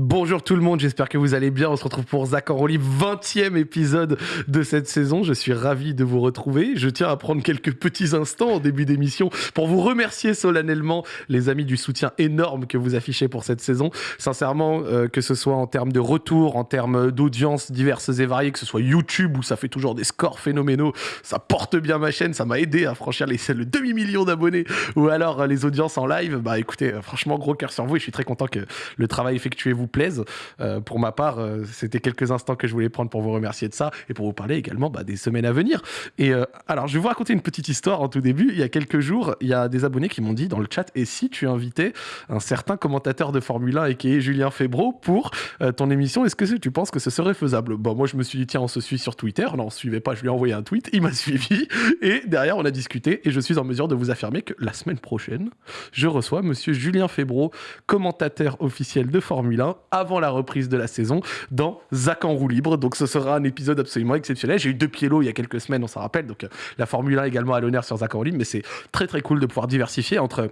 Bonjour tout le monde, j'espère que vous allez bien. On se retrouve pour Zach en 20e épisode de cette saison. Je suis ravi de vous retrouver. Je tiens à prendre quelques petits instants au début d'émission pour vous remercier solennellement, les amis, du soutien énorme que vous affichez pour cette saison. Sincèrement, euh, que ce soit en termes de retour, en termes d'audience diverses et variées, que ce soit YouTube où ça fait toujours des scores phénoménaux, ça porte bien ma chaîne, ça m'a aidé à franchir les, le demi-million d'abonnés, ou alors euh, les audiences en live. Bah écoutez, euh, franchement, gros cœur sur vous et je suis très content que le travail effectué vous plaise. Euh, pour ma part, euh, c'était quelques instants que je voulais prendre pour vous remercier de ça et pour vous parler également bah, des semaines à venir. Et euh, alors, je vais vous raconter une petite histoire en tout début. Il y a quelques jours, il y a des abonnés qui m'ont dit dans le chat et si tu invitais un certain commentateur de Formule 1 et qui est Julien Febro pour ton émission, est-ce que tu penses que ce serait faisable? Bon, moi, je me suis dit, tiens, on se suit sur Twitter. Non, on se suivait pas, je lui ai envoyé un tweet, il m'a suivi et derrière, on a discuté et je suis en mesure de vous affirmer que la semaine prochaine, je reçois monsieur Julien Febro, commentateur officiel de Formule 1 avant la reprise de la saison dans Zach en roue libre. Donc ce sera un épisode absolument exceptionnel. J'ai eu deux pieds il y a quelques semaines, on s'en rappelle. Donc euh, la Formule 1 également à l'honneur sur Zach en roue libre, mais c'est très très cool de pouvoir diversifier entre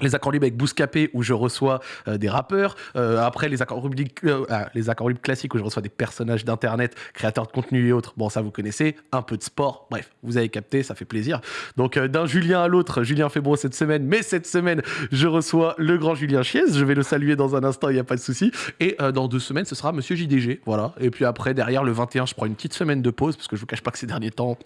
les accords libres avec Bouscapé où je reçois euh, des rappeurs. Euh, après, les accords libres, euh, ah, les accords libres classiques où je reçois des personnages d'internet, créateurs de contenu et autres. Bon, ça vous connaissez. Un peu de sport. Bref, vous avez capté, ça fait plaisir. Donc, d'un Julien à l'autre, Julien Febro cette semaine. Mais cette semaine, je reçois le grand Julien Chiez. Je vais le saluer dans un instant, il n'y a pas de souci. Et dans deux semaines, ce sera Monsieur JDG. Voilà. Et puis après, derrière, le 21, je prends une petite semaine de pause parce que je vous cache pas que ces derniers temps,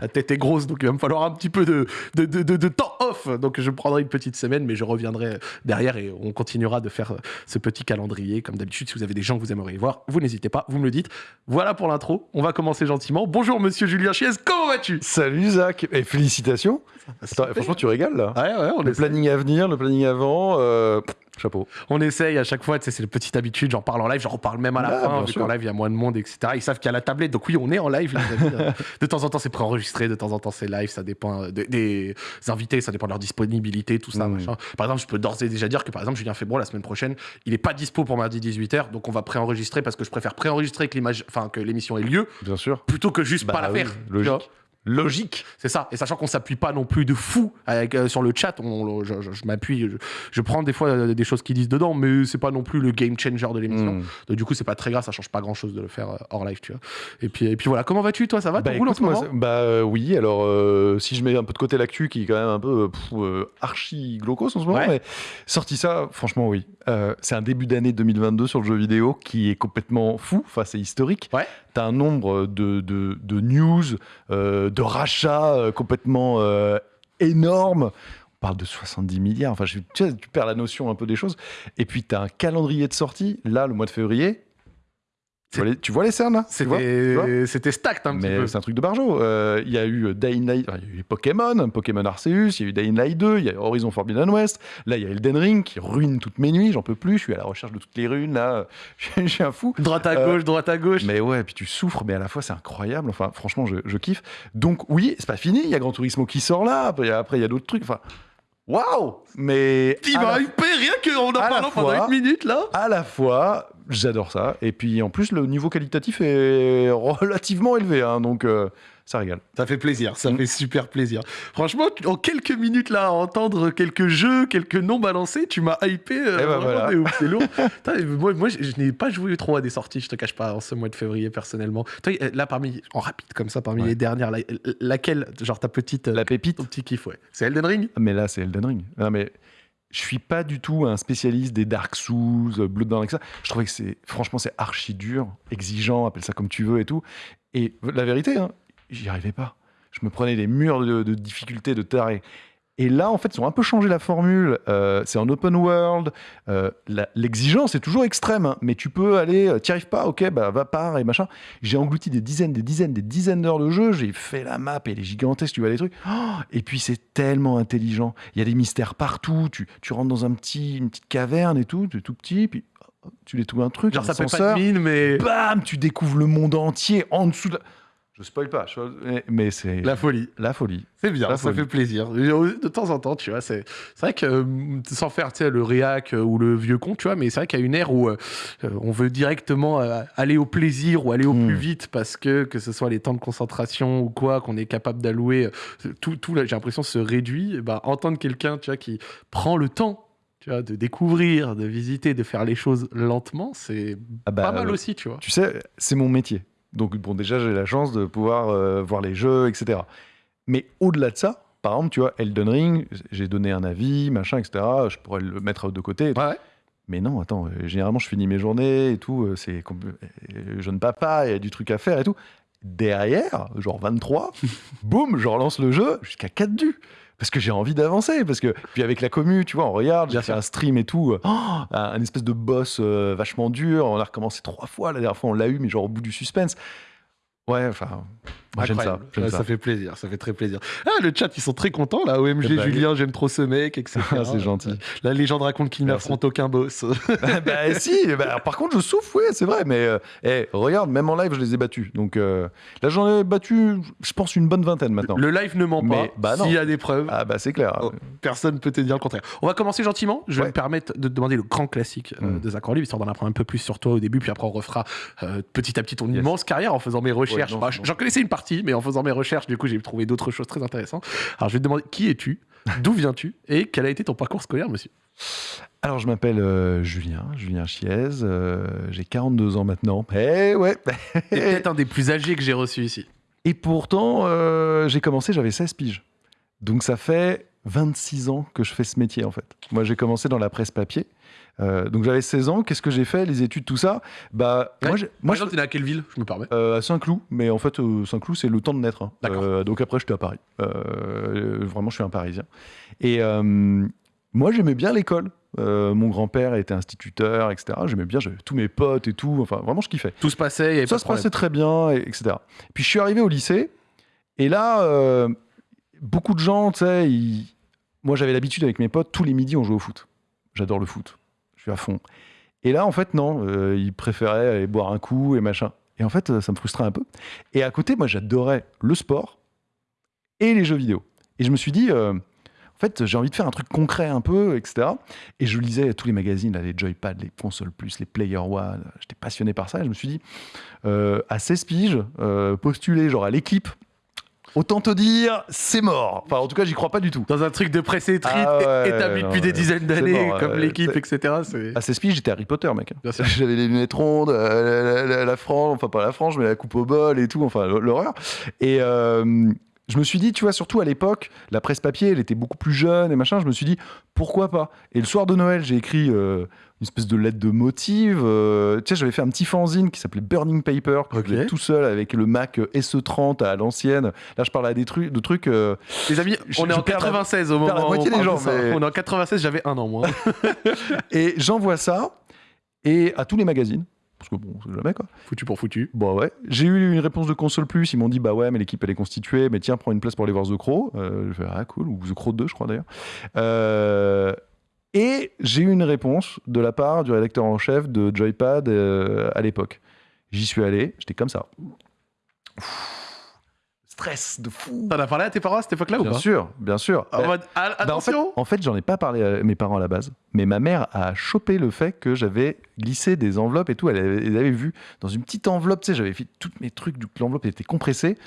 la tête est grosse. Donc, il va me falloir un petit peu de, de, de, de temps off. Donc, je prendrai une petite semaine, mais je reviendrai derrière et on continuera de faire ce petit calendrier. Comme d'habitude, si vous avez des gens que vous aimeriez voir, vous n'hésitez pas, vous me le dites. Voilà pour l'intro. On va commencer gentiment. Bonjour, monsieur Julien Chiez. Comment vas-tu? Salut, Zach. Et félicitations. franchement, tu régales là. Ouais, ouais, on le planning à venir, le planning avant. Euh, Chapeau. On essaye à chaque fois, c'est la petite habitude, j'en parle en live, j'en reparle même à la ah, fin, vu qu'en live il y a moins de monde, etc. Ils savent qu'il y a la tablette, donc oui, on est en live. de temps en temps, c'est préenregistré, de temps en temps, c'est live, ça dépend des invités, ça dépend de leur disponibilité, tout ça. Mmh. Par exemple, je peux d'ores et déjà dire que par exemple, Julien Febro, la semaine prochaine, il n'est pas dispo pour mardi 18h, donc on va préenregistrer parce que je préfère préenregistrer que l'émission ait lieu. Bien sûr. Plutôt que juste pas bah la faire. Logique logique. C'est ça. Et sachant qu'on s'appuie pas non plus de fou avec, euh, sur le chat, on, je, m'appuie, je, prends des fois euh, des choses qu'ils disent dedans, mais c'est pas non plus le game changer de l'émission. Hmm. Donc du coup, c'est pas très grave, ça change pas grand chose de le faire euh, hors live, tu vois. Et puis, et puis voilà, comment vas-tu toi? Ça va Bah, écoute, moi, bah oui, alors si je mets un peu de côté l'actu qui est quand même un peu archi glaucos en ce moment, mais sorti ça, franchement oui. c'est un début d'année 2022 sur le jeu vidéo qui est complètement fou, enfin c'est historique. Ouais. T'as un nombre de, de, de news, de rachats euh, complètement euh, énormes. On parle de 70 milliards. Enfin, tu, tu perds la notion un peu des choses. Et puis, tu as un calendrier de sortie. Là, le mois de février, tu vois, les, cernes là C'était stacked un petit peu. C'est un truc de barjo. Euh, il y a eu Dying Light, il y a eu Pokémon, Pokémon Arceus, il y a eu Dying Light 2, il y a Horizon Forbidden West. Là, il y a Elden Ring qui ruine toutes mes nuits, j'en peux plus. Je suis à la recherche de toutes les runes là. Je suis un fou. Droite à gauche, droite à gauche. Mais ouais, puis tu souffres, mais à la fois c'est incroyable. Enfin, franchement, je, je kiffe. Donc oui, c'est pas fini. Il y a Gran Turismo qui sort là. Après, il y a d'autres trucs. Enfin. Waouh Mais. Il m'a rien qu'en en parlant pendant une minute là À la fois, j'adore ça. Et puis en plus, le niveau qualitatif est relativement élevé. Hein, donc. Euh, ça régale. Ça fait plaisir, ça mm. fait super plaisir. Franchement, en quelques minutes là, à entendre quelques jeux, quelques noms balancés, tu m'as hypé. Euh, eh ben c'est lourd. moi, moi, je, n'ai pas joué trop à des sorties, je te cache pas, en ce mois de février personnellement. Toi, là, parmi, en rapide comme ça, parmi les dernières, laquelle, genre ta petite. La pépite. Ton petit kiff, ouais. C'est Elden Ring? Mais là, c'est Elden Ring. Non, mais je suis pas du tout un spécialiste des Dark Souls, Bloodborne, etc. Je trouvais que c'est, franchement, c'est archi dur, exigeant, appelle ça comme tu veux et tout. Et la vérité, hein, j'y arrivais pas. Je me prenais des murs de, de difficulté, de taré. Et là, en fait, ils ont un peu changé la formule. Euh, c'est en open world. Euh, l'exigence est toujours extrême, hein. mais tu peux aller, euh, t'y arrives pas, ok, bah va part et machin. J'ai englouti des dizaines, des dizaines, des dizaines d'heures de jeu. J'ai fait la map et les gigantesques, tu vois les trucs. Oh, et puis c'est tellement intelligent. Il y a des mystères partout. Tu, tu rentres dans un petit, une petite caverne et tout, tu es tout petit, puis oh, tu découvres un truc. Genre ça fait pas de mine, mais bam, tu découvres le monde entier en dessous de. Je spoil pas, mais c'est la folie. La folie. C'est bien, ça fait plaisir. De temps en temps, tu vois, c'est vrai que euh, sans faire le réac euh, ou le vieux con, tu vois, mais c'est vrai qu'il y a une ère où euh, on veut directement aller au plaisir ou aller au plus hmm. vite parce que que ce soit les temps de concentration ou quoi qu'on est capable d'allouer, tout, tout j'ai l'impression se réduit. bah, entendre quelqu'un, tu vois, qui prend le temps tu vois, de découvrir, de visiter, de faire les choses lentement, c'est Ah bah, pas mal euh, aussi, tu vois. Tu sais, c'est mon métier. Donc, bon, déjà, j'ai la chance de pouvoir euh, voir les jeux, etc. Mais au-delà de ça, par exemple, tu vois, Elden Ring, j'ai donné un avis, machin, etc. Je pourrais le mettre de côté. Ouais. Mais non, attends, euh, généralement, je finis mes journées et tout. euh, C'est jeune papa, il y a du truc à faire et tout. Derrière, genre 23, boum, je relance le jeu jusqu'à 4 du. Parce que j'ai envie d'avancer. Parce que, puis avec la commu, tu vois, on regarde, j'ai fait un stream et tout. oh, un, un espèce de boss euh, vachement dur. On a recommencé trois fois. La dernière fois, on l'a eu, mais genre au bout du suspense. Ouais, enfin, j'aime ça. Ouais, ça. ça fait plaisir, ça fait très plaisir. Ah, le chat, ils sont très contents là. OMG, Eh ben, Julien, j'aime trop ce mec, etc. Ah, c'est gentil. La légende raconte qu'il Merci. n'affronte aucun boss. bah si, bah, par contre je souffre, oui, c'est vrai, mais euh, eh, regarde, même en live je les ai battus. Donc euh, là j'en ai battu, je pense, une bonne vingtaine maintenant. le live ne ment pas. Mais, bah. S'il y a des preuves, Ah bah c'est clair. Oh. personne ne peut te dire le contraire. On va commencer gentiment. Je vais Ouais. me permettre de te demander le grand classique euh, Mm. de Zach Orly, histoire d'en apprendre un peu plus sur toi au début, puis après on refera euh, petit à petit ton Yes. immense carrière en faisant mes recherches. Bah. J'en connaissais une partie, mais en faisant mes recherches, du coup, j'ai trouvé d'autres choses très intéressantes. Alors, je vais te demander qui es-tu, d'où viens-tu, et quel a été ton parcours scolaire, monsieur Alors je m'appelle euh, Julien, Julien Chiez, euh, j'ai 42 ans maintenant. Eh ouais T'es peut-être un des plus âgés que j'ai reçu ici. Et pourtant euh, j'ai commencé, j'avais 16 piges. Donc ça fait 26 ans que je fais ce métier en fait. Moi j'ai commencé dans la presse papier. Euh, donc j'avais 16 ans, qu'est-ce que j'ai fait Les études, tout ça? Bah Ouais. moi, Moi, moi je t'es à quelle ville Je me permets? Euh, à Saint-Cloud, mais en fait, euh, Saint-Cloud, c'est le temps de naître. hein. D'accord. Donc après, j'étais à Paris. Vraiment, je suis un Parisien. Et moi, j'aimais bien l'école. Euh, mon grand-père était instituteur, etc. J'aimais bien, j'avais tous mes potes et tout. Enfin, vraiment, je kiffais. Tout se passait, il y avait Ça se problème. passait très bien, et- etc. Puis je suis arrivé au lycée, et là, euh, beaucoup de gens, tu sais, ils- moi j'avais l'habitude avec mes potes, tous les midis on jouait au foot. J'adore le foot, à fond. Et là, en fait, non, euh, ils préféraient aller boire un coup et machin. Et en fait, euh, ça me frustrait un peu. Et à côté, moi j'adorais le sport et les jeux vidéo. Et je me suis dit, euh, en fait, j'ai envie de faire un truc concret un peu, etc. Et je lisais tous les magazines, les Joypad, les Consoles Plus, les Player One. J'étais passionné par ça. Et je me suis dit, euh, à 16 piges, postuler genre à l'équipe, autant te dire, c'est mort. Enfin, en tout cas, j'y crois pas du tout. Dans un truc de presse écrite Ah ouais, établi non, depuis des dizaines d'années, comme euh, l'équipe, etc. À 16 piges, j'étais Harry Potter, mec. J'avais les lunettes rondes, euh, la, la- la frange, enfin pas la frange, mais la coupe au bol et tout, enfin l'horreur. Et euh, je me suis dit, tu vois, surtout à l'époque, la presse papier, elle était beaucoup plus jeune et machin. Je me suis dit, pourquoi pas? Et le soir de Noël, j'ai écrit euh, une espèce de lettre de motive. euh, tu sais, j'avais fait un petit fanzine qui s'appelait Burning Paper, que Ok. je faisais tout seul avec le Mac SE30 à l'ancienne. Là, je parle à des trucs, de trucs. euh, Les amis, Je- on est en perds la- 96 au moment où on des gens, mais- On est en 96, j'avais un an moins. et j'envoie ça et à tous les magazines. Parce que bon, c'est jamais quoi. foutu pour foutu. Bon ouais. J'ai eu une réponse de console plus. Ils m'ont dit bah ouais, mais l'équipe elle est constituée. Mais tiens, prends une place pour aller voir The Crow. Euh, je fais ah cool ou The Crow 2 je crois d'ailleurs. Euh, et j'ai eu une réponse de la part du rédacteur en chef de Joypad euh, à l'époque. J'y suis allé. J'étais comme ça. Ouf. Stress de fou. T'en as parlé à tes parents à cette époque-là ou Bien pas sûr, bien sûr. En Bah, mode, ah, bah, en fait, attention en fait, j'en ai pas parlé à mes parents à la base, mais ma mère a chopé le fait que j'avais glissé des enveloppes et tout. Elle avait, elle avait vu dans une petite enveloppe, tu sais, j'avais fait tous mes trucs, l'enveloppe était compressée.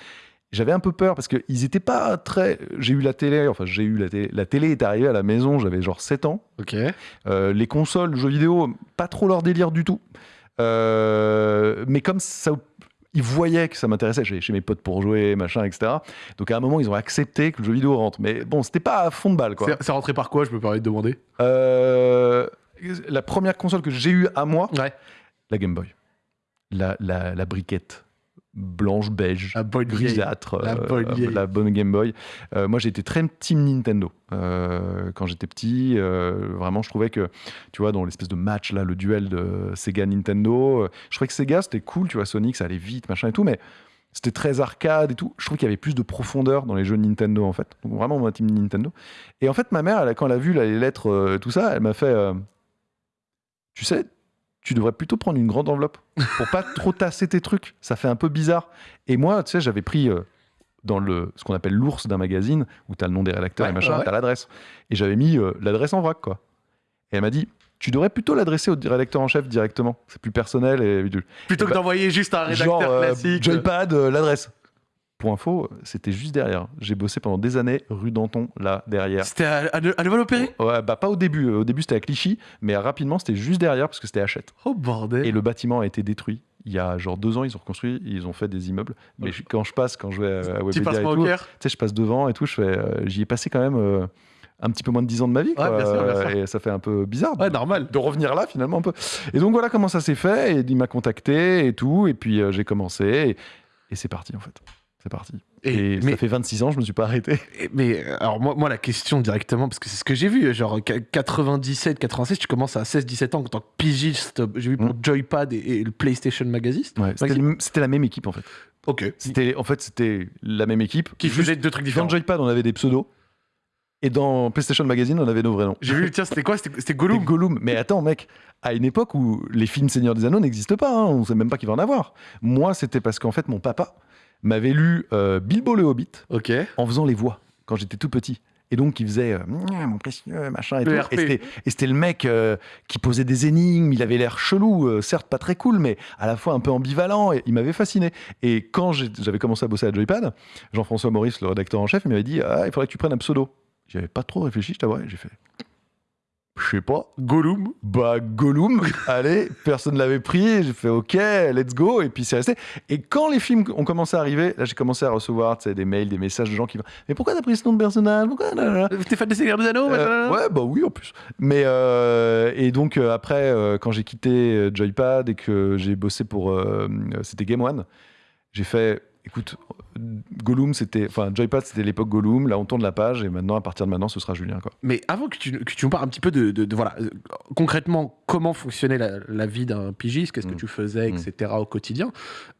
J'avais un peu peur parce qu'ils étaient pas très. J'ai eu la télé, enfin, j'ai eu la télé. La télé est arrivée à la maison, j'avais genre 7 ans. Ok. Euh, les consoles, jeux vidéo, pas trop leur délire du tout. Euh, mais comme ça, ils voyaient que ça m'intéressait, j'allais chez mes potes pour jouer, machin, etc. Donc à un moment, ils ont accepté que le jeu vidéo rentre. Mais bon, c'était pas à fond de balle, quoi. C'est- rentré par quoi, je me permets de demander? Euh, la première console que j'ai eue à moi, Ouais. la Game Boy. La, la, la briquette blanche, beige, La bonne grisâtre, La euh, bonne la bonne Game Boy. Euh, moi, j'étais très team Nintendo euh, quand j'étais petit. euh, vraiment, je trouvais que, tu vois, dans l'espèce de match là, le duel de Sega Nintendo, je trouvais que Sega c'était cool, tu vois, Sonic ça allait vite, machin et tout, mais c'était très arcade et tout. Je trouvais qu'il y avait plus de profondeur dans les jeux Nintendo en fait. Donc vraiment, moi, team Nintendo. Et en fait, ma mère, elle, quand elle a vu là, les lettres, tout ça, elle m'a fait, tu sais. Tu devrais plutôt prendre une grande enveloppe pour pas trop tasser tes trucs. Ça fait un peu bizarre. Et moi, tu sais, j'avais pris euh, dans le, ce qu'on appelle l'ours d'un magazine, où tu as le nom des rédacteurs Ouais, et machin, ouais. tu as l'adresse. Et j'avais mis euh, l'adresse en vrac, quoi. Et elle m'a dit, tu devrais plutôt l'adresser au rédacteur en chef directement. C'est plus personnel et Plutôt que ben, d'envoyer juste un rédacteur genre euh, classique. Joypad, euh, l'adresse. Pour info, c'était juste derrière. J'ai bossé pendant des années rue Danton, là, derrière. C'était à, à, Ouais, bah pas au début. Au début, c'était à Clichy, mais rapidement, c'était juste derrière parce que c'était Hachette. Oh bordel Et le bâtiment a été détruit. Il y a genre deux ans, ils ont reconstruit, ils ont fait des immeubles. Mais je- quand je passe, quand je vais à Webedia et tout, tu sais, je passe devant et tout, je fais, euh, j'y ai passé quand même euh, un petit peu moins de 10 ans de ma vie. quoi. bien sûr, bien sûr. Et ça fait un peu bizarre Ouais, de- normal. de revenir là finalement un peu. Et donc voilà comment ça s'est fait. Et il m'a contacté et tout. Et puis euh, j'ai commencé. Et, et c'est parti en fait. C'est parti. Et- Et, mais- ça fait 26 ans, je me suis pas arrêté. Mais alors moi, moi la question directement, parce que c'est ce que j'ai vu, genre qu- 97, 96, tu commences à 16, 17 ans en tant que pigiste, j'ai vu pour Mm. Joypad et, et le PlayStation Magazine. Ouais, c'était, la même équipe en fait. Ok. C'était, en fait, c'était la même équipe. Qui faisait deux trucs Dans différents. Joypad, on avait des pseudos. Et dans PlayStation Magazine, on avait nos vrais noms. J'ai vu, tiens, c'était quoi? C'était Gollum. Gollum. Mais attends, mec, à une époque où les films Seigneur des Anneaux n'existent pas, hein, on sait même pas qu'il va en avoir. Moi, c'était parce qu'en fait, mon papa m'avait lu euh, Bilbo le Hobbit en faisant les voix quand j'étais tout petit. Et donc, il faisait euh, mon précieux, machin et tout. Et c'était- le mec euh, qui posait des énigmes. Il avait l'air chelou, euh, certes pas très cool, mais à la fois un peu ambivalent. Et il m'avait fasciné. Et quand j'avais commencé à bosser à Joypad, Jean-François Maurice, le rédacteur en chef, il m'avait dit Ah, il faudrait que tu prennes un pseudo. J'avais pas trop réfléchi, je t'avoue. J'ai fait Je sais pas. Gollum. Bah, Gollum, allez, personne ne l'avait pris. J'ai fait OK, let's go. Et puis c'est resté. Et quand les films ont commencé à arriver, là, j'ai commencé à recevoir des mails, des messages de gens qui vont Mais pourquoi t'as pris ce nom de personnage? Pourquoi nanana T'es fan des Seigneurs des Anneaux Euh, ouais, bah oui, en plus. Mais euh, et donc euh, après, euh, quand j'ai quitté euh, Joypad et que j'ai bossé pour, euh, euh, c'était Game One, j'ai fait, écoute, Gollum, c'était, enfin Joypad, c'était l'époque Gollum. Là, on tourne la page et maintenant, à partir de maintenant, ce sera Julien, quoi. Mais avant que tu, que tu nous parles un petit peu de, de- de- voilà, euh, concrètement, comment fonctionnait la, la vie d'un pigiste, qu'est-ce que Mm. tu faisais, etc. au quotidien,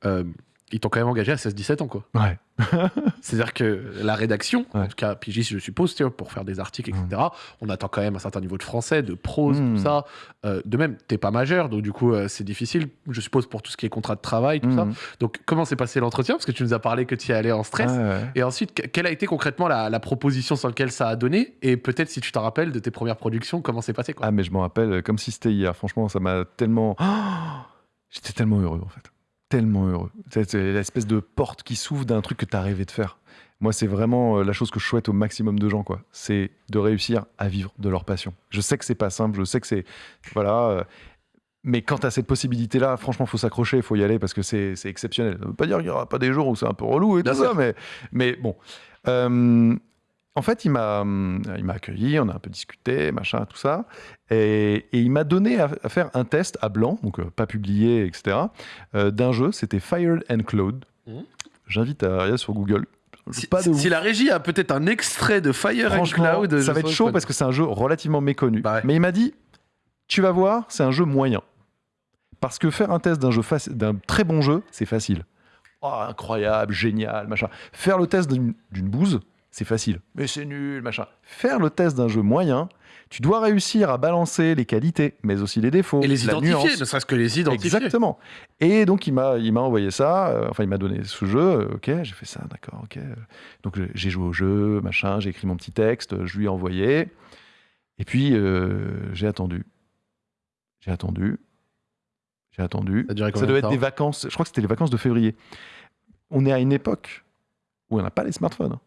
euh, ils t'ont quand même engagé à 16-17 ans, quoi. Ouais. C'est-à-dire que la rédaction, en tout cas pigiste, je suppose, pour faire des articles, etc., on attend quand même un certain niveau de français, de prose, Mm. tout ça. Euh, de même, t'es pas majeur, donc du coup, euh, c'est difficile, je suppose, pour tout ce qui est contrat de travail, tout ça. Mhm. Donc, comment s'est passé l'entretien? Parce que tu nous as parlé que tu y allais en stress. Ouais. Et ensuite, que- quelle a été concrètement la, la proposition sur laquelle ça a donné? Et peut-être, si tu t'en rappelles de tes premières productions, comment c'est passé quoi? Ah, mais je m'en rappelle euh, comme si c'était hier. Franchement, ça m'a tellement. Oh J'étais tellement heureux, en fait. Tellement heureux. C'est l'espèce de porte qui s'ouvre d'un truc que tu as rêvé de faire. Moi, c'est vraiment euh, la chose que je souhaite au maximum de gens, quoi. C'est de réussir à vivre de leur passion. Je sais que c'est pas simple, je sais que c'est. Voilà. euh, Mais quand as cette possibilité-là, franchement, faut s'accrocher, il faut y aller parce que c'est exceptionnel. Ça veut pas dire qu'il n'y aura pas des jours où c'est un peu relou et Bien tout ça, mais, mais bon. Euh, en fait, il m'a, il m'a accueilli, on a un peu discuté, machin, tout ça. Et, et il m'a donné à, à faire un test à blanc, donc euh, pas publié, etc., euh, d'un jeu. C'était Fire and Cloud. Mhm. J'invite à regarder sur Google. Si, pas de si- si la régie a peut-être un extrait de Fire and Cloud, ça va être chaud parce que c'est un jeu relativement méconnu. Bah ouais. Mais il m'a dit, tu vas voir, c'est un jeu moyen. Parce que faire un test d'un jeu d'un très bon jeu, c'est facile. Oh, incroyable, génial, machin. Faire le test d'une bouse, c'est facile. Mais c'est nul, machin. Faire le test d'un jeu moyen, tu dois réussir à balancer les qualités, mais aussi les défauts, Et les la identifier, nuance. ne serait-ce que les identifier. Exactement. Et donc il m'a il m'a envoyé ça. euh, enfin il m'a donné ce jeu. euh, ok, j'ai fait ça, d'accord. Ok. euh. Donc j'ai- j'ai joué au jeu, machin. J'ai écrit mon petit texte. euh, Je lui ai envoyé. Et puis euh, j'ai attendu. J'ai attendu. J'ai attendu. Ça Ça devait être des vacances. Je crois que c'était les vacances de février. On est à une époque où on n'a pas les smartphones.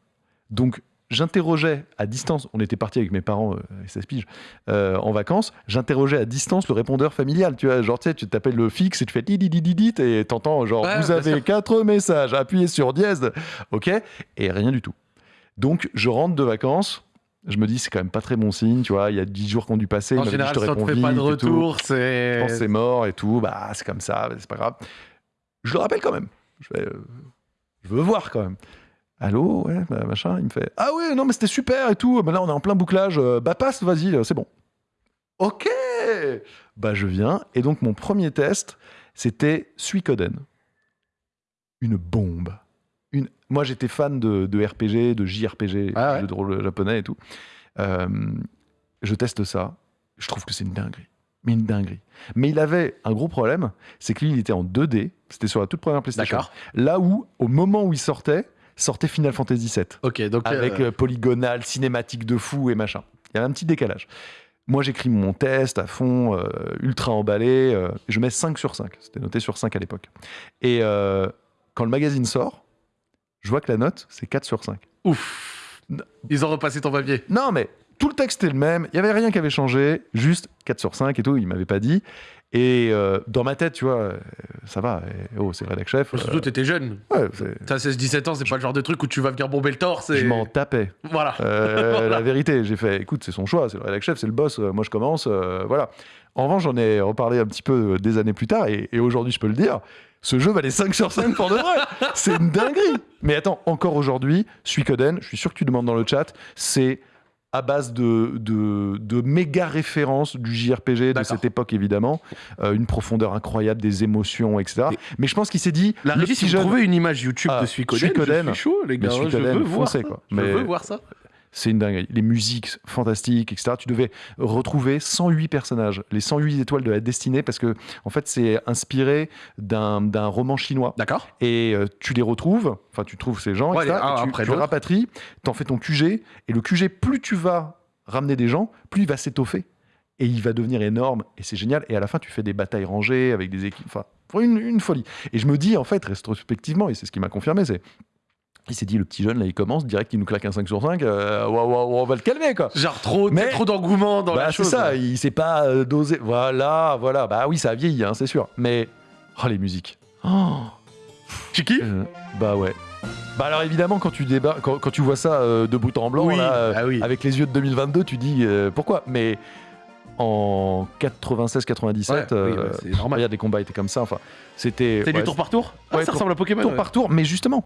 Donc j'interrogeais à distance. On était parti avec mes parents, euh, avec 16 piges, euh, en vacances. J'interrogeais à distance le répondeur familial. Tu vois, genre tu sais, tu t'appelles le fixe et tu fais di di di di di et t'entends genre Ouais, vous avez sûr. quatre messages. Appuyez sur dièse. Ok. Et rien du tout. Donc je rentre de vacances. Je me dis c'est quand même pas très bon signe. Tu vois, il y a 10 jours qu'on dû passer. En dit, général, je te réponds fait pas de et retour, Je pense c'est. c'est mort et tout. Bah, c'est comme ça, c'est pas grave. Je le rappelle quand même. Je, euh, je veux voir quand même. Allô, ouais, bah, machin. Il me fait Ah ouais, non, mais c'était super et tout. Bah, là, on est en plein bouclage. Euh, Bah, passe, vas-y, euh, c'est bon. Ok Bah, je viens. Et donc, mon premier test, c'était Suikoden. Une bombe. Une... Moi, j'étais fan de, de RPG, de JRPG, Ah ouais. jeux de rôle japonais et tout. Euh, je teste ça. Je trouve que c'est une dinguerie. Mais une dinguerie. Mais il avait un gros problème, c'est que lui, il était en 2D. C'était sur la toute première PlayStation. Là où, au moment où il sortait, sortait Final Fantasy VII. Ok, donc. Avec euh, euh, polygonal, cinématique de fou et machin. Il y avait un petit décalage. Moi, j'écris mon test à fond, euh, ultra emballé. euh, je mets 5 sur 5. C'était noté sur 5 à l'époque. Et quand le magazine sort, je vois que la note, c'est 4 sur 5. Ouf. Ils ont repassé ton papier. Non, mais tout le texte était le même, il n'y avait rien qui avait changé, juste 4 sur 5 et tout, il m'avait pas dit. Et euh, dans ma tête, tu vois, euh, ça va, et- oh, c'est le rédac chef. Surtout, euh, t'étais jeune. ouais, c'est- T'as 16-17 ans, c'est pas le genre de truc où tu vas venir bomber le torse. et- je m'en tapais. Voilà. Euh, Voilà. La vérité, j'ai fait, écoute, c'est son choix, c'est le rédac chef, c'est le boss, moi je commence, voilà. En revanche, j'en ai reparlé un petit peu des années plus tard, et, et aujourd'hui, je peux le dire, ce jeu valait 5 sur 5 pour de vrai. c'est une dinguerie. Mais attends, encore aujourd'hui, Suikoden, je suis sûr que tu demandes dans le chat, c'est à base de, de, de méga références du JRPG de cette époque, évidemment. Euh, une profondeur incroyable, des émotions, etc. Et- Mais je pense qu'il s'est dit, La régie, si vous jeune, trouvez une image YouTube Ah, de Suikoden, Suikoden. je suis chaud, les gars. Je Suikoden, veux voir foncez, ça. quoi. Je Mais- veux voir ça. C'est une dinguerie. Les musiques fantastiques, etc. Tu devais retrouver 108 personnages, les 108 étoiles de la destinée, parce que en fait, c'est inspiré d'un roman chinois. D'accord. Et euh, tu les retrouves, enfin, tu trouves ces gens, Ouais, etc. les- et tu, après tu l'autre. rapatries, t'en fais ton QG, et le QG, plus tu vas ramener des gens, plus il va s'étoffer. Et il va devenir énorme, et c'est génial. Et à la fin, tu fais des batailles rangées avec des équipes. Enfin, une, une folie. Et je me dis, en fait, rétrospectivement, et c'est ce qui m'a confirmé, c'est. Il s'est dit, le petit jeune, là, il commence, direct, il nous claque un 5 sur 5, euh, on va le calmer, quoi. Genre trop, Mais- trop d'engouement dans Bah, la c'est chose. ça, ouais. il sait pas euh, doser. Voilà, voilà. Bah oui, ça a vieilli, hein, c'est sûr. Mais, oh, les musiques. Oh, Tu kiffes euh, bah ouais. Bah alors évidemment, quand tu débarques, quand, quand tu vois ça euh, de bout en blanc, Oui, là, euh, ah oui. avec les yeux de 2022, tu dis euh, pourquoi? Mais en 96-97, Ouais, oui, c'est normal. regarde, les combats étaient comme ça. Enfin, c'était. C'est ouais, du tour par tour? Ah, Ouais, Ça tour- ressemble à Pokémon. tour par tour, mais justement,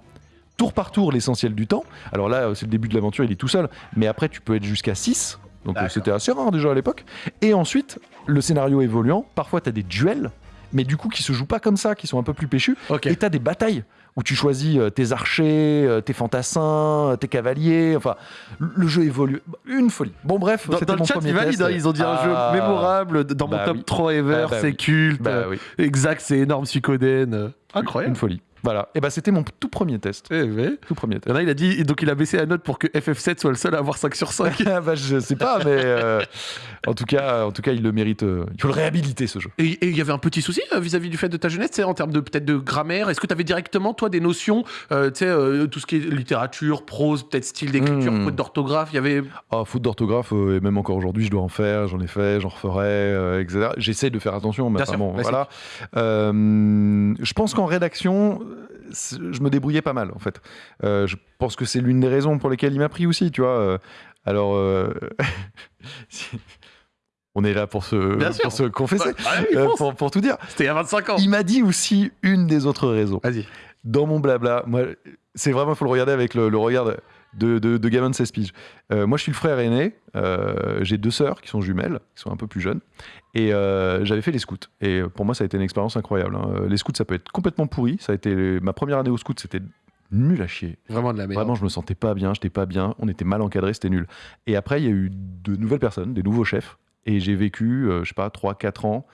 tour par tour, l'essentiel du temps. Alors là, c'est le début de l'aventure, il est tout seul, mais après, tu peux être jusqu'à 6. Donc euh, c'était assez rare déjà à l'époque. Et ensuite, le scénario évoluant, parfois tu as des duels, mais du coup qui se jouent pas comme ça, qui sont un peu plus péchus. Et tu as des batailles où tu choisis euh, tes archers, euh, tes fantassins, tes cavaliers. Enfin, le- le jeu évolue. Une folie. Bon, bref, Dans, dans le mon chat, premier ils valident, test. ils ont dit un jeu Ah, mémorable dans mon bah top oui. 3 ever, Ah bah c'est oui. culte. Bah oui, Exact, c'est énorme, Suikoden. Incroyable. une folie. Voilà. Et bah c'était mon tout premier test. Eh. Tout premier Il test. y en a, il a dit, donc il a baissé la note pour que FF7 soit le seul à avoir 5 sur 5. Ah bah, je sais pas, mais euh, en, tout cas, en tout cas, il le mérite. euh, il faut le réhabiliter ce jeu. Et il y avait un petit souci euh, vis-à-vis du fait de ta jeunesse, sais, en termes de peut-être de grammaire? Est-ce que tu avais directement, toi, des notions, euh, tu sais, tout ce qui est littérature, prose, peut-être style d'écriture, Hmm. faute d'orthographe Il y avait. Ah, faute d'orthographe, et même encore aujourd'hui, je dois en faire, j'en ai fait, j'en referai, etc. J'essaie de faire attention, mais Bien enfin, sûr, voilà. Je pense qu'en rédaction, c'est- je me débrouillais pas mal, en fait. Euh, je pense que c'est l'une des raisons pour lesquelles il m'a pris aussi, tu vois. Euh, alors, euh, on est là pour se, Bien sûr. pour se confesser, pour, pour tout dire. C'était il y a 25 ans. Il m'a dit aussi une des autres raisons Vas-y. dans mon blabla, moi, c'est vraiment, il faut le regarder avec le, le regard de, de, de gamin de 16 piges. Euh, moi, je suis le frère aîné. euh, J'ai deux sœurs qui sont jumelles, qui sont un peu plus jeunes. Et euh, j'avais fait les scouts. Et pour moi, ça a été une expérience incroyable. hein. Les scouts, ça peut être complètement pourri. Ça a été ma première année au scout, c'était nul à chier. Vraiment de la merde. Vraiment, je me sentais pas bien, j'étais pas bien, on était mal encadré, c'était nul. Et après, il y a eu de nouvelles personnes, des nouveaux chefs, et j'ai vécu, je sais pas, 3-4 ans,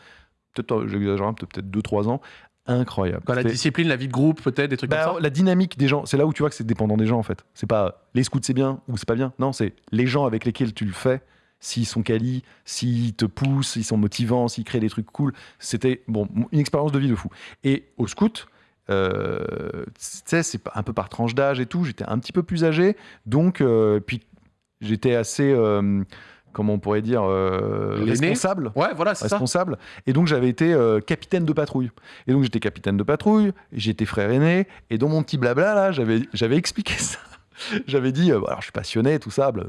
peut-être, j'exagère peut-être 2-3 ans, incroyable. Quand la discipline, la vie de groupe, peut-être, des trucs bah, comme ça. la dynamique des gens, c'est là où tu vois que c'est dépendant des gens en fait. C'est pas les scouts c'est bien ou c'est pas bien. Non, c'est les gens avec lesquels tu le fais. S'ils sont quali, s'ils te poussent, s'ils sont motivants, s'ils créent des trucs cool. C'était bon, une expérience de vie de fou. Et au scout, euh, tu sais, c'est un peu par tranche d'âge et tout. J'étais un petit peu plus âgé, donc euh, puis j'étais assez, euh, comment on pourrait dire, euh, responsable Ouais, voilà, c'est ça. responsable. Et donc j'avais été euh, capitaine de patrouille. Et donc j'étais capitaine de patrouille, j'étais frère aîné, et dans mon petit blabla là, j'avais j'avais expliqué ça. J'avais dit, euh, alors je suis passionné, tout ça, bla-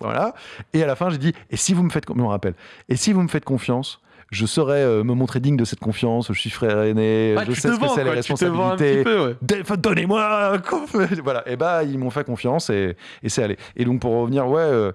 voilà. Et à la fin, j'ai dit, et si vous me faites, je me rappelle, et si vous me faites confiance, je saurais me montrer digne de cette confiance. Je suis frère aîné, je sais ce que vends, c'est les responsabilités. ouais. Donnez-moi Voilà, et bah ils m'ont fait confiance et, et c'est allé. Et donc pour revenir, ouais,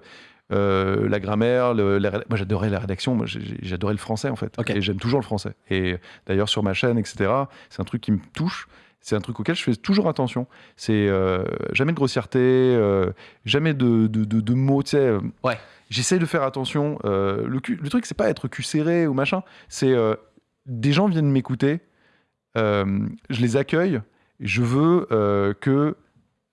euh, la grammaire, le- la ré- moi j'adorais la rédaction, j'adorais le français en fait. Et j'aime toujours le français. Et d'ailleurs sur ma chaîne, etc., c'est un truc qui me touche. C'est un truc auquel je fais toujours attention. C'est euh, jamais de grossièreté, euh, jamais de, de, de- de mots, tu sais. Ouais. J'essaie de faire attention. le, cul- le truc, c'est pas être cul serré ou machin. C'est des gens viennent m'écouter, je les accueille. Je veux que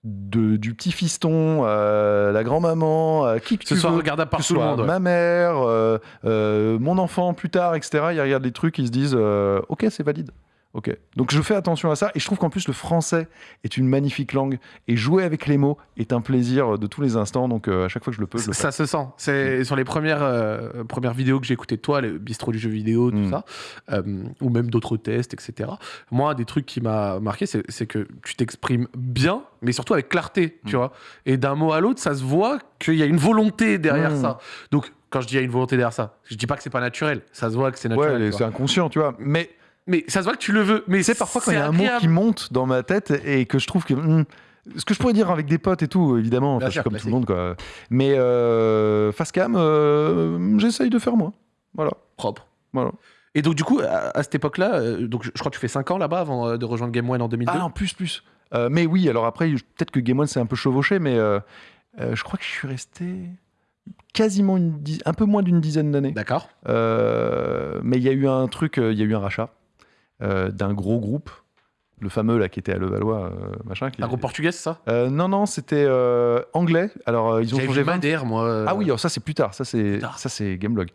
de- du petit fiston, à la grand-maman, à qui que Ce tu soit veux, regardable par tout le monde. ma mère, euh, euh, mon enfant plus tard, etc. Ils regardent les trucs, ils se disent euh, Ok, c'est valide. Ok. Donc je fais attention à ça et je trouve qu'en plus le français est une magnifique langue et jouer avec les mots est un plaisir de tous les instants. Donc euh, à chaque fois que je le peux, je le fais. Ça se sent. C'est sur les premières, euh, premières vidéos que j'ai écoutées de toi, le bistrot du jeu vidéo, tout Mm. ça, euh, ou même d'autres tests, etc. Moi, un des trucs qui m'a marqué, c'est que tu t'exprimes bien, mais surtout avec clarté, tu Mm. vois. Et d'un mot à l'autre, ça se voit qu'il y a une volonté derrière Mm. ça. Donc, quand je dis il y a une volonté derrière ça, je dis pas que c'est pas naturel. Ça se voit que c'est naturel. Ouais, c'est inconscient, tu vois. Mais Mais ça se voit que tu le veux. Mais sais, parfois quand il y c'est a un mot qui monte dans ma tête et que je trouve que. hmm, ce que je pourrais dire avec des potes et tout, évidemment, enfin, je suis comme tout le monde, quoi. Mais euh, face cam, euh, j'essaye de faire moi. Voilà. propre. voilà. Et donc, du coup, à, à cette époque-là, euh, donc je, crois que tu fais 5 ans là-bas avant euh, de rejoindre Game One en 2002. Ah non, plus, plus. Euh, mais oui, alors après, peut-être que Game One s'est un peu chevauché, mais euh, euh, je crois que je suis resté quasiment une un peu moins d'une dizaine d'années. D'accord. Euh, mais il y a eu un truc, il y a eu un rachat d'un gros groupe, le fameux là qui était à Levallois, euh, machin. Qui Un groupe portugais, c'est ça? Euh, non, non, c'était euh, anglais. Alors euh, ils ont changé vu 20 Madère, moi. euh, Ah oui, alors ça c'est plus tard, ça c'est ça c'est Gameblog.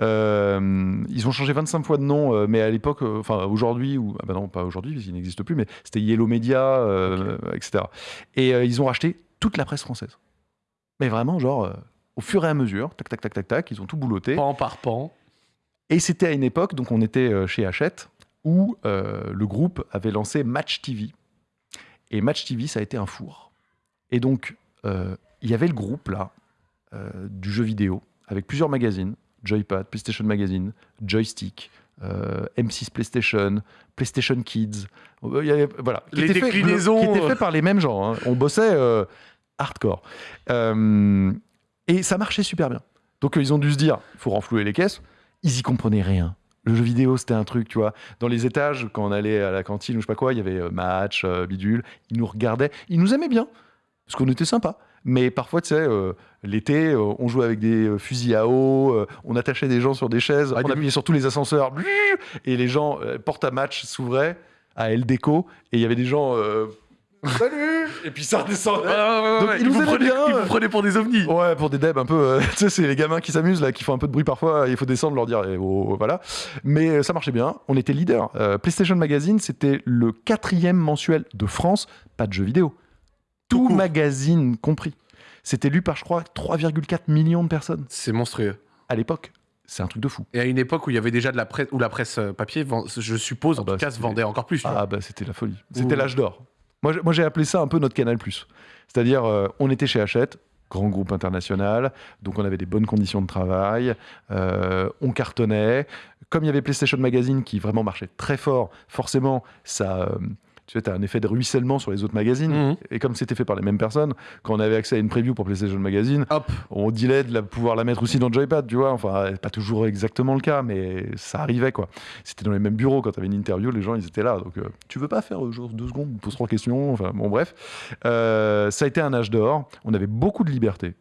Euh, ils ont changé 25 fois de nom, euh, mais à l'époque, euh, enfin aujourd'hui ou ah bah non pas aujourd'hui, qu'il n'existe plus, mais c'était Yellow Media, euh, etc. Et euh, ils ont racheté toute la presse française. Mais vraiment genre euh, au fur et à mesure, tac tac tac tac tac, ils ont tout boulotté. pan par pan. Et c'était à une époque, donc on était euh, chez Hachette, où euh, le groupe avait lancé Match TV. Et Match TV, ça a été un four. Et donc, euh, il y avait le groupe là, euh, du jeu vidéo, avec plusieurs magazines Joypad, PlayStation Magazine, Joystick, euh, M6 PlayStation, PlayStation Kids. Euh, y avait- voilà. Qui Les déclinaisons, Qui étaient faits par les mêmes gens. hein. On bossait euh, hardcore. Et ça marchait super bien. Donc, ils ont dû se dire il faut renflouer les caisses. Ils y comprenaient rien. Le jeu vidéo, c'était un truc, tu vois. Dans les étages, quand on allait à la cantine ou je sais pas quoi, il y avait euh, match, euh, bidule. Ils nous regardaient. Ils nous aimaient bien. Parce qu'on était sympa. Mais parfois, tu sais, euh, l'été, euh, on jouait avec des euh, fusils à eau, on attachait des gens sur des chaises, Ah, on appuyait sur tous les ascenseurs, et les gens, porte à match s'ouvrait à El Deco, et il y avait des gens, salut Et puis ça redescendait. Donc, ils vous bien, ils vous prenaient pour des ovnis. Ouais, pour des devs un peu. euh, tu sais, c'est les gamins qui s'amusent là, qui font un peu de bruit parfois. Il faut descendre, leur dire, eh, oh, oh, voilà. Mais euh, ça marchait bien. On était leader. Euh, PlayStation Magazine, c'était le quatrième mensuel de France, pas de jeux vidéo. Tout magazine compris. C'était lu par, je crois, 3,4 millions de personnes C'est monstrueux. à l'époque. C'est un truc de fou. Et à une époque où il y avait déjà de la presse, où la presse papier, je suppose, en Ah bah, tout cas, se vendait encore plus. vois. Ah bah c'était la folie. C'était l'âge d'or. Moi, j'ai- appelé ça un peu notre Canal+. C'est-à-dire, euh, on était chez Hachette, grand groupe international, donc on avait des bonnes conditions de travail, euh, on cartonnait. Comme il y avait PlayStation Magazine qui vraiment marchait très fort, forcément, ça... euh, tu sais, as un effet de ruissellement sur les autres magazines. Mhm. Et comme c'était fait par les mêmes personnes, quand on avait accès à une preview pour PlayStation Magazine, Hop. on dilait de la- pouvoir la mettre aussi dans le Joypad, tu vois. Enfin, pas toujours exactement le cas, mais ça arrivait, quoi. C'était dans les mêmes bureaux quand tu avais une interview, les gens, ils étaient là. Donc, euh, tu veux pas faire euh, genre deux secondes, on pose trois questions. Enfin, bon, bref. Euh, ça a été un âge d'or. On avait beaucoup de liberté.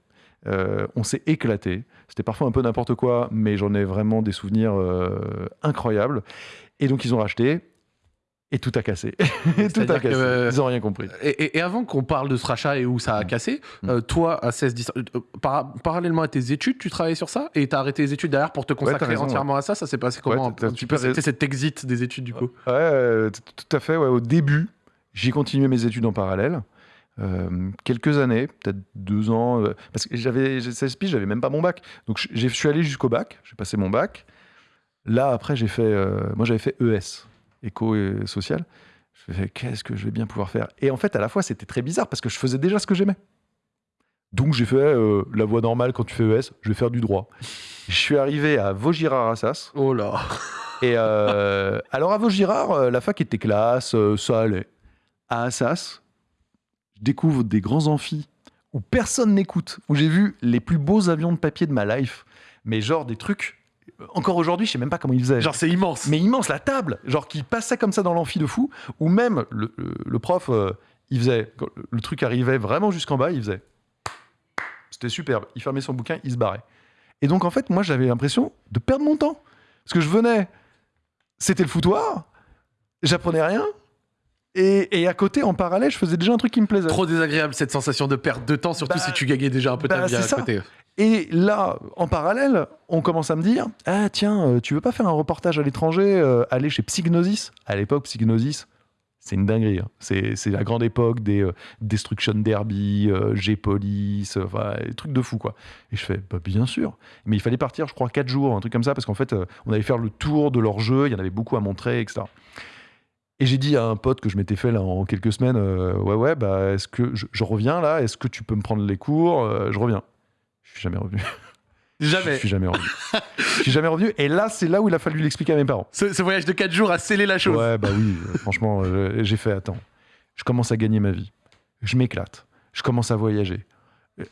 Euh, on s'est éclaté. C'était parfois un peu n'importe quoi, mais j'en ai vraiment des souvenirs euh, incroyables. Et donc, ils ont racheté. Et tout a cassé. Et tout a cassé. euh, Ils ont rien compris. Et, avant qu'on parle de ce rachat et où ça a cassé, Mm. euh, toi, à 16, 10 euh, par- parallèlement à tes études, tu travaillais sur ça et t'as arrêté les études derrière pour te consacrer raison, entièrement à ça? Ça s'est passé comment t'as- t'as un petit super peu, raison. C'était cet exit des études du coup? Ouais, euh, tout à fait. ouais. Au début, j'ai continué mes études en parallèle. Euh, quelques années, peut-être deux ans, euh, parce que j'avais j'ai 16 piges, j'avais même pas mon bac. Donc je suis allé jusqu'au bac, j'ai passé mon bac. Là, après, j'ai fait. euh, moi, j'avais fait ES, éco et social. Je me qu'est-ce que je vais bien pouvoir faire? Et en fait, à la fois, c'était très bizarre parce que je faisais déjà ce que j'aimais. Donc, j'ai fait euh, la voie normale quand tu fais ES, je vais faire du droit. Je suis arrivé à Vaugirard-Assas. Oh là. Et euh, alors à Vaugirard, euh, la fac était classe, ça allait. À Assas, je découvre des grands amphis où personne n'écoute, où j'ai vu les plus beaux avions de papier de ma life, mais genre des trucs. Encore aujourd'hui, je sais même pas comment ils faisaient. Genre c'est immense. mais immense, la table, genre qui passait comme ça dans l'amphi de fou, ou même le, le- le prof, euh, il faisait, quand le truc arrivait vraiment jusqu'en bas, il faisait. C'était superbe. Il fermait son bouquin, il se barrait. Et donc en fait, moi j'avais l'impression de perdre mon temps. Parce que je venais, c'était le foutoir, j'apprenais rien, Et, et à côté, en parallèle, je faisais déjà un truc qui me plaisait. Trop désagréable cette sensation de perte de temps, surtout Bah, si tu gagnais déjà un peu ta bah, vie à ça. côté. Et là, en parallèle, on commence à me dire Ah, tiens, euh, tu veux pas faire un reportage à l'étranger, euh, aller chez Psygnosis? À l'époque, Psygnosis, c'est une dinguerie. hein. C'est la grande époque des euh, Destruction Derby, euh, G-Police, enfin, des trucs de fou, quoi. Et je fais bah, Bien sûr. Mais il fallait partir, je crois, 4 jours, un truc comme ça, parce qu'en fait, on allait faire le tour de leur jeu, il y en avait beaucoup à montrer, etc. Et j'ai dit à un pote que je m'étais fait là en quelques semaines, euh, ouais ouais, bah est-ce que je, je reviens là? Est-ce que tu peux me prendre les cours? Euh, Je reviens. Je suis jamais revenu. Jamais. Je suis jamais revenu. je suis jamais revenu. Et là, c'est là où il a fallu l'expliquer à mes parents. Ce, ce voyage de 4 jours a scellé la chose. Ouais, bah oui. euh, franchement, j'ai fait attends. Je commence à gagner ma vie. Je m'éclate. Je commence à voyager.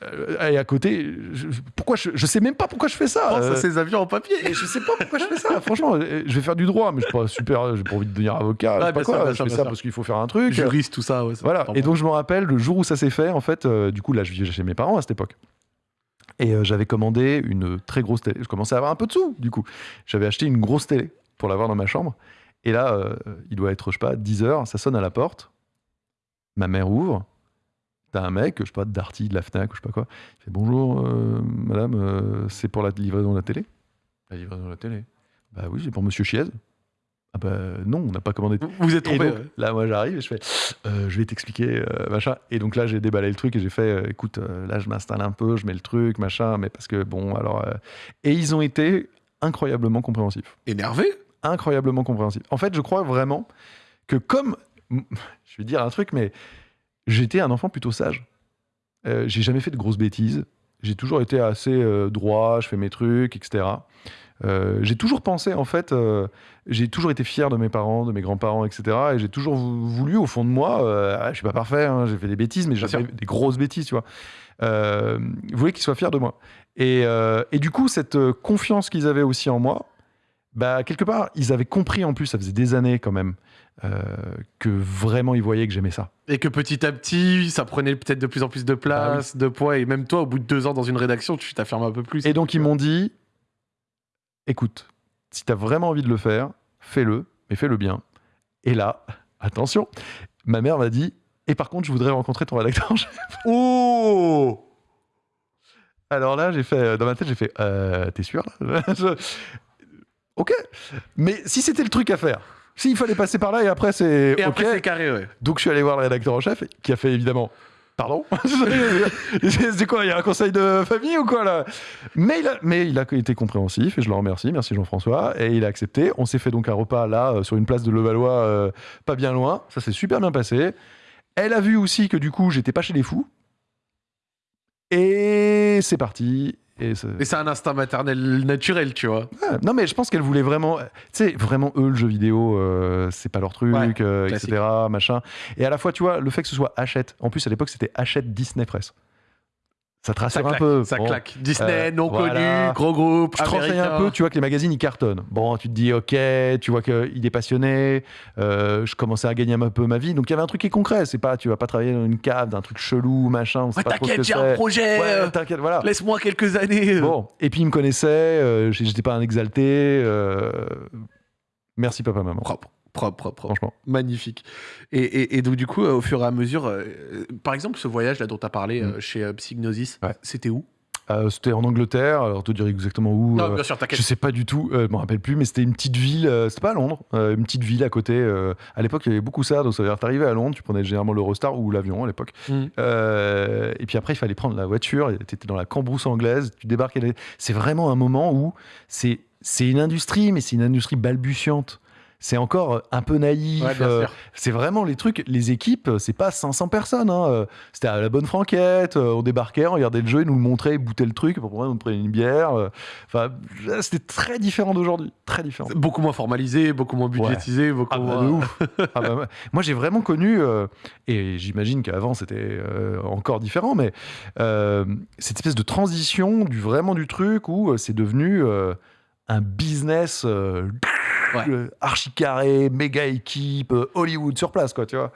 Euh, Et à côté, je, pourquoi je, je sais même pas pourquoi je fais ça. Pense euh, à ces avions en papier. et je sais pas pourquoi je fais ça. Franchement, euh, je vais faire du droit, mais je suis pas super. J'ai pas envie de devenir avocat. je sais Ouais, pas bien sûr, quoi. bien je sûr, fais ça sûr. parce qu'il faut faire un truc. Juriste, tout ça. Ouais, ça, Voilà. Et donc je me rappelle le jour où ça s'est fait, en fait, euh, du coup là je vivais chez mes parents à cette époque. Et euh, j'avais commandé une très grosse télé. Je commençais à avoir un peu de sous, du coup. J'avais acheté une grosse télé pour l'avoir dans ma chambre. Et là, euh, il doit être, je sais pas, 10 heures, ça sonne à la porte. Ma mère ouvre. T'as un mec, je sais pas, de Darty, de la Fnac, ou je sais pas quoi. Il fait bonjour, euh, madame, euh, c'est pour la livraison de la télé La livraison de la télé Bah oui, c'est pour monsieur Chiez. Ah bah non, on n'a pas commandé Vous- Vous êtes trompé. donc, ouais. là, moi, j'arrive et je fais, euh, je vais t'expliquer, machin. Et donc là, j'ai déballé le truc et j'ai fait, écoute, là, je m'installe un peu, je mets le truc, machin, mais parce que bon, alors. Et ils ont été incroyablement compréhensifs. Énervé Incroyablement compréhensifs. En fait, je crois vraiment que comme. Je vais dire un truc, mais j'étais un enfant plutôt sage. Euh, j'ai jamais fait de grosses bêtises. J'ai toujours été assez euh, droit, je fais mes trucs, etc. Euh, j'ai toujours pensé, en fait, j'ai toujours été fier de mes parents, de mes grands-parents, etc. Et j'ai toujours vou- voulu, au fond de moi, ah, je suis pas parfait, hein, j'ai fait des bêtises, mais j'ai fait des grosses bêtises, tu vois. Je voulais qu'ils soient fiers de moi. Et, et du coup, cette confiance qu'ils avaient aussi en moi, bah, quelque part, ils avaient compris en plus, ça faisait des années quand même, que vraiment ils voyaient que j'aimais ça. Et que petit à petit, ça prenait peut-être de plus en plus de place, de poids. Et même toi, au bout de deux ans dans une rédaction, tu t'affirmes un peu plus. Et donc ils m'ont dit, écoute, si tu as vraiment envie de le faire, fais-le, mais fais-le bien. Et là, attention, ma mère m'a dit, et par contre, je voudrais rencontrer ton rédacteur en chef. Oh Alors là, j'ai fait, dans ma tête, j'ai fait, euh, t'es sûr Je- Ok, mais si c'était le truc à faire, s'il fallait passer par là et après c'est Et c'est carré, ouais. donc je suis allé voir le rédacteur en chef qui a fait évidemment. Pardon C'est quoi Il y a un conseil de famille ou quoi là? Mais il, a, mais il a été compréhensif et je le remercie. Merci Jean-François. Et il a accepté. On s'est fait donc un repas là euh, sur une place de Levallois, euh, pas bien loin. Ça s'est super bien passé. Elle a vu aussi que du coup j'étais pas chez les fous. Et c'est parti. Et c'est- un instinct maternel naturel, tu vois. Ouais. Non, mais je pense qu'elle voulait vraiment. Tu sais, vraiment, eux, le jeu vidéo, euh, c'est pas leur truc, Ouais, euh, etc. Machin. Et à la fois, tu vois, le fait que ce soit Hachette. En plus, à l'époque, c'était Hachette Disney Press. Ça te Ça rassure un peu. ça Bon. claque. Disney, Euh, non voilà. connu, gros groupe, Tu te renseignes un peu, tu vois que les magazines ils cartonnent. Bon, tu te dis ok, tu vois qu'il est passionné. euh, je commençais à gagner un peu ma vie, donc il y avait un truc qui est concret. C'est pas, tu vas pas travailler dans une cave d'un truc chelou, machin. Ouais, t'inquiète, j'ai un projet. Ouais, t'inquiète, voilà. Laisse-moi quelques années. Bon, et puis il me connaissait, euh, j'étais pas un exalté. euh, Merci papa, maman. Propre, propre, propre, propre. Franchement. Magnifique. Et, et- et donc, du coup, euh, au fur et à mesure, euh, par exemple, ce voyage là dont tu as parlé euh, chez euh, Psygnosis, Mm. Ouais. c'était où? C'était en Angleterre, alors te dire exactement où. Non, bien sûr, je sais pas du tout, je me rappelle plus, mais c'était une petite ville, c'était pas à Londres, une petite ville à côté. à l'époque, il y avait beaucoup ça, donc ça veut dire t'arrivais à Londres, tu prenais généralement l'Eurostar ou l'avion à l'époque. Mm. Euh, et puis après, il fallait prendre la voiture, t'étais dans la cambrousse anglaise, tu débarquais. C'est vraiment un moment où c'est c'est une industrie, mais c'est une industrie balbutiante. C'est encore euh, un peu naïf. Ouais, euh, c'est vraiment les trucs, les équipes, euh, c'est pas 500 personnes. hein, C'était à la bonne franquette, on débarquait, on regardait le jeu, ils nous le montraient, ils bouttaient le truc, pour on prenait une bière. Enfin, c'était très différent d'aujourd'hui, très différent. C'est Beaucoup moins formalisé, beaucoup moins budgétisé, beaucoup Ah bah, moins. de ouf. Ah bah, moi- j'ai vraiment connu, euh, et j'imagine qu'avant c'était euh, encore différent, mais cette espèce de transition du vraiment du truc où c'est devenu un business Ouais. archi carré, méga équipe, euh, Hollywood sur place, quoi, tu vois.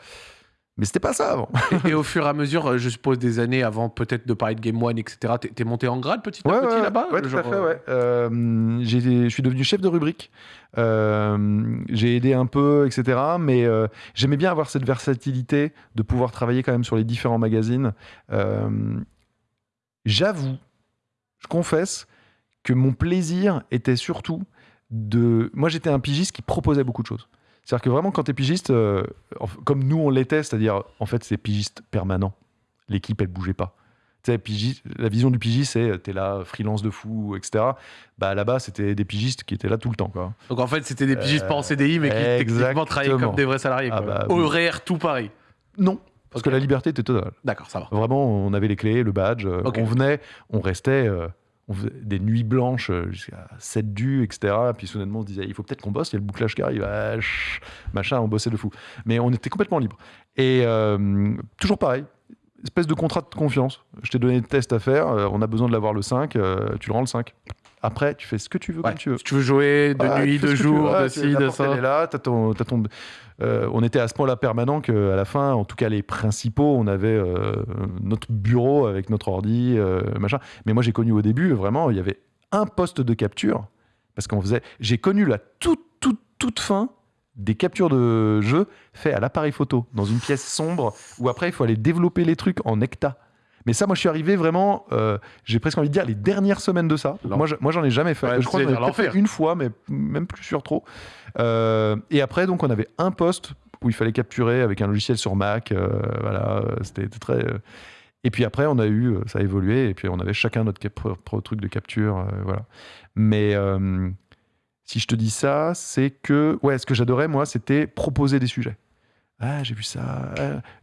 Mais c'était pas ça avant. Et, et au fur et à mesure, euh, je suppose des années avant peut-être de parler de Game One, etc., t'es- monté en grade petit à Ouais, petit ouais, là-bas ouais, tout à fait, ouais. Euh, je suis devenu chef de rubrique. Euh, j'ai aidé un peu, etc. Mais euh, j'aimais bien avoir cette versatilité de pouvoir travailler quand même sur les différents magazines. J'avoue, je confesse que mon plaisir était surtout de. Moi, j'étais un pigiste qui proposait beaucoup de choses. C'est-à-dire que vraiment, quand tu es pigiste, euh, comme nous on l'était, c'est-à-dire, en fait, c'est pigiste permanent. L'équipe, elle bougeait pas. Pigiste- la vision du pigiste, c'est t'es là, freelance de fou, etc. Bah, là-bas, c'était des pigistes qui étaient là tout le temps. Quoi. Donc en fait, c'était des pigistes Euh, pas en CDI, mais qui techniquement travaillaient comme des vrais salariés. Ah bah. Horaire, tout pareil. Non, parce que la liberté était totale. D'accord, ça va. Vraiment, on avait les clés, le badge. euh. On venait, on restait, euh, on faisait des nuits blanches euh, jusqu'à 7 du, etc. Puis soudainement, on se disait, il faut peut-être qu'on bosse, il y a le bouclage qui arrive, ah, machin, on bossait de fou. Mais on était complètement libre. Et euh, toujours pareil, espèce de contrat de confiance. Je t'ai donné le test à faire, euh, on a besoin de l'avoir le 5, euh, tu le rends le 5. Après, tu fais ce que tu veux Ouais. comme tu veux. Si tu veux jouer de Ah, nuit, de jour, de ci, de porte, elle ça. est là, t'as ton, ton- euh, on était à ce point-là permanent qu'à la fin, en tout cas les principaux, on avait euh, notre bureau avec notre ordi, euh, machin. Mais moi, j'ai connu au début, vraiment, il y avait un poste de capture parce qu'on faisait. J'ai connu la toute, toute, toute fin des captures de jeux faits à l'appareil photo dans une pièce sombre où après il faut aller développer les trucs en hecta. Mais ça, moi, je suis arrivé vraiment, euh, j'ai presque envie de dire, les dernières semaines de ça. Non. Moi, je- moi, j'en ai jamais fait. Ouais, je crois que j'en ai fait une fois, mais même plus sur trop. Euh, et après, donc, on avait un poste où il fallait capturer avec un logiciel sur Mac. euh, voilà, c'était très. Et puis après, on a eu, ça a évolué, et puis on avait chacun notre propre truc de capture, voilà. Mais si je te dis ça, c'est que, ouais, ce que j'adorais moi, c'était proposer des sujets. Ah, j'ai vu ça.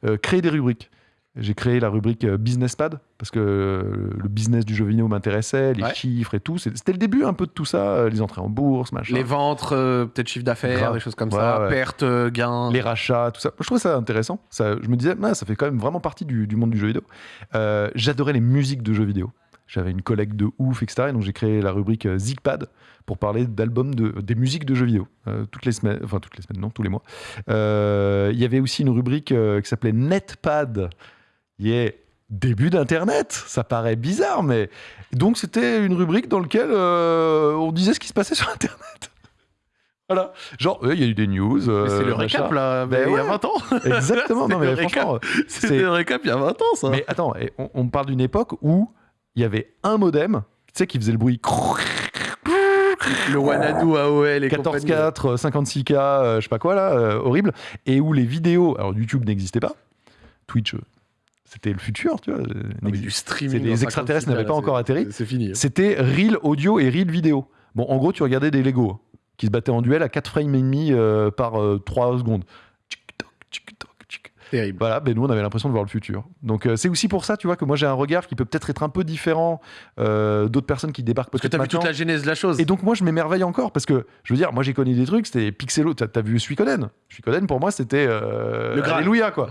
ah, créer des rubriques. J'ai créé la rubrique euh, Business Pad parce que euh, le business du jeu vidéo m'intéressait, les Ouais. chiffres et tout. C'était le début un peu de tout ça, euh, les entrées en bourse, machin. Les ventres, euh, peut-être chiffre d'affaires, des choses comme Ouais, ça, ouais. pertes, gains. les rachats, tout ça. Je trouvais ça intéressant. Ça, je me disais, ah, ça fait quand même vraiment partie du, du monde du jeu vidéo. Euh, J'adorais les musiques de jeux vidéo. J'avais une collègue de ouf, etc. Et donc j'ai créé la rubrique Zigpad pour parler d'albums, de, des musiques de jeux vidéo. Euh, toutes les semaines, enfin toutes les semaines, non, tous les mois. Il y avait aussi une rubrique qui s'appelait Netpad. Yeah. Début d'Internet, ça paraît bizarre, mais donc c'était une rubrique dans laquelle euh, on disait ce qui se passait sur Internet. Voilà, genre euh, il y a eu des news. C'est euh, le machin. récap là, Ben mais il y a ouais. 20 ans. Exactement. non, mais franchement. C'était c'est- le récap il y a 20 ans ça. Mais attends, on, on parle d'une époque où il y avait un modem, tu sais, qui faisait le bruit le Wanadu AOL et compagnie. 14K, 56K, euh, je sais pas quoi là, euh, horrible, et où les vidéos, alors YouTube n'existait pas, Twitch, euh, c'était le futur, tu vois. euh, Non, du streaming. les extraterrestres 56K, n'avaient pas encore atterri. C'est fini. C'était reel audio et reel vidéo. Bon, en gros, tu regardais des Lego qui se battaient en duel à 4 frames et demi euh, par 3 secondes. Terrible. Voilà, ben nous on avait l'impression de voir le futur. Donc euh, c'est aussi pour ça, tu vois, que moi j'ai un regard qui peut peut-être être un peu différent euh, d'autres personnes qui débarquent Parce que t'as vu toute la genèse de la chose. Et donc moi je m'émerveille encore parce que je veux dire, moi j'ai connu des trucs, c'était Pixelo. T'as as vu Suikoden? Suikoden pour moi c'était euh, Le Graal. Alléluia quoi.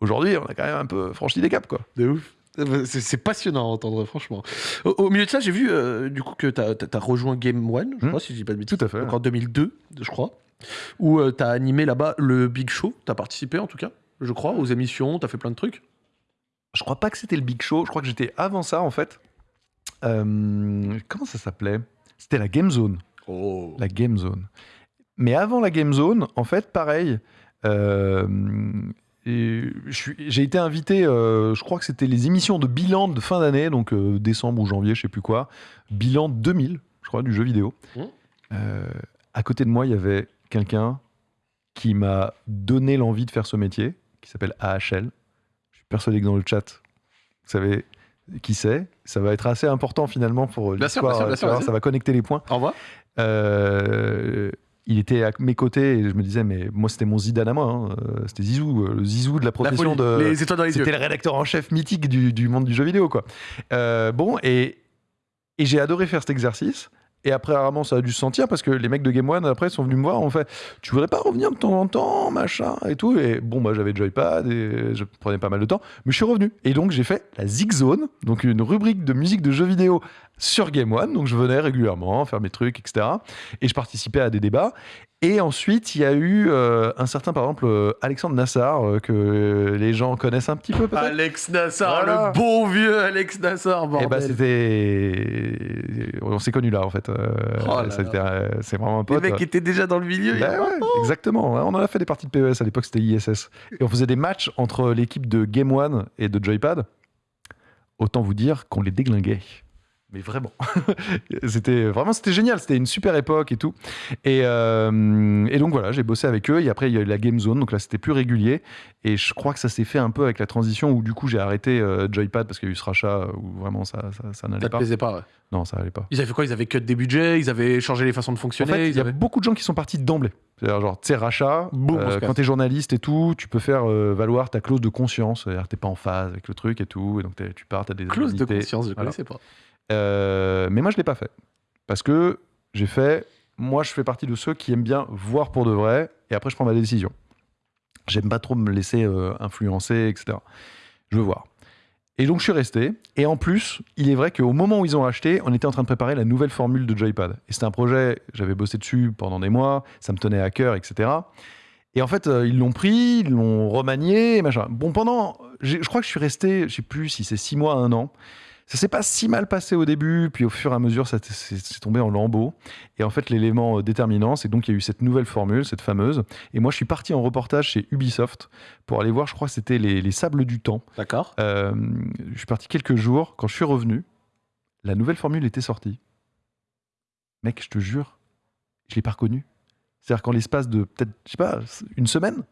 Aujourd'hui on a quand même un peu franchi des caps quoi. De ouf. C'est passionnant à entendre, franchement. Au, au milieu de ça, j'ai vu euh, du coup que tu as, rejoint Game One, je Hmm. crois, si je dis pas de bêtises. Tout à fait. Donc en 2002, je crois. Où tu as animé là-bas le Big Show. Tu as participé en tout cas, je crois, aux émissions. Tu as fait plein de trucs. Je crois pas que c'était le Big Show, je crois que j'étais avant ça en fait. Euh, comment ça s'appelait? C'était la Game Zone. Oh. La Game Zone. Mais avant la Game Zone, en fait, pareil. J'ai été invité, euh, je crois que c'était les émissions de bilan de fin d'année, donc euh, décembre ou janvier, je sais plus quoi. Bilan 2000, je crois, du jeu vidéo. Mmh. Euh, à côté de moi, il y avait quelqu'un qui m'a donné l'envie de faire ce métier, qui s'appelle AHL. Je suis persuadé que dans le chat, vous savez qui c'est. Ça va être assez important finalement pour l'histoire. Ça va connecter les points. Au revoir. Euh, il était à mes côtés et je me disais, mais moi, c'était mon Zidane à moi. hein. Euh, C'était Zizou, euh, le Zizou de la La profession folie. de. Les étoiles dans les yeux. C'était le rédacteur en chef mythique du, du monde du jeu vidéo, quoi. Euh, bon, et, et j'ai adoré faire cet exercice. Et après, rarement, ça a dû se sentir parce que les mecs de Game One, après, sont venus me voir, ont fait Tu voudrais pas revenir de temps en temps, machin, et tout? Et bon, moi, j'avais joypad et je prenais pas mal de temps, mais je suis revenu. Et donc, j'ai fait la Zig Zone, donc une rubrique de musique de jeux vidéo sur Game One, donc je venais régulièrement faire mes trucs, etc. Et je participais à des débats. Et ensuite, il y a eu euh, un certain, par exemple, euh, Alexandre Nassar, euh, que les gens connaissent un petit peu. Alex Nassar, Voilà. le bon vieux Alex Nassar, Et bordel. bah c'était, on s'est connus là en fait. Oh c'est vraiment un Les pote. mecs étaient déjà dans le milieu. Bah ouais, exactement. On en a fait des parties de PES à l'époque, c'était ISS. Et on faisait des matchs entre l'équipe de Game One et de Joypad. Autant vous dire qu'on les déglinguait. Mais vraiment. c'était vraiment c'était génial. C'était une super époque et tout. Et, euh, et donc voilà, j'ai bossé avec eux. Et après, il y a eu la Game Zone. Donc là, c'était plus régulier. Et je crois que ça s'est fait un peu avec la transition où du coup, j'ai arrêté euh, Joypad parce qu'il y a eu ce rachat où vraiment ça, ça, ça n'allait Ça pas. plaisait pas, ouais. Non, ça allait pas. Ils avaient fait quoi? Ils avaient cut des budgets, ils avaient changé les façons de En fonctionner? fait, il y a beaucoup de gens qui sont partis d'emblée. C'est-à-dire, genre, tu sais, rachat, Boum, euh, quand t'es journaliste et tout, tu peux faire euh, valoir ta clause de conscience. C'est-à-dire, t'es pas en phase avec le truc et tout. Et donc, tu pars, t'as des Clause de conscience, je Voilà. connaissais pas. Euh, mais moi, je l'ai pas fait. Parce que j'ai fait. Moi, je fais partie de ceux qui aiment bien voir pour de vrai. Et après, je prends ma décision. J'aime pas trop me laisser euh, influencer, etc. Je veux voir. Et donc, je suis resté. Et en plus, il est vrai qu'au moment où ils ont acheté, on était en train de préparer la nouvelle formule de Joypad. Et c'était un projet, j'avais bossé dessus pendant des mois, ça me tenait à cœur, etc. Et en fait, euh, ils l'ont pris, ils l'ont remanié, machin. Bon, pendant. Je crois que je suis resté, je sais plus si c'est six mois, un an. Ça s'est pas si mal passé au début, puis au fur et à mesure, ça t- c'est c'est tombé en lambeaux. Et en fait, l'élément euh, déterminant, c'est donc qu'il y a eu cette nouvelle formule, cette fameuse. Et moi, je suis parti en reportage chez Ubisoft pour aller voir, je crois que c'était les, les Sables du Temps. D'accord. Euh, je suis parti quelques jours. Quand je suis revenu, la nouvelle formule était sortie. Mec, je te jure, je l'ai pas reconnue. C'est-à-dire qu'en l'espace de peut-être, je sais pas, une semaine,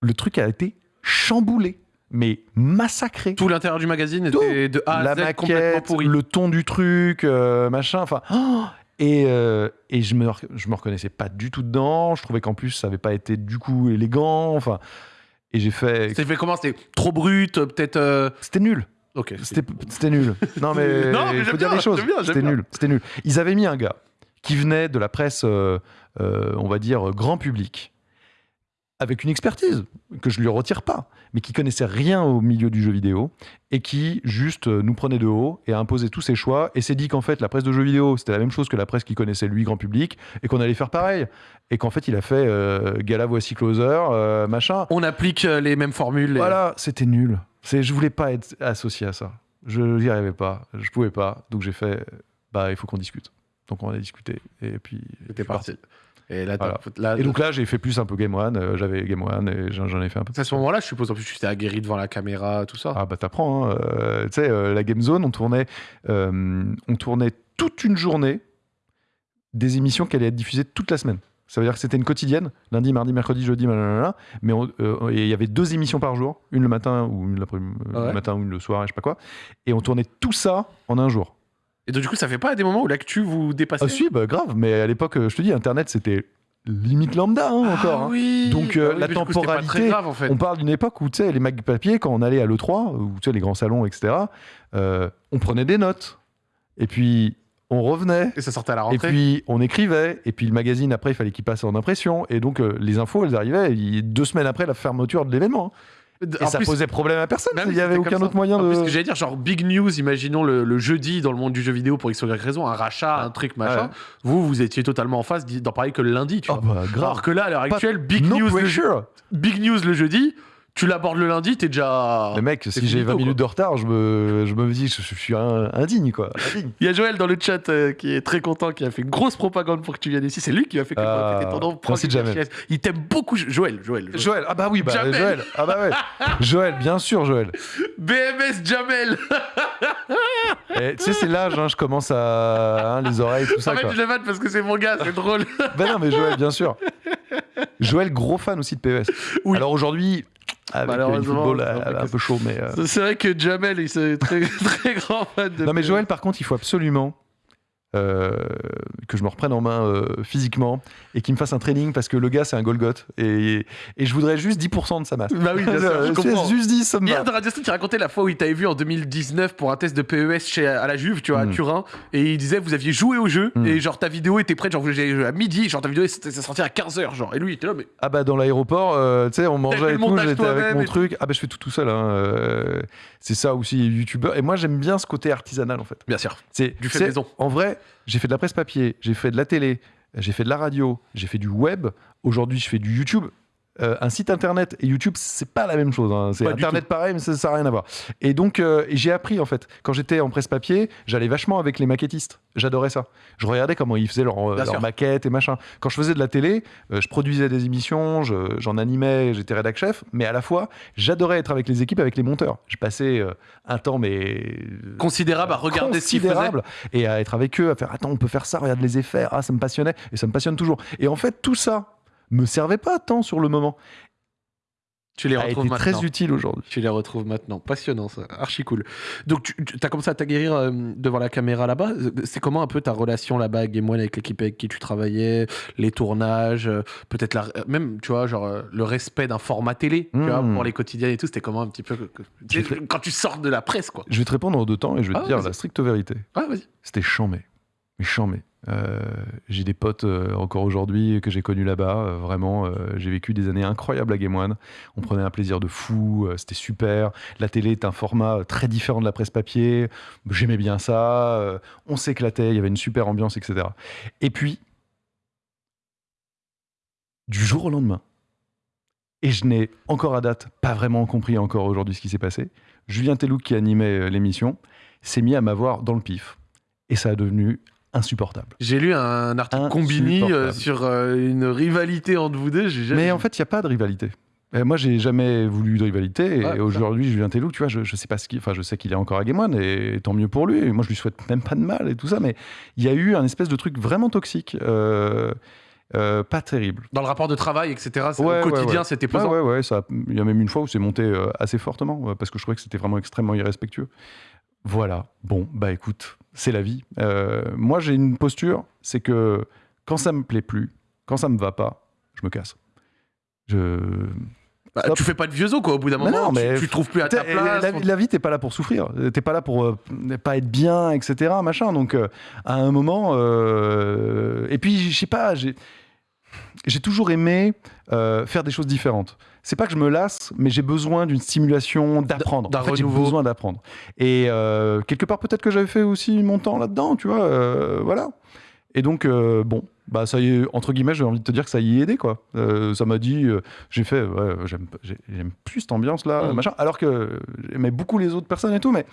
le truc a été chamboulé, mais massacré. Tout l'intérieur du magazine était de A à la Z complètement maquette, pourri. le ton du truc, euh, machin, enfin. oh et, euh, et je me je me reconnaissais pas du tout dedans. Je trouvais qu'en plus ça avait pas été du coup élégant. Enfin, et j'ai fait. C'était fait comment? C'était trop brut, euh, peut-être. euh, C'était nul. Ok. C'était nul. Non mais Non, mais faut dire bien, les choses. C'était nul. C'était nul. Ils avaient mis un gars qui venait de la presse, euh, on va dire grand public, avec une expertise que je lui retire pas, mais qui connaissait rien au milieu du jeu vidéo et qui juste euh, nous prenait de haut et a imposé tous ses choix et s'est dit qu'en fait la presse de jeux vidéo c'était la même chose que la presse qui connaissait lui grand public et qu'on allait faire pareil et qu'en fait il a fait euh, gala voici closer euh, machin On applique les mêmes formules. et- voilà, c'était nul. C'est, je voulais pas être associé à ça. Je n'y arrivais pas. Je pouvais pas. Donc j'ai fait, bah il faut qu'on discute. Donc on a discuté. Et puis. C'était parti. Et là, Voilà. t'as- là, Et donc là, j'ai fait plus un peu Game One. euh, j'avais Game One et j'en, ai fait un peu. à ce moment-là, je suppose en plus tu t'es aguerri devant la caméra, tout ça. Ah bah t'apprends. hein. Euh, tu sais, euh, la Game Zone, on tournait, on tournait toute une journée des émissions qui allaient être diffusées toute la semaine. Ça veut dire que c'était une quotidienne, lundi, mardi, mercredi, jeudi, blablabla, mais il y avait deux émissions par jour, une le matin ou une l'après-midi, ouais. le matin ou une le soir, et je sais pas quoi. Et on tournait tout ça en un jour. Et donc, du coup, ça fait pas des moments où l'actu vous dépassez Ah si, bah grave, mais à l'époque, euh, je te dis, Internet, c'était limite lambda hein, Ah encore. hein. oui. Donc, euh, Ah oui, la coup, pas temporalité, très grave en fait. On parle d'une époque où, tu sais, les mags papier, quand on allait à l'E3, ou tu sais, les grands salons, etc., euh, on prenait des notes. Et puis, on revenait. Et ça sortait à la Et rentrée. puis, on écrivait. Et puis, le magazine, après, il fallait qu'il passe en impression. Et donc, euh, les infos, elles arrivaient deux semaines après la fermeture de l'événement. hein. Et En ça plus, posait problème à personne. même Il n'y avait aucun autre moyen En de. plus, ce que j'allais dire, genre big news, imaginons le, le jeudi dans le monde du jeu vidéo pour X ou Y raison, un rachat, un truc, machin. Ouais. Vous, vous étiez totalement en face d'en parler que le lundi, tu Oh, vois. bah, grave. Alors que là, à l'heure actuelle, big, no news le, big news le jeudi, tu l'abordes le lundi, t'es déjà. Mais mec, si j'ai finito, 20 minutes de retard, je me, je me dis, je, je suis un- indigne, quoi. Indigne. Il y a Joël dans le chat euh, qui est très content, qui a fait une grosse propagande pour que tu viennes ici. C'est lui qui a fait que étais ton nom merci, Jamel. Il t'aime beaucoup, Joël. Joël. Joël. Joël, ah bah oui, bah, Jamel. Joël. Ah bah ouais. Joël, bien sûr, Joël. BMS Jamel. Et Tu sais, c'est l'âge, hein, je commence à. hein, les oreilles, tout ça, Arrête, quoi. je vanne parce que c'est mon gars, c'est drôle. Ben non, mais Joël, bien sûr. Joël, gros fan aussi de PES. Oui. Alors aujourd'hui, avec le Malheureusement, football, c'est un peu euh, un peu chaud, mais. euh, C'est vrai que Jamel, il est très, très grand fan de. Non, mais Joël, par contre, il faut absolument euh, que je me reprenne en main euh, physiquement et qu'il me fasse un training parce que le gars c'est un Golgoth et, et je voudrais juste 10% de sa masse. Bah oui, bien sûr, je comprends. juste 10, ça me Hier, dans Radio Stone, tu racontais la fois où il t'avait vu en 2019 pour un test de PES chez, à la Juve, tu vois, à Mm. Turin, et il disait vous aviez joué au jeu, Mm. et genre ta vidéo était prête, genre à midi, genre ta vidéo ça sortait à 15h, genre, et lui il était là, mais Ah bah dans l'aéroport, euh, tu sais, on mangeait et tout, j'étais avec mon truc. Ah bah je fais tout tout seul. Hein. c'est ça aussi, youtubeur. Et moi j'aime bien ce côté artisanal en fait. bien sûr, C'est Du fait maison. En vrai, j'ai fait de la presse papier, j'ai fait de la télé, j'ai fait de la radio, j'ai fait du web. Aujourd'hui, je fais du YouTube. Euh, un site internet et YouTube, c'est pas la même chose. hein. C'est internet pareil, mais ça n'a rien à voir. Et donc, euh, j'ai appris en fait. Quand j'étais en presse papier, j'allais vachement avec les maquettistes. J'adorais ça. Je regardais comment ils faisaient leurs leur sûr. maquettes et machin. Quand je faisais de la télé, euh, je produisais des émissions, je- j'en animais, j'étais rédac chef, mais à la fois, j'adorais être avec les équipes, avec les monteurs. Je passais euh, un temps, mais considérable à regarder ce qu'il faisait. considérable et à être avec eux, à faire attends, on peut faire ça, regarde les effets, ah ça me passionnait et ça me passionne toujours. Et en fait, tout ça me servait pas tant sur le moment, Tu les a retrouves maintenant. très utile aujourd'hui. Tu les retrouves maintenant. Passionnant, ça. Archi cool. Donc, tu as commencé à t'aguerrir euh, devant la caméra là-bas. C'est comment un peu ta relation là-bas avec Game One, avec l'équipe avec qui tu travaillais, les tournages, euh, peut-être la... euh, même, tu vois, genre euh, le respect d'un format télé, tu Mm. vois, pour les quotidiens et tout. C'était comment un petit peu tu sais, quand tu sors de la presse, quoi. Je vais te répondre en deux temps et je vais Ah, te dire vas-y. la stricte vérité. Ah, vas-y. C'était chambé, mais chambé. Euh, j'ai des potes euh, encore aujourd'hui que j'ai connus là-bas. euh, vraiment, j'ai vécu des années incroyables à Game One. On prenait un plaisir de fou. C'était super. La télé est un format très différent de la presse papier. J'aimais bien ça. on s'éclatait. Il y avait une super ambiance, etc. Et puis, du jour au lendemain, et je n'ai encore à date pas vraiment compris encore aujourd'hui ce qui s'est passé. Julien Tellouk, qui animait l'émission, s'est mis à m'avoir dans le pif. Et ça a devenu insupportable. J'ai lu un article Combini euh, sur euh, une rivalité entre vous deux. Jamais Mais en fait, il n'y a pas de rivalité. Euh, moi, j'ai jamais voulu de rivalité. Et c'est aujourd'hui, Julien Tellouk, tu vois, je, je sais pas ce qu'il. Enfin, je sais qu'il est encore à Game One, et tant mieux pour lui. Et moi, je lui souhaite même pas de mal et tout ça. Mais il y a eu un espèce de truc vraiment toxique. euh, euh, pas terrible. Dans le rapport de travail, etc. Ouais, au quotidien, ouais. c'était Ouais, pesant. ouais. ça- Il y a même une fois où c'est monté assez fortement parce que je trouvais que c'était vraiment extrêmement irrespectueux. Voilà. Bon, bah écoute, c'est la vie. Euh, moi, j'ai une posture, c'est que quand ça me plaît plus, quand ça me va pas, je me casse. Je. Bah, tu fais pas de vieux os, quoi. Au bout d'un moment, non, mais tu, trouves plus à ta place. La, la vie, t'es pas là pour souffrir. T'es pas là pour euh, ne pas être bien, etc. Machin. Donc, euh, à un moment. euh, Et puis, je sais pas, j'ai. J'ai toujours aimé euh, faire des choses différentes. C'est pas que je me lasse, mais j'ai besoin d'une stimulation d'apprendre. En fait, j'ai besoin d'apprendre. Et euh, quelque part, peut-être que j'avais fait aussi mon temps là-dedans, tu vois. euh, voilà. Et donc, bon, bah ça y est, entre guillemets, j'ai envie de te dire que ça y est aidé, quoi. Ça m'a dit, j'ai fait, ouais, j'aime j'ai- j'aime plus cette ambiance-là, Mm. machin, alors que j'aimais beaucoup les autres personnes et tout, mais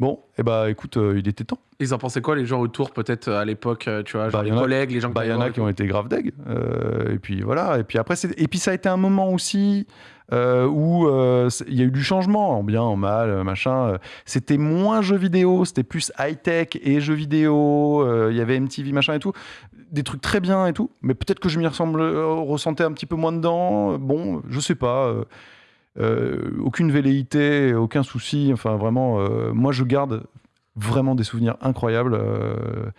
bon, et bah écoute, euh, il était temps. Ils en pensaient quoi, les gens autour, peut-être à l'époque, euh, tu vois, genre Bah, les collègues, les gens Bah, il y en a qui ont été grave deg. Euh, et puis voilà. Et puis après, et puis ça a été un moment aussi euh, où euh, il y a eu du changement, en bien, en mal, euh, machin. Euh, C'était moins jeux vidéo, c'était plus high tech et jeux vidéo. Euh, Il y avait MTV, machin et tout. Des trucs très bien et tout. Mais peut-être que je m'y ressemble, euh, ressentais un petit peu moins dedans. Bon, je sais pas. Euh, aucune velléité, aucun souci. Enfin, vraiment, euh, moi, je garde vraiment des souvenirs incroyables. euh,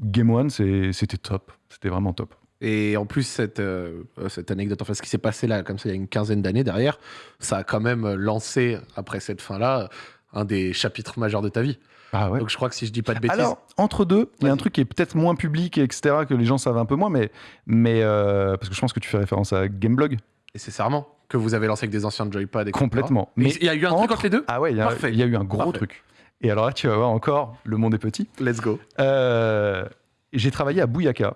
Game One, c'était top. C'était vraiment top. Et en plus, cette, euh, cette anecdote, enfin, ce qui s'est passé là, comme ça, il y a une quinzaine d'années derrière, ça a quand même lancé, après cette fin-là, un des chapitres majeurs de ta vie. Ah ouais. Donc je crois que si je dis pas de bêtises. Alors, entre deux, il y a un truc qui est peut-être moins public, etc., que les gens savent un peu moins, mais, mais euh, parce que je pense que tu fais référence à Gameblog. Nécessairement, que vous avez lancé avec des anciens Joypad, etc. Complètement. Mais il y a eu un truc entre- les deux? Ah ouais, il y, a- y eu un gros Parfait. truc. Et alors là, tu vas voir encore, le monde est petit. Let's go. Euh, J'ai travaillé à Bouyaka.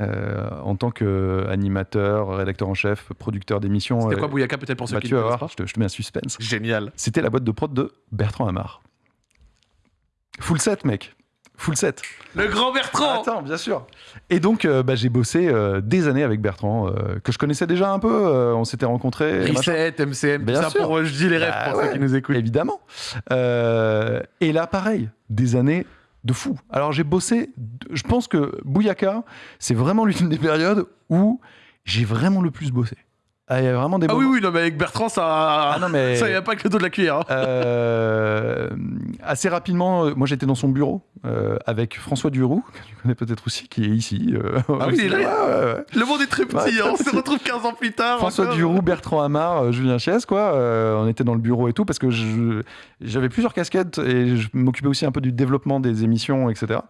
euh, en tant qu'animateur, rédacteur en chef, producteur d'émissions. C'était euh, quoi Bouyaka, peut-être pour ceux bah, qui tu ne vas voir, je te, je te mets un suspense. Génial. C'était la boîte de prod de Bertrand Hamar. Full set, mec. Full set. Le grand Bertrand Attends, bien sûr. Et donc, euh, bah, j'ai bossé euh, des années avec Bertrand, euh, que je connaissais déjà un peu. on s'était rencontrés. Reset, MCM, tout Bien ça sûr. pour je dis les rêves Bah pour ouais, ceux qui nous écoutent. Évidemment. Et là, pareil, des années de fou. Alors, j'ai bossé. Je pense que Bouyaka, c'est vraiment l'une des périodes où j'ai vraiment le plus bossé. Ah, il y avait vraiment des Ah oui, oui, non, mais avec Bertrand, ça. Ah non, mais- Ça y a pas que le dos de la cuillère. hein. Euh, assez rapidement, euh, moi j'étais dans son bureau euh, avec François Duroux, que tu connais peut-être aussi, qui est ici. euh, Ah oui, il est là. Ouais, ouais, ouais. Le monde est très petit, hein, on se retrouve 15 ans plus tard. François encore. Duroux, Bertrand Hamar, euh, Julien Chies, quoi. euh, on était dans le bureau et tout parce que je- j'avais plusieurs casquettes et je m'occupais aussi un peu du développement des émissions, etc.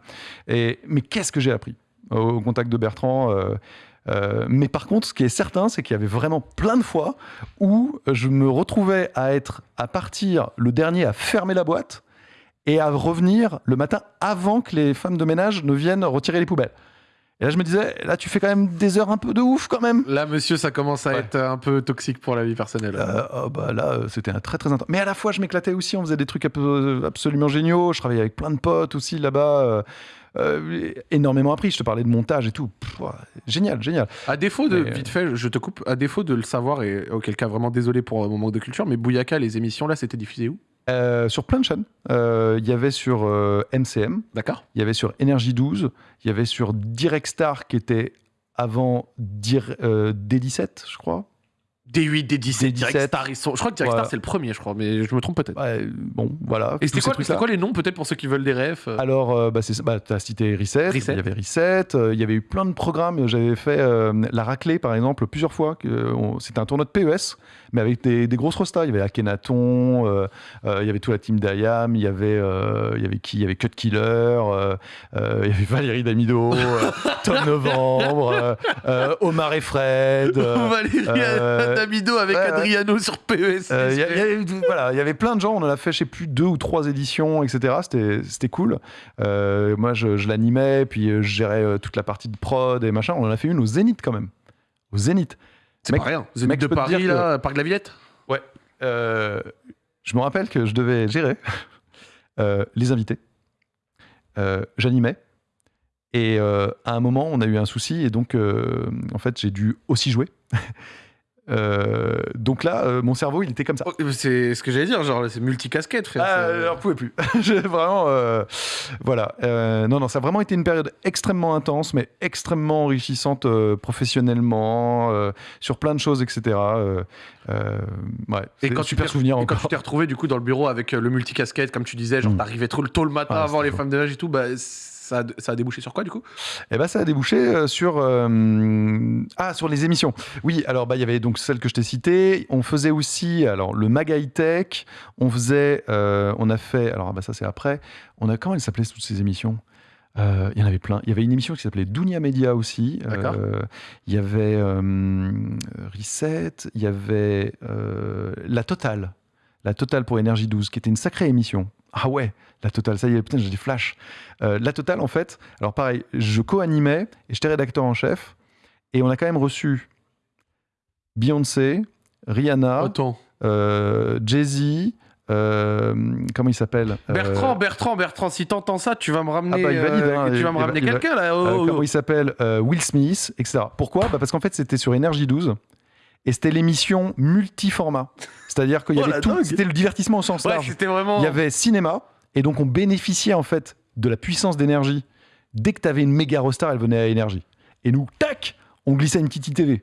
Et, mais qu'est-ce que j'ai appris au, au contact de Bertrand euh, euh, mais par contre, ce qui est certain, c'est qu'il y avait vraiment plein de fois où je me retrouvais à être à partir le dernier à fermer la boîte et à revenir le matin avant que les femmes de ménage ne viennent retirer les poubelles. Et là, je me disais, là, tu fais quand même des heures un peu de ouf quand même. Là, monsieur, ça commence à Ouais. être un peu toxique pour la vie personnelle. Euh, oh, bah là, euh, c'était un très très intense. Mais à la fois, je m'éclatais aussi. On faisait des trucs absolument géniaux. Je travaillais avec plein de potes aussi là-bas. Euh, énormément appris. Je te parlais de montage et tout. Pff, génial, génial. À défaut de, Mais, euh, vite fait, je te coupe, à défaut de le savoir, et auquel cas vraiment désolé pour mon manque de culture, mais Bouyaka, les émissions là, c'était diffusé où? Euh, sur plein de chaînes. Euh, Il y avait sur euh, MCM, D'accord il y avait sur Énergie 12, il y avait sur Direct Star qui était avant Dir, euh, D17, je crois. D8, D17, D17. Direct Star, ils sont... je crois que Direct. Star c'est le premier, je crois, mais je me trompe peut-être. Ouais, bon, voilà. Et c'était quoi, les noms peut-être pour ceux qui veulent des refs euh Alors, euh, bah, bah, tu as cité Reset, Reset. il y avait Reset, euh, il y avait eu plein de programmes. J'avais fait euh, la raclée, par exemple, plusieurs fois. C'était un tournoi de PES, mais avec des, des grosses rostas. Il y avait Akhenaton, il y avait toute la team d'Ayam, il y avait, il y avait qui Il y avait Cut Killer, il y avait Valérie Damido, Tom Novembre, Omar et Fred. Valérie Damido avec ouais, ouais. Adriano sur PES. euh, Il y, a- il y a- voilà, il y avait plein de gens, on en a fait, je sais plus, deux ou trois éditions, etc. C'était, c'était cool. Euh, moi, je, je l'animais, puis euh, je gérais toute la partie de prod et machin. On en a fait une au Zénith quand même. Au Zénith. C'est pas rien. Zénith mec, de Paris, que- là, Parc de la Villette? Euh, je me rappelle que je devais gérer euh, les invités. Euh, j'animais. Et euh, à un moment, on a eu un souci, et donc, euh, en fait, j'ai dû aussi jouer. Euh, donc là, euh, mon cerveau, il était comme ça. Oh, C'est ce que j'allais dire, genre c'est multicasquette, frère. Ah, c'est- alors, pouvais plus. Vraiment, euh, voilà. Euh, non, non, ça a vraiment été une période extrêmement intense, mais extrêmement enrichissante euh, professionnellement, euh, sur plein de choses, etc. Euh, euh, ouais, Et quand tu super t'es- souvenir Et quand tu t'es retrouvé du coup dans le bureau avec euh, le multicasquette, comme tu disais, genre Mm. t'arrivais trop tôt le matin Ah, avant les femmes de ménage et tout, bah ça a, ça a débouché sur quoi du coup? Eh ben, ça a débouché euh, sur euh, ah sur les émissions. Oui, alors bah il y avait donc celle que je t'ai citée. On faisait aussi alors le Mag High Tech. On faisait, euh, on a fait alors ah, bah ça c'est après. On a comment elles s'appelaient toutes ces émissions? Euh, Il y en avait plein. Il y avait une émission qui s'appelait Dunia Media aussi. D'accord. Euh, Il y avait euh, Reset. Il y avait la Totale. La Totale pour Énergie 12, qui était une sacrée émission. Ah ouais, la Totale, ça y est, putain, j'ai des flashs. Euh, la Totale, en fait, alors pareil, je co-animais et j'étais rédacteur en chef. Et on a quand même reçu Beyoncé, Rihanna, euh, Jay-Z, euh, comment il s'appelle Bertrand, Bertrand, Bertrand, si t'entends ça, tu vas me ramener, Ah bah, valide, hein, tu il- vas me ramener quelqu'un là. oh, comment oh. il s'appelle Will Smith, etc. Pourquoi? Bah Parce qu'en fait, c'était sur Énergie 12 et c'était l'émission multiformat. C'est-à-dire qu'il y Oh, avait tout, c'était le divertissement au sens Ouais, large. c'était vraiment. Il y avait cinéma, et donc on bénéficiait en fait de la puissance d'énergie. Dès que tu avais une méga rostar, elle venait à énergie. Et nous, tac, on glissait une petite ITV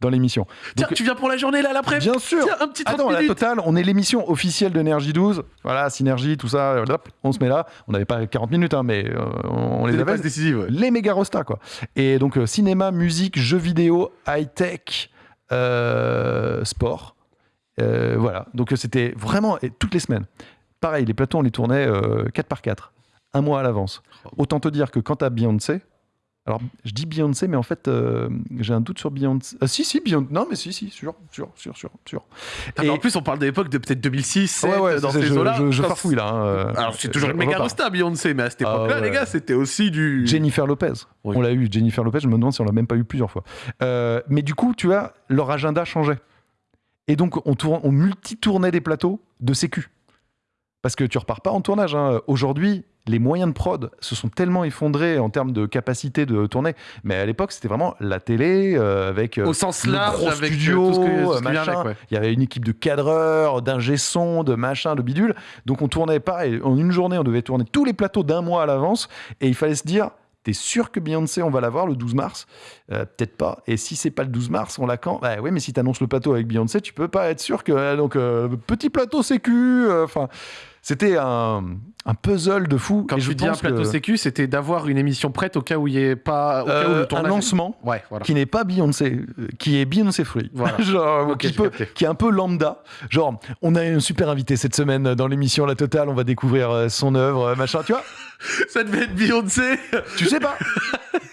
dans l'émission. Tiens, tu viens pour la journée là, l'après Bien sûr Tiens, un petit 30 Attends, la totale, on est l'émission officielle d'Énergie 12. Voilà, Synergie, tout ça, hop, on se met là. On n'avait pas 40 minutes, hein, mais euh, on les avait. décisives. ouais. Les méga rostas, quoi. Et donc, euh, cinéma, musique, jeux vidéo, high-tech, euh, sport. Euh, voilà. Donc, euh, c'était vraiment et toutes les semaines. Pareil, les plateaux, on les tournait 4 par 4, un mois à l'avance. Autant te dire que quand t'as Beyoncé, alors je dis Beyoncé, mais en fait, euh, j'ai un doute sur Beyoncé. Ah, si, si, Beyoncé. Non, mais si, si, sûr, sûr, sûr, sûr, sûr. Ah, mais En plus, on parle de l'époque de peut-être 2006, 7, ouais, ouais, dans ces je, eaux-là. je, je farfouille là. hein, euh, Alors, c'est toujours une méga rosta, Beyoncé, mais à cette Ah, époque-là, les gars, c'était aussi du. Jennifer Lopez. Oui. On l'a eu, Jennifer Lopez, je me demande si on l'a même pas eu plusieurs fois. Euh, mais du coup, tu vois, leur agenda changeait. Et donc, on, tourne, on multi-tournait des plateaux de sécu. Parce que tu repars pas en tournage. hein. Aujourd'hui, les moyens de prod se sont tellement effondrés en termes de capacité de tourner. Mais à l'époque, c'était vraiment la télé euh, avec euh, Au sens le large, gros avec euh, studio, tout ce que- tout ce qui vient machin. avec, ouais. Il y avait une équipe de cadreurs, d'ingé son, de machin, de bidule. Donc on tournait pareil. En une journée, on devait tourner tous les plateaux d'un mois à l'avance. Et il fallait se dire, T'es sûr que Beyoncé, on va la voir le 12 mars? Euh, Peut-être pas. Et si c'est pas le 12 mars, on l'a quand Bah oui, mais si t'annonces le plateau avec Beyoncé, tu peux pas être sûr que. Donc, euh, petit plateau sécu. euh, Enfin, c'était un, un puzzle de fou. Quand Et je dis un plateau que, sécu, c'était d'avoir une émission prête au cas où il n'y ait pas. Au cas où euh, le un tournage. lancement Ouais, voilà. qui n'est pas Beyoncé, euh, qui est Beyoncé Free. Voilà. Genre, Ok, qui, peut- est un peu lambda. Genre, on a un super invité cette semaine dans l'émission La Totale, on va découvrir euh, son œuvre, euh, machin. Tu vois, Ça devait être Beyoncé. tu sais pas.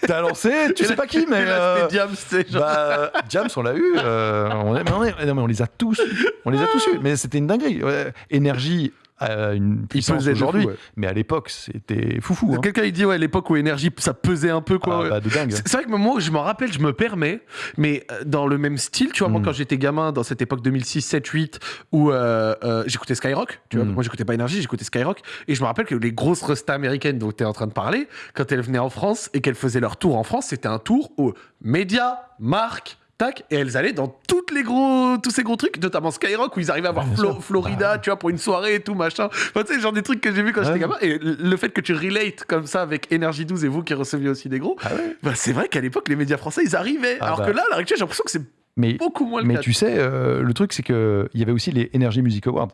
T'as lancé, tu Et sais pas qui, mais. euh, c'est genre. bah, James, on l'a eu. euh, on, est- mais on, est- non, mais on les a tous. On les a tous eu. Mais c'était une dinguerie. Ouais. Énergie a une puissance aujourd'hui. ouais. Mais à l'époque, c'était foufou. Hein. Quelqu'un il dit ouais l'époque où énergie ça pesait un peu quoi. Ah, bah, de dingue. C'est vrai que moi, je m'en rappelle, je me permets, mais euh, dans le même style, tu vois, moi, Mm. quand j'étais gamin, dans cette époque 2006, 7, 8, où euh, euh, j'écoutais Skyrock, tu vois, Mm. moi, j'écoutais pas Énergie, j'écoutais Skyrock, et je me rappelle que les grosses restas américaines dont tu es en train de parler, quand elles venaient en France et qu'elles faisaient leur tour en France, c'était un tour aux médias, marques, tac, et elles allaient dans toutes les gros, tous ces gros trucs, notamment Skyrock, où ils arrivaient à voir Flo-. Florida, tu vois, pour une soirée et tout, machin. Enfin, tu sais, genre des trucs que j'ai vu quand j'étais gamin, et le fait que tu relates comme ça avec Énergie 12 et vous qui receviez aussi des gros, Ah ouais. bah, c'est vrai qu'à l'époque, les médias français, ils arrivaient. Ah alors bah. que là, à l'heure actuelle, j'ai l'impression que c'est Mais beaucoup moins le Mais cas. tu sais, euh, le truc, c'est qu'il y avait aussi les Energy Music Awards.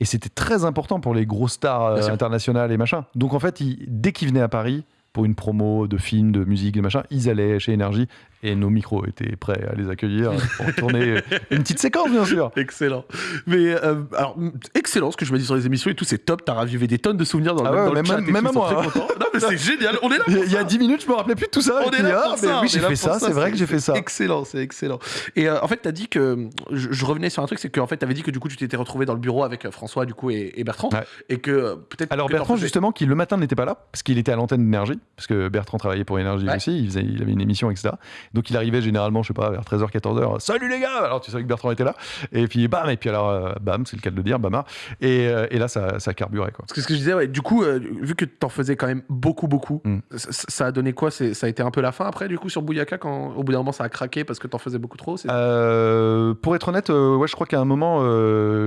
Et c'était très important pour les grosses stars euh, internationales et machin. Donc en fait, ils- dès qu'ils venaient à Paris pour une promo de film, de musique, de machin, ils allaient chez Energy et nos micros étaient prêts à les accueillir pour tourner une petite séquence, bien sûr. Excellent. Mais euh, alors, excellent ce que je me dis sur les émissions et tout, c'est top. T'as ravivé des tonnes de souvenirs dans, le- Ah ouais, dans le même- chat. et même tout, à ils sont moi, hein. Non, mais c'est génial. On est là Il y a- il y a ça. 10 minutes, je me rappelais plus de tout ça. On est là ah, mais oui, j'ai fait ça, c'est vrai que j'ai fait ça. Excellent, c'est excellent. Et euh, en fait, t'as dit que je, je revenais sur un truc, c'est qu'en fait, t'avais dit que du coup, tu t'étais retrouvé dans le bureau avec euh, François, du coup, et, et Bertrand, Ouais. et que euh, peut-être. Alors que Bertrand, justement, qui le matin n'était pas là, parce qu'il était à l'antenne d'énergie, parce que Bertrand travaillait pour énergie aussi, il avait une émission, etc. Donc il arrivait généralement, je sais pas, vers 13h, 14h, salut les gars Alors tu savais que Bertrand était là, et puis bam, et puis alors, euh, bam, c'est le cas de le dire, bamar. Et, euh, et là, ça, ça carburait, quoi. Parce que ce que je disais, ouais, du coup, euh, vu que t'en faisais quand même beaucoup, beaucoup, Mm. ça, ça a donné quoi? Ça a été un peu la fin après, du coup, sur Bouyaka, quand au bout d'un moment ça a craqué parce que t'en faisais beaucoup trop Euh, pour être honnête, euh, ouais, je crois qu'à un moment,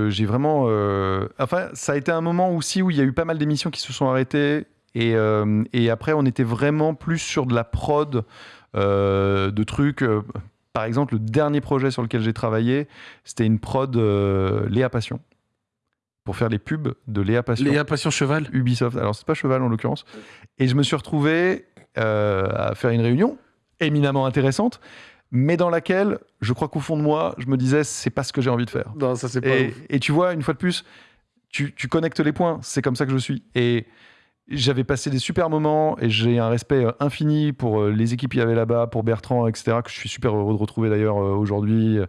j'ai vraiment. Enfin, ça a été un moment aussi où il y a eu pas mal d'émissions qui se sont arrêtées. Et, euh, et après, on était vraiment plus sur de la prod, de trucs. euh, par exemple, le dernier projet sur lequel j'ai travaillé, c'était une prod euh, Léa Passion. Pour faire les pubs de Léa Passion. Léa Passion Cheval Ubisoft. Alors, c'est pas Cheval en l'occurrence. Et je me suis retrouvé euh, à faire une réunion éminemment intéressante, mais dans laquelle, je crois qu'au fond de moi, je me disais, c'est pas ce que j'ai envie de faire. Non, ça c'est pas Et, ouf. et tu vois, une fois de plus, tu, tu connectes les points. C'est comme ça que je suis. Et j'avais passé des super moments et j'ai un respect euh, infini pour euh, les équipes qu'il y avait là-bas, pour Bertrand, etc., que je suis super heureux de retrouver d'ailleurs euh, aujourd'hui.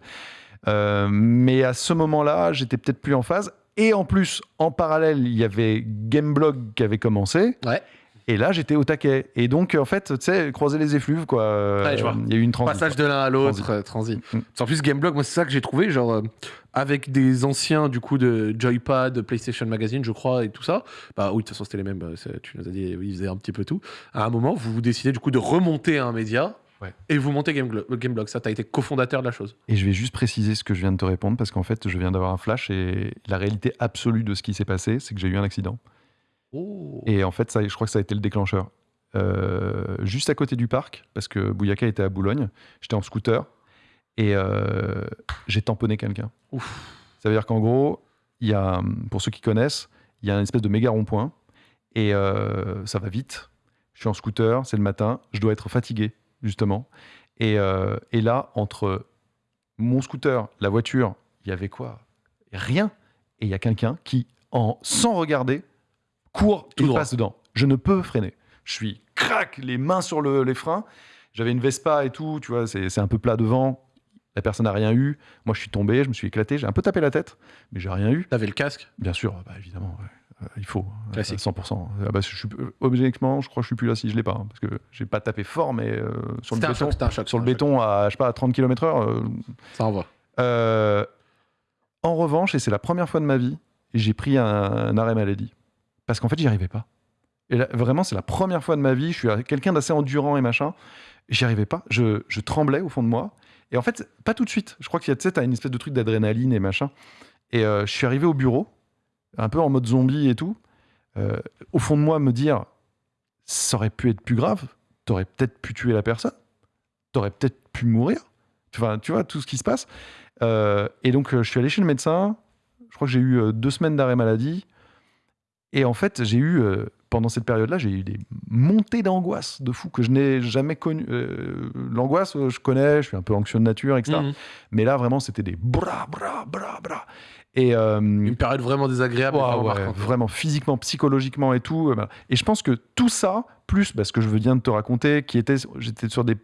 Mais à ce moment-là, j'étais peut-être plus en phase. Et en plus, en parallèle, il y avait Gameblog qui avait commencé. Ouais. Et là, j'étais au taquet. Et donc, en fait, tu sais, croiser les effluves, quoi. Ouais, je vois. Il y a eu une transition. Passage de l'un à l'autre, Transi. euh, transi. Mm. En plus, Gameblog, moi, c'est ça que j'ai trouvé, genre, euh, avec des anciens, du coup, de Joypad, de PlayStation Magazine, je crois, et tout ça. Bah oui, de toute façon, c'était les mêmes, euh, tu nous as dit, oui, ils faisaient un petit peu tout. À un moment, vous vous décidez, du coup, de remonter un média, Ouais. et vous montez euh, Gameblog. Ça, t'as été cofondateur de la chose. Et je vais juste préciser ce que je viens de te répondre parce qu'en fait, je viens d'avoir un flash et la réalité absolue de ce qui s'est passé, c'est que j'ai eu un accident. Oh. Et en fait, ça, je crois que ça a été le déclencheur. Euh, juste à côté du parc, parce que Bouyaka était à Boulogne, j'étais en scooter et euh, j'ai tamponné quelqu'un. Ça veut dire qu'en gros, y a, pour ceux qui connaissent, il y a une espèce de méga rond-point et euh, ça va vite. Je suis en scooter, c'est le matin, je dois être fatigué, justement. Et, et là, entre mon scooter, la voiture, il y avait quoi? Rien. Et il y a quelqu'un qui, en, sans regarder, court Tout et droit. passe dedans. Je ne peux freiner. Je suis crac, les mains sur le- les freins. J'avais une Vespa et tout, tu vois, c'est un peu plat devant. La personne n'a rien eu. Moi, je suis tombé, je me suis éclaté. J'ai un peu tapé la tête, mais j'ai rien eu. T'avais le casque? Bien sûr, bah, évidemment, ouais. Euh, il faut. euh, Classique. 100%. Ah bah, je suis, objectivement, je crois que je suis plus là si je l'ai pas. hein, parce que j'ai pas tapé fort, mais euh, sur le béton, choc, un choc. sur le béton à, je sais pas, à 30 km/h. euh. Ça envoie. euh, en revanche, et c'est la première fois de ma vie, j'ai pris un, un arrêt maladie. Parce qu'en fait, j'y arrivais pas. Et là, vraiment, c'est la première fois de ma vie. Je suis quelqu'un d'assez endurant et machin. J'y arrivais pas. Je, tremblais au fond de moi. Et en fait, pas tout de suite. Je crois qu'il y a, tu sais, une espèce de truc d'adrénaline et machin. Et euh, je suis arrivé au bureau, un peu en mode zombie et tout. Euh, au fond de moi, me dire, ça aurait pu être plus grave. t'aurais peut-être pu tuer la personne, t'aurais peut-être pu mourir. Tu vois, tout ce qui se passe. Euh, et donc, je suis allé chez le médecin. Je crois que j'ai eu deux semaines d'arrêt maladie. Et en fait, j'ai eu, euh, pendant cette période-là, j'ai eu des montées d'angoisse de fou que je n'ai jamais connues. Euh, L'angoisse, euh, je connais, je suis un peu anxieux de nature, etc. Mhm. Mais là, vraiment, c'était des bras, bras, bras, bras. Et, euh, Une période vraiment désagréable. Ouais, vraiment physiquement, psychologiquement et tout. Et je pense que tout ça, plus bah, ce que je viens de te raconter, qui était, j'étais sur des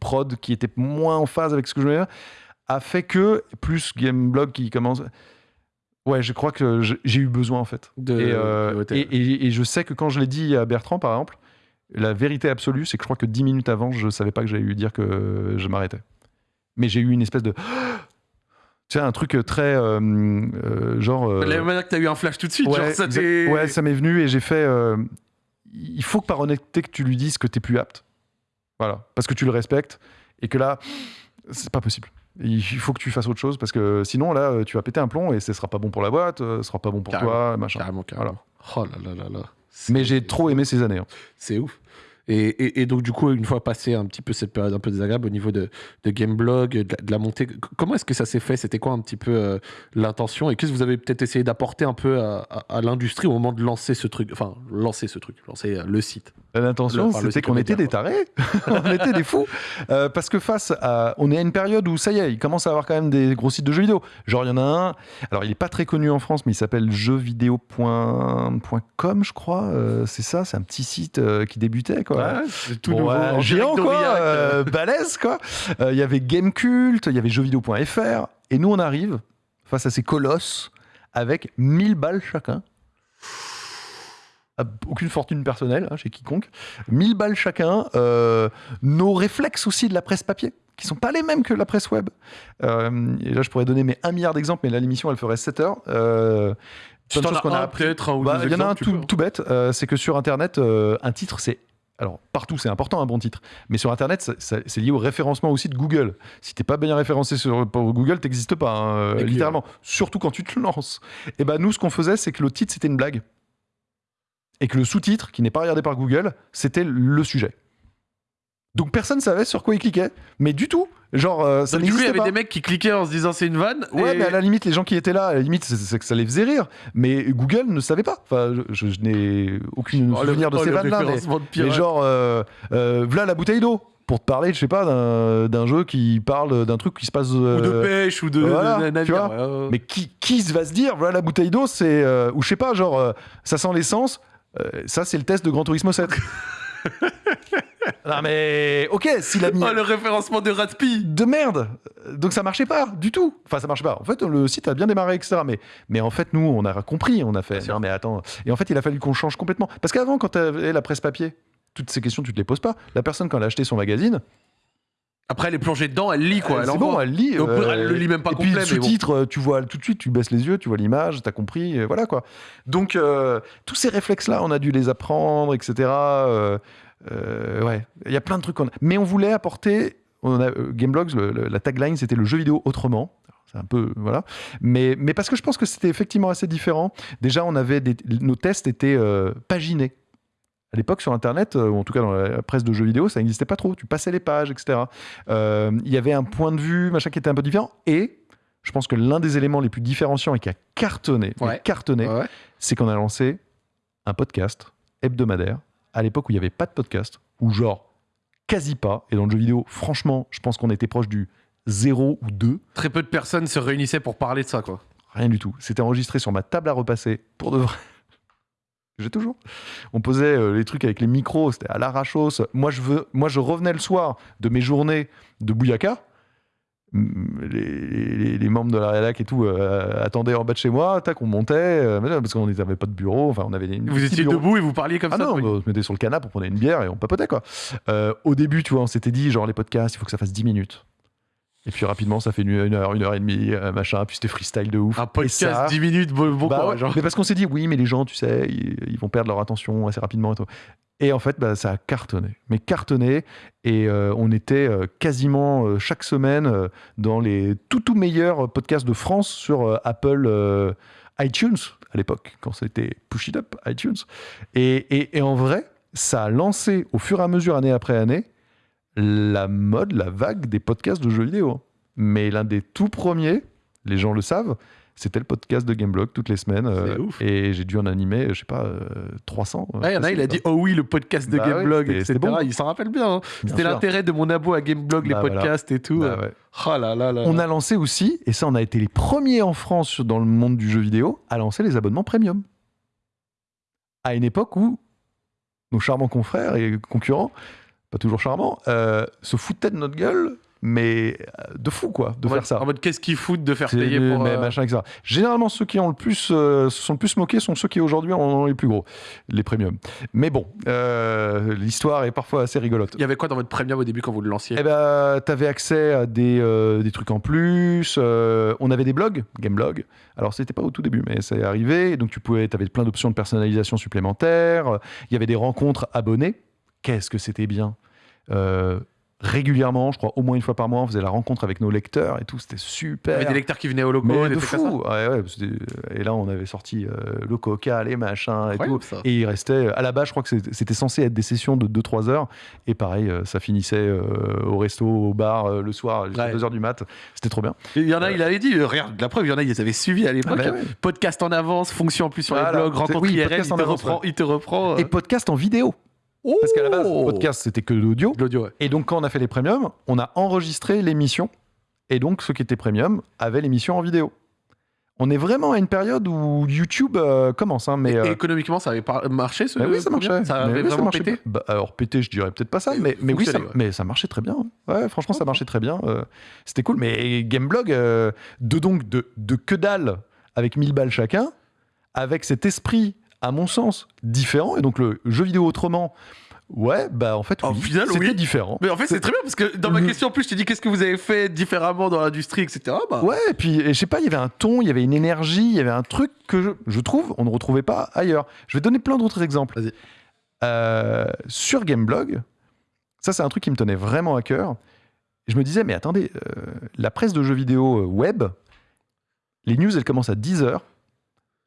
prods qui étaient moins en phase avec ce que je voulais dire, a fait que, plus Gameblog qui commence. Ouais, je crois que j'ai eu besoin en fait. De- et, euh, de et, et- et je sais que quand je l'ai dit à Bertrand, par exemple, la vérité absolue, c'est que je crois que dix minutes avant, je savais pas que j'allais lui dire que je m'arrêtais. Mais j'ai eu une espèce de. Tu sais, un truc très. euh, euh, genre. euh, la manière que t'as eu un flash tout de suite, genre ça t'est- ouais, ça m'est venu et j'ai fait. euh, il faut que par honnêteté que tu lui dises que t'es plus apte. Voilà, parce que tu le respectes et que là, c'est pas possible. Il faut que tu fasses autre chose parce que sinon là, tu vas péter un plomb et ce sera pas bon pour la boîte, ce sera pas bon pour Carrément. toi, machin. Carrément, carrément. Oh là là là là. Mais j'ai trop aimé ces années. hein. C'est ouf. Et, et- et donc, du coup, une fois passé un petit peu cette période un peu désagréable au niveau de, de Gameblog, de, la- de la montée, comment est-ce que ça s'est fait? C'était quoi un petit peu euh, l'intention? Et qu'est-ce que vous avez peut-être essayé d'apporter un peu à, à- à l'industrie au moment de lancer ce truc Enfin, lancer ce truc, lancer euh, le site? L'intention, Enfin, c'était qu'on était des tarés, on était des fous. Euh, parce que face à. On est à une période où ça y est, il commence à avoir quand même des gros sites de jeux vidéo. Genre, il y en a un. Alors, il n'est pas très connu en France, mais il s'appelle jeuxvideo.com, je crois. Euh, c'est ça, c'est un petit site euh, qui débutait, quoi. C'est tout Bon, nouveau. ouais, en géant, quoi. d'Aurillac, euh, balèze, quoi. Euh, Il y avait Gamecult, il y avait jeuxvideo.fr. Et nous, on arrive face à ces colosses avec 1000 balles chacun. Ah, Aucune fortune personnelle hein, chez quiconque. 1000 balles chacun. euh, nos réflexes aussi de la presse papier, qui sont pas les mêmes que la presse web. Euh, et là, je pourrais donner mes 1 milliard d'exemples, mais là, l'émission, elle ferait 7 heures. Euh, Tu as qu'on a un, appris. peut-être un ou Bah, Il y en a un tout, bête, euh, c'est que sur Internet, euh, un titre, c'est. Alors, partout, c'est important un bon titre. Mais sur Internet, c'est lié au référencement aussi de Google. Si t'es pas bien référencé sur Google, t'existes pas, hein, euh, littéralement. Surtout quand tu te lances. Et ben nous, ce qu'on faisait, c'est que le titre, c'était une blague. Et que le sous-titre, qui n'est pas regardé par Google, c'était le sujet. Donc personne savait sur quoi il cliquait. Mais du tout. Genre, euh, ça Donc, du coup, il y avait pas. des mecs qui cliquaient en se disant c'est une vanne. Ouais, et- mais à la limite, les gens qui étaient là, à la limite, c'est- que ça les faisait rire. Mais Google ne savait pas. Enfin, je, je n'ai aucune Oh, le- souvenir de oh, ces le vannes-là. Mais, référencement de mais pirate. genre, euh, euh, voilà la bouteille d'eau. Pour te parler, je sais pas, d'un jeu qui parle d'un truc qui se passe. ou de euh, pêche ou de, voilà, de tu navire. vois. ouais, ouais. mais qui, qui va se dire, voilà la bouteille d'eau, c'est. euh, ou je sais pas, genre, euh, ça sent l'essence. euh, ça, c'est le test de Gran Turismo 7. non, mais. Ok, s'il a mis Oh, le référencement de Ratpi de merde. Donc ça marchait pas du tout. Enfin, ça marchait pas. En fait, le site a bien démarré, etc. Mais, mais en fait, nous, on a compris. On a fait. Non, mais attends. Et en fait, il a fallu qu'on change complètement. Parce qu'avant, quand tu avais la presse papier, toutes ces questions, tu te les poses pas. La personne, quand elle a acheté son magazine, Après, elle est plongée dedans, elle lit quoi. euh, Elle c'est bon, elle lit. Donc, euh, elle le lit même pas et complet, puis, le sous-titre, euh, tu vois tout de suite, tu baisses les yeux, tu vois l'image, t'as compris, voilà quoi. Donc, euh, tous ces réflexes-là, on a dû les apprendre, etc. Euh, ouais, il y a plein de trucs qu'on a. Mais on voulait apporter. On a, euh, Gameblogs, le- le- la tagline, c'était le jeu vidéo autrement. C'est un peu. Voilà. Mais, mais parce que je pense que c'était effectivement assez différent. Déjà, on avait des, nos tests étaient euh, paginés. À l'époque, sur Internet, euh, ou en tout cas dans la presse de jeux vidéo, ça n'existait pas trop. Tu passais les pages, etc. Euh, Il y avait un point de vue, machin, qui était un peu différent. Et je pense que l'un des éléments les plus différenciants et qui a cartonné, Ouais. cartonné, ouais. c'est qu'on a lancé un podcast hebdomadaire à l'époque où il n'y avait pas de podcast, ou genre quasi pas. Et dans le jeu vidéo, franchement, je pense qu'on était proche du 0 ou 2. Très peu de personnes se réunissaient pour parler de ça quoi. Rien du tout. C'était enregistré sur ma table à repasser pour de vrai. J'ai toujours. On posait euh, les trucs avec les micros, c'était à l'arrachos. Moi je, veux, moi, je revenais le soir de mes journées de Bouyaka. Les, les- les membres de la rédac et tout euh, attendaient en bas de chez moi, tac, on montait, euh, parce qu'on n'avait pas de bureau, enfin on avait des Vous étiez bureaux. debout et vous parliez comme Ah ça. non, on se mettait sur le canapé, on prenait une bière et on papotait quoi. Euh, au début, tu vois, on s'était dit, genre les podcasts, il faut que ça fasse 10 minutes. Et puis rapidement, ça fait une, une heure, une heure et demie, euh, machin, puis c'était freestyle de ouf. Un Et podcast ça- 10 minutes, bon, bon bah courage, ouais, hein. Mais parce qu'on s'est dit, oui, mais les gens, tu sais, ils, ils vont perdre leur attention assez rapidement et tout. Et en fait, bah, ça a cartonné. Mais cartonné. Et euh, on était euh, quasiment euh, chaque semaine dans les tout, tout meilleurs podcasts de France sur Apple iTunes à l'époque, quand c'était Push It Up iTunes. Et- et en vrai, ça a lancé au fur et à mesure, année après année, la mode, la vague des podcasts de jeux vidéo. Mais l'un des tout premiers, les gens le savent, c'était le podcast de Gameblog toutes les semaines. euh, ouf. et j'ai dû en animer, je sais pas, euh, 300. euh, Ouais, il y en a, il a dit Oh oui, le podcast de Bah ouais, Gameblog, etc. c'était bon. Il s'en rappelle bien. hein. Bien C'était l'intérêt de mon abo à Gameblog, les Bah voilà. podcasts et tout. Bah ouais. Oh là là là. On a lancé aussi, et ça on a été les premiers en France dans le monde du jeu vidéo, à lancer les abonnements premium. À une époque où nos charmants confrères et concurrents, pas toujours charmants, euh, se foutaient de notre gueule, mais euh, de fou quoi, de en faire mode, ça. En mode, qu'est-ce qu'ils foutent de faire payer pour. mais euh, machin, etc. Généralement, ceux qui ont le plus, euh, se sont le plus moqués sont ceux qui aujourd'hui en ont les plus gros, les premiums. Mais bon, euh, l'histoire est parfois assez rigolote. Il y avait quoi dans votre premium au début quand vous le lanciez? Eh ben, t'avais accès à des, des trucs en plus. on avait des blogs, Gameblog. Alors, c'était pas au tout début, mais c'est arrivé. Donc, tu pouvais, t'avais plein d'options de personnalisation supplémentaires. Il y avait des rencontres abonnés. Qu'est-ce que c'était bien? Euh, Régulièrement, je crois au moins une fois par mois, on faisait la rencontre avec nos lecteurs et tout. C'était Il y super. avait des lecteurs qui venaient au loco, mais des de fou. Ouais, ouais, c'était- et là, on avait sorti euh, le coca, les machins et tout. Ça. Et il restait, à la base, je crois que c'était- censé être des sessions de 2-3 heures. Et pareil, euh, ça finissait euh, au resto, au bar, euh, le soir, jusqu'à Ouais. 2 heures du mat. C'était trop bien. Il y en a, il avait dit, euh, regarde, la preuve, il y en a, ils avaient suivi à l'époque. Ah bah ouais. Podcast en avance, fonction en plus sur Voilà. les blogs, rencontre Oui, IRL, il te, reprend, il te reprend. euh, Et podcast en vidéo. Parce qu'à la base, Oh podcast, c'était que de l'audio. De l'audio, ouais. Et donc, quand on a fait les premiums, on a enregistré l'émission. Et donc, ceux qui étaient premium avaient l'émission en vidéo. On est vraiment à une période où YouTube euh, commence. hein, mais, Et euh, économiquement, ça avait marché ce Bah oui, ça premier marchait. Ça Mais avait oui, vraiment marchait pété Bah, alors pété, je dirais peut-être pas ça, Mais mais, mais oui, ça, fonctionnait, ouais. mais ça marchait très bien. Ouais, franchement, ça marchait très bien. euh, C'était cool. Mais Gameblog, euh, de donc de, de que dalle avec 1000 balles chacun, avec cet esprit, à mon sens, différent. Et donc le jeu vidéo autrement, ouais, bah en fait, oui, final, c'était oui. différent. Mais en fait, c'est très bien parce que dans ma question, en plus, je t'ai dit qu'est-ce que vous avez fait différemment dans l'industrie, etc. Bah, Ouais, et puis et je sais pas, il y avait un ton, il y avait une énergie, il y avait un truc que je, je trouve on ne retrouvait pas ailleurs. Je vais donner plein d'autres exemples. Vas-y. Euh, sur Gameblog, ça c'est un truc qui me tenait vraiment à cœur. Je me disais, mais attendez, euh, la presse de jeux vidéo euh, web, les news elles commencent à 10h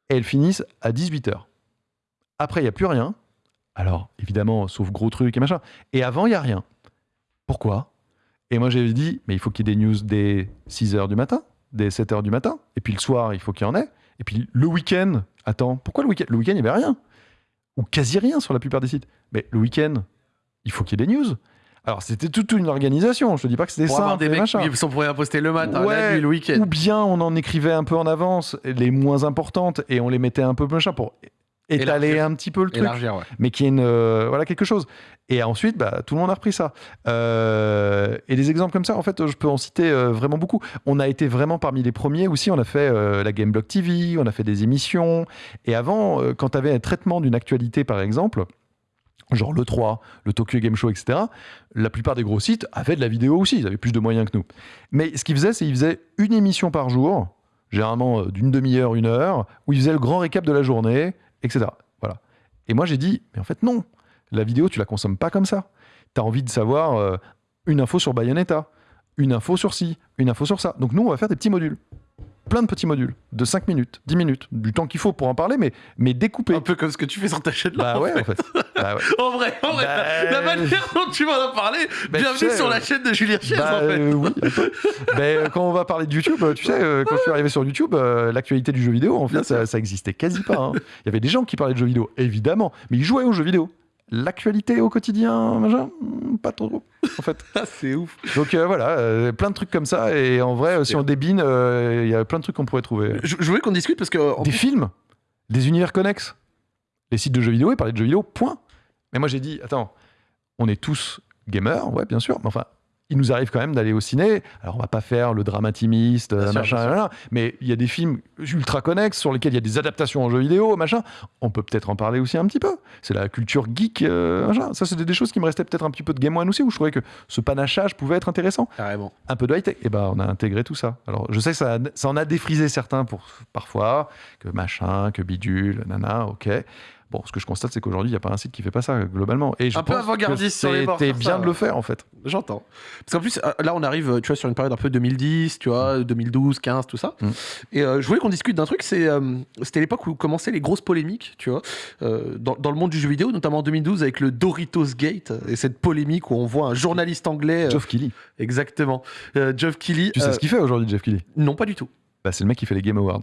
et elles finissent à 18h. Après, il n'y a plus rien. Alors, évidemment, sauf gros trucs et machin. Et avant, il n'y a rien. Pourquoi? Et moi, j'avais dit, mais il faut qu'il y ait des news dès 6h du matin, dès 7h du matin. Et puis le soir, il faut qu'il y en ait. Et puis le week-end, attends, pourquoi le week-end? Le week-end, il n'y avait rien. Ou quasi rien sur la plupart des sites. Mais le week-end, il faut qu'il y ait des news. Alors, c'était toute une organisation. Je te dis pas que c'était avoir simple. des mecs qui sont pour poster le matin, la Ouais, nuit, le week-end. Ou bien on en écrivait un peu en avance les moins importantes et on les mettait un peu machin pour étaler Élargir. un petit peu le truc Élargir, ouais. mais qui est une euh, voilà quelque chose. Et ensuite, bah, tout le monde a repris ça. Euh, et des exemples comme ça, en fait, je peux en citer euh, vraiment beaucoup. On a été vraiment parmi les premiers aussi. On a fait la Gameblog TV, on a fait des émissions. Et avant, quand tu avais un traitement d'une actualité, par exemple. Genre le 3, le Tokyo Game Show, etc. La plupart des gros sites avaient de la vidéo aussi, ils avaient plus de moyens que nous. Mais ce qu'ils faisaient, c'est qu'ils faisaient une émission par jour, généralement d'une demi-heure, une heure, où ils faisaient le grand récap de la journée, etc. Voilà. Et moi, j'ai dit, mais en fait, non. La vidéo, tu la consommes pas comme ça. Tu as envie de savoir euh, une info sur Bayonetta, une info sur ci, une info sur ça. Donc nous, on va faire des petits modules. Plein de petits modules, de 5 minutes, 10 minutes, du temps qu'il faut pour en parler, mais, mais découpé. Un peu comme ce que tu fais sur ta chaîne là. Bah en ouais, fait. en fait. Bah ouais. En vrai, en vrai, Bah, la, la manière dont tu m'en as parlé, Bah, bienvenue sais, sur la euh, chaîne de Julien Chiez, Bah, en fait. euh, oui. Ben, euh, quand on va parler de YouTube, tu sais, quand je suis arrivé sur YouTube, l'actualité du jeu vidéo, en fait, ça, ça existait quasi pas. hein. Il y avait des gens qui parlaient de jeux vidéo, évidemment, mais ils jouaient aux jeux vidéo. L'actualité au quotidien, machin, pas trop, en fait. Ah, c'est ouf. Donc euh, voilà, euh, plein de trucs comme ça. Et en vrai, euh, si on débine, euh, il y a plein de trucs qu'on pourrait trouver. Je, je voulais qu'on discute parce que. Des plus- films, des univers connexes. Les sites de jeux vidéo, ils parlaient de jeux vidéo, point. Mais moi j'ai dit, attends, on est tous gamers, ouais, bien sûr, mais enfin, il nous arrive quand même d'aller au ciné. Alors on va pas faire le drame intimiste, Bien euh, machin, bien sûr. là, là, mais il y a des films ultra connexes sur lesquels il y a des adaptations en jeux vidéo, machin. On peut peut-être en parler aussi un petit peu. C'est la culture geek, euh, machin. Ça, c'était des choses qui me restaient peut-être un petit peu de Game One aussi, où je trouvais que ce panachage pouvait être intéressant Carrément. un peu de high-tech. Et ben, on a intégré tout ça. Alors, je sais que ça, ça en a défrisé certains pour, parfois, que machin, que bidule, nana, ok. Bon, ce que je constate, c'est qu'aujourd'hui, il n'y a pas un site qui fait pas ça globalement. Et je Un peu pense que avant-gardiste sur les bords, C'était sur bien ça. de le faire en fait. J'entends. Parce qu'en plus, euh, là, on arrive, tu vois, sur une période un peu 2010, tu vois, 2012, 15, tout ça. Mm. Et euh, je voulais qu'on discute d'un truc, c'est, euh, c'était l'époque où commençaient les grosses polémiques, tu vois, euh, dans, dans le monde du jeu vidéo, notamment en 2012 avec le Doritos Gate et cette polémique où on voit un journaliste anglais. Geoff Keighley. exactement. Geoff Keighley. Tu sais ce qu'il fait aujourd'hui, Jeff Keighley? Non, pas du tout. bah, C'est le mec qui fait les Game Awards.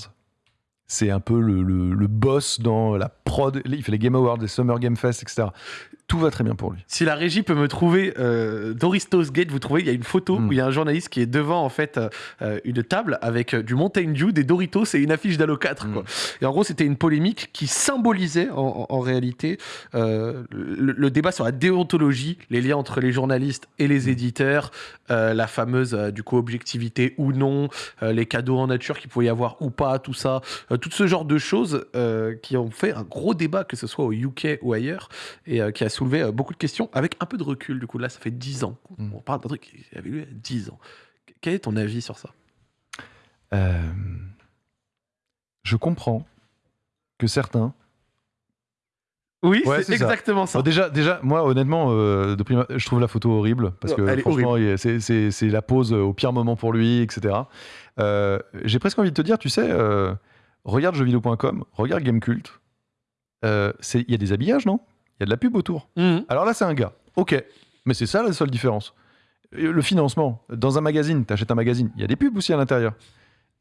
C'est un peu le, boss dans la prod. Il fait les Game Awards, les Summer Game Fest, etc. Tout va très bien pour lui. Si la régie peut me trouver euh, Doritos Gate, vous trouvez, il y a une photo Mm. où il y a un journaliste qui est devant en fait euh, euh, une table avec euh, du Mountain Dew, des Doritos et une affiche d'Halo 4. Quoi. Mm. Et en gros, c'était une polémique qui symbolisait en, en- en réalité euh, le, le débat sur la déontologie, les liens entre les journalistes et les éditeurs, la fameuse du coup objectivité ou non, les cadeaux en nature qu'il pouvait y avoir ou pas, tout ça, tout ce genre de choses qui ont fait un gros débat, que ce soit au UK ou ailleurs, et qui a soulevé euh, beaucoup de questions avec un peu de recul. Du coup, là, ça fait 10 ans. qu'on- Mm. On parle d'un truc qui avait eu 10 ans. Quel est ton avis sur ça? Euh, je comprends que certains. Oui, Ouais, c'est ça. exactement ça. Déjà, déjà, moi, honnêtement, euh, de prime- je trouve la photo horrible parce Ouais, que franchement, il- c'est- la pose au pire moment pour lui, etc. Euh, J'ai presque envie de te dire, tu sais, regarde jeuxvideo.com, regarde Gamecult. Il y a des habillages, non? Il y a de la pub autour. Mhm. Alors là, c'est un gars. Ok. Mais c'est ça la seule différence. Le financement. Dans un magazine, tu achètes un magazine, il y a des pubs aussi à l'intérieur.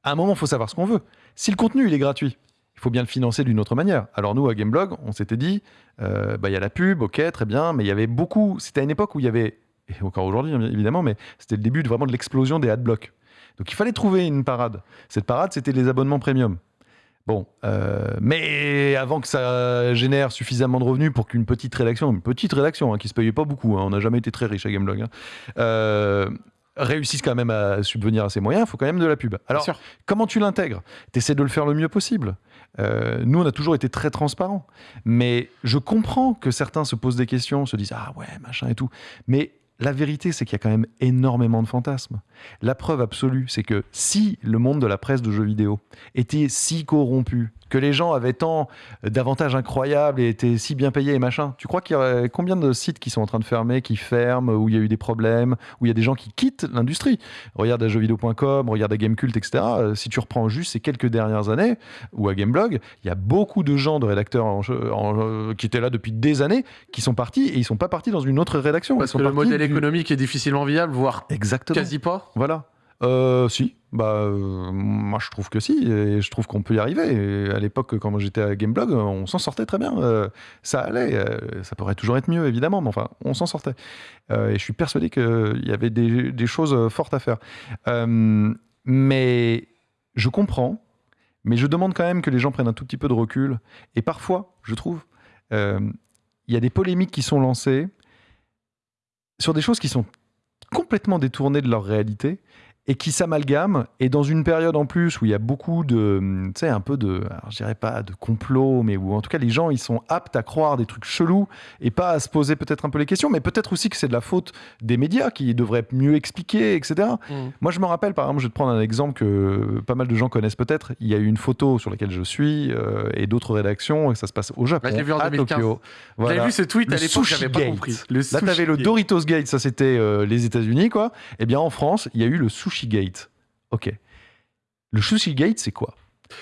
À un moment, il faut savoir ce qu'on veut. Si le contenu, il est gratuit, il faut bien le financer d'une autre manière. Alors nous, à Gameblog, on s'était dit, euh, bah, il y a la pub, ok, très bien, mais il y avait beaucoup... C'était à une époque où il y avait, et encore aujourd'hui, hein, évidemment, mais c'était le début de, vraiment de l'explosion des adblocks. Donc il fallait trouver une parade. Cette parade, c'était les abonnements premium. Bon, euh, mais avant que ça génère suffisamment de revenus pour qu'une petite rédaction, une petite rédaction hein, qui se payait pas beaucoup, hein, on n'a jamais été très riche à Gameblog, hein, euh, réussisse quand même à subvenir à ses moyens, il faut quand même de la pub. Alors, comment tu l'intègres? Tu essaies de le faire le mieux possible. Euh, nous, on a toujours été très transparents. Mais je comprends que certains se posent des questions, se disent Ah ouais, machin et tout. Mais la vérité, c'est qu'il y a quand même énormément de fantasmes. La preuve absolue, c'est que si le monde de la presse de jeux vidéo était si corrompu, que les gens avaient tant d'avantages incroyables et étaient si bien payés et machin, tu crois qu'il y aurait combien de sites qui sont en train de fermer, qui ferment, où il y a eu des problèmes, où il y a des gens qui quittent l'industrie? Regarde à jeuxvideo.com, regarde à Gamecult, etc. Euh, Si tu reprends juste ces quelques dernières années, ou à Gameblog, il y a beaucoup de gens, de rédacteurs en jeu- en- euh, qui étaient là depuis des années, qui sont partis et ils sont pas partis dans une autre rédaction. Parce Ils sont que le partis modèle du- économique est difficilement viable, voire Exactement. quasi pas. Voilà. Euh, si. Bah, euh, moi, je trouve que si, et je trouve qu'on peut y arriver. Et à l'époque, quand j'étais à Gameblog, on s'en sortait très bien. Euh, ça allait. ça pourrait toujours être mieux, évidemment, mais enfin, on s'en sortait. Et je suis persuadé qu'il y avait des, des choses fortes à faire. Mais je comprends, mais je demande quand même que les gens prennent un tout petit peu de recul. Et parfois, je trouve, il y a des polémiques qui sont lancées sur des choses qui sont complètement détournées de leur réalité et qui s'amalgament. Et dans une période en plus où il y a beaucoup de, tu sais, un peu de, alors je dirais pas de complot, mais où en tout cas les gens ils sont aptes à croire des trucs chelous et pas à se poser peut-être un peu les questions, mais peut-être aussi que c'est de la faute des médias qui devraient mieux expliquer, etc. Moi, je me rappelle, par exemple, je vais te prendre un exemple que pas mal de gens connaissent peut-être. Il y a eu une photo sur laquelle je suis euh, et d'autres rédactions, et ça se passe au Japon, l'ai vu en à 2015. Tokyo. J'avais Voilà. vu ce tweet Le à l'époque, j'avais pas compris. Le Là, tu avais le Doritos Gate, ça c'était euh, les États-Unis, quoi. Et bien en France, il y a eu le Sushi Gate. Ok. Le Sushi Gate, c'est quoi?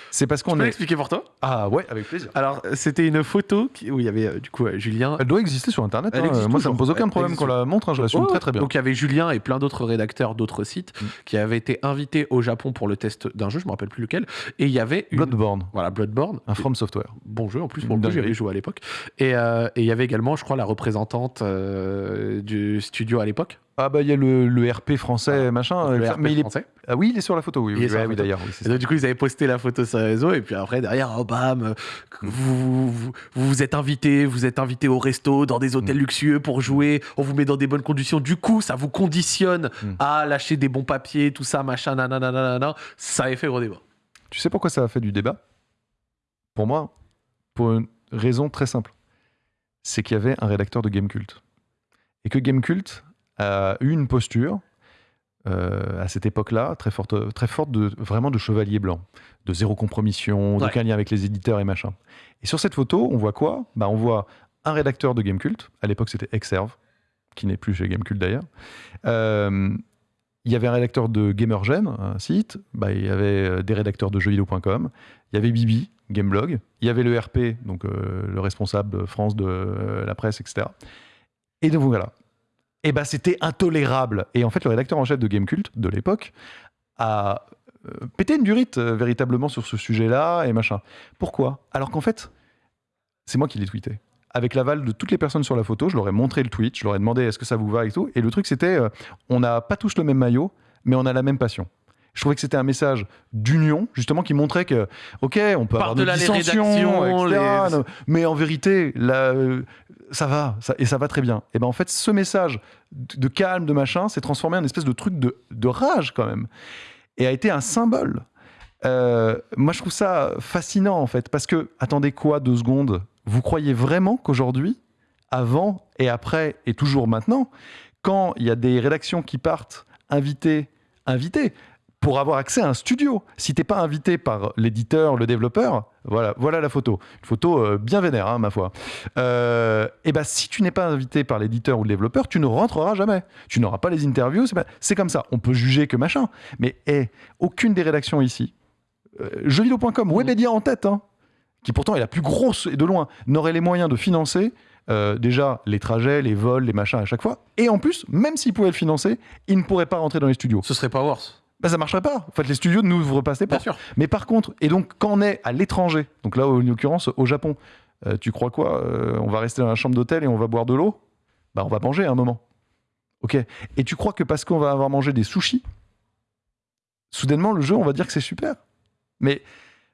C'est parce qu'on peux est. l'expliquer pour toi? Ah ouais, avec plaisir. Alors, c'était une photo qui- où il y avait euh, du coup euh, Julien. Elle doit exister sur Internet. Elle hein. existe Moi, ça me toujours. pose aucun problème qu'on la montre. hein, je l'assume Ouais, très très bien. Donc il y avait Julien et plein d'autres rédacteurs d'autres sites Mm. qui avaient été invités au Japon pour le test d'un jeu, je me rappelle plus lequel. Et il y avait une... Bloodborne, voilà Bloodborne, un From Software. bon jeu en plus pour le j'avais joué à l'époque. Et euh, et il y avait également, je crois, la représentante du studio à l'époque, Ah bah il y a le, le RP français, machin. le RP mais il est... français. Ah oui, il est sur la photo. Oui, oui, ouais, oui, d'ailleurs. oui, donc, du coup, ils avaient posté la photo sur les réseaux, et puis après, derrière, oh bam, euh, vous, vous, êtes invité, vous êtes invité au resto, dans des hôtels Mm. luxueux pour jouer, on vous met dans des bonnes conditions. Du coup, ça vous conditionne Mm. à lâcher des bons papiers, tout ça, machin, nanana, nanana. Ça avait fait gros débat. Tu sais pourquoi ça a fait du débat? Pour moi, pour une raison très simple. C'est qu'il y avait un rédacteur de Gamecult. Et que Gamecult a eu une posture euh, à cette époque-là, très forte, très forte de, vraiment de chevalier blanc, de zéro compromission, Ouais. d'aucun lien avec les éditeurs et machin. Et sur cette photo, on voit quoi? Bah, On voit un rédacteur de Gamecult, à l'époque c'était Exerve, qui n'est plus chez Gamecult d'ailleurs. Euh, il y avait un rédacteur de Gamergen, un site, bah, il y avait euh, des rédacteurs de jeuxvideo.com, il y avait Bibi, Gameblog, il y avait le RP, donc euh, le responsable France de euh, la presse, etc. Et donc voilà. Et bah c'était intolérable. Et en fait, le rédacteur en chef de Gamecult de l'époque a euh, pété une durite euh, véritablement sur ce sujet-là et machin. Pourquoi? Alors qu'en fait, c'est moi qui l'ai tweeté. Avec l'aval de toutes les personnes sur la photo, je leur ai montré le tweet, je leur ai demandé est-ce que ça vous va et tout. Et le truc, c'était euh, on n'a pas tous le même maillot, mais on a la même passion. Je trouvais que c'était un message d'union, justement, qui montrait que, ok, on peut avoir nos Par-delà les dissensions, les- mais en vérité, là, euh, ça va, ça- et ça va très bien. Et ben en fait, ce message de de calme, de machin, s'est transformé en une espèce de truc de, de rage quand même, et a été un symbole. Euh, moi, je trouve ça fascinant en fait, parce que attendez quoi deux secondes? Vous croyez vraiment qu'aujourd'hui, avant et après et toujours maintenant, quand il y a des rédactions qui partent inviter, inviter pour avoir accès à un studio. Si t'es pas invité par l'éditeur, le développeur, voilà, voilà la photo. Une photo euh, bien vénère, hein, ma foi. Euh, et ben, si tu n'es pas invité par l'éditeur ou le développeur, tu ne rentreras jamais. Tu n'auras pas les interviews. C'est, comme ça. On peut juger que machin. Mais aucune des rédactions ici, euh, jeuxvideo.com, Webedia en tête, hein, qui pourtant est la plus grosse et de loin, n'aurait les moyens de financer euh, déjà les trajets, les vols, les machins à chaque fois. Et en plus, même s'ils pouvaient le financer, ils ne pourraient pas rentrer dans les studios. Ce serait pas worse. Bah, ça marcherait pas. En fait, les studios n'ouvrent pas ces Bien portes. sûr. Mais par contre, et donc quand on est à l'étranger, donc là en l'occurrence au Japon, euh, tu crois quoi Euh, On va rester dans la chambre d'hôtel et on va boire de l'eau? Bah on va manger à un moment. Ok. Et tu crois que parce qu'on va avoir mangé des sushis, soudainement le jeu, on va dire que c'est super? Mais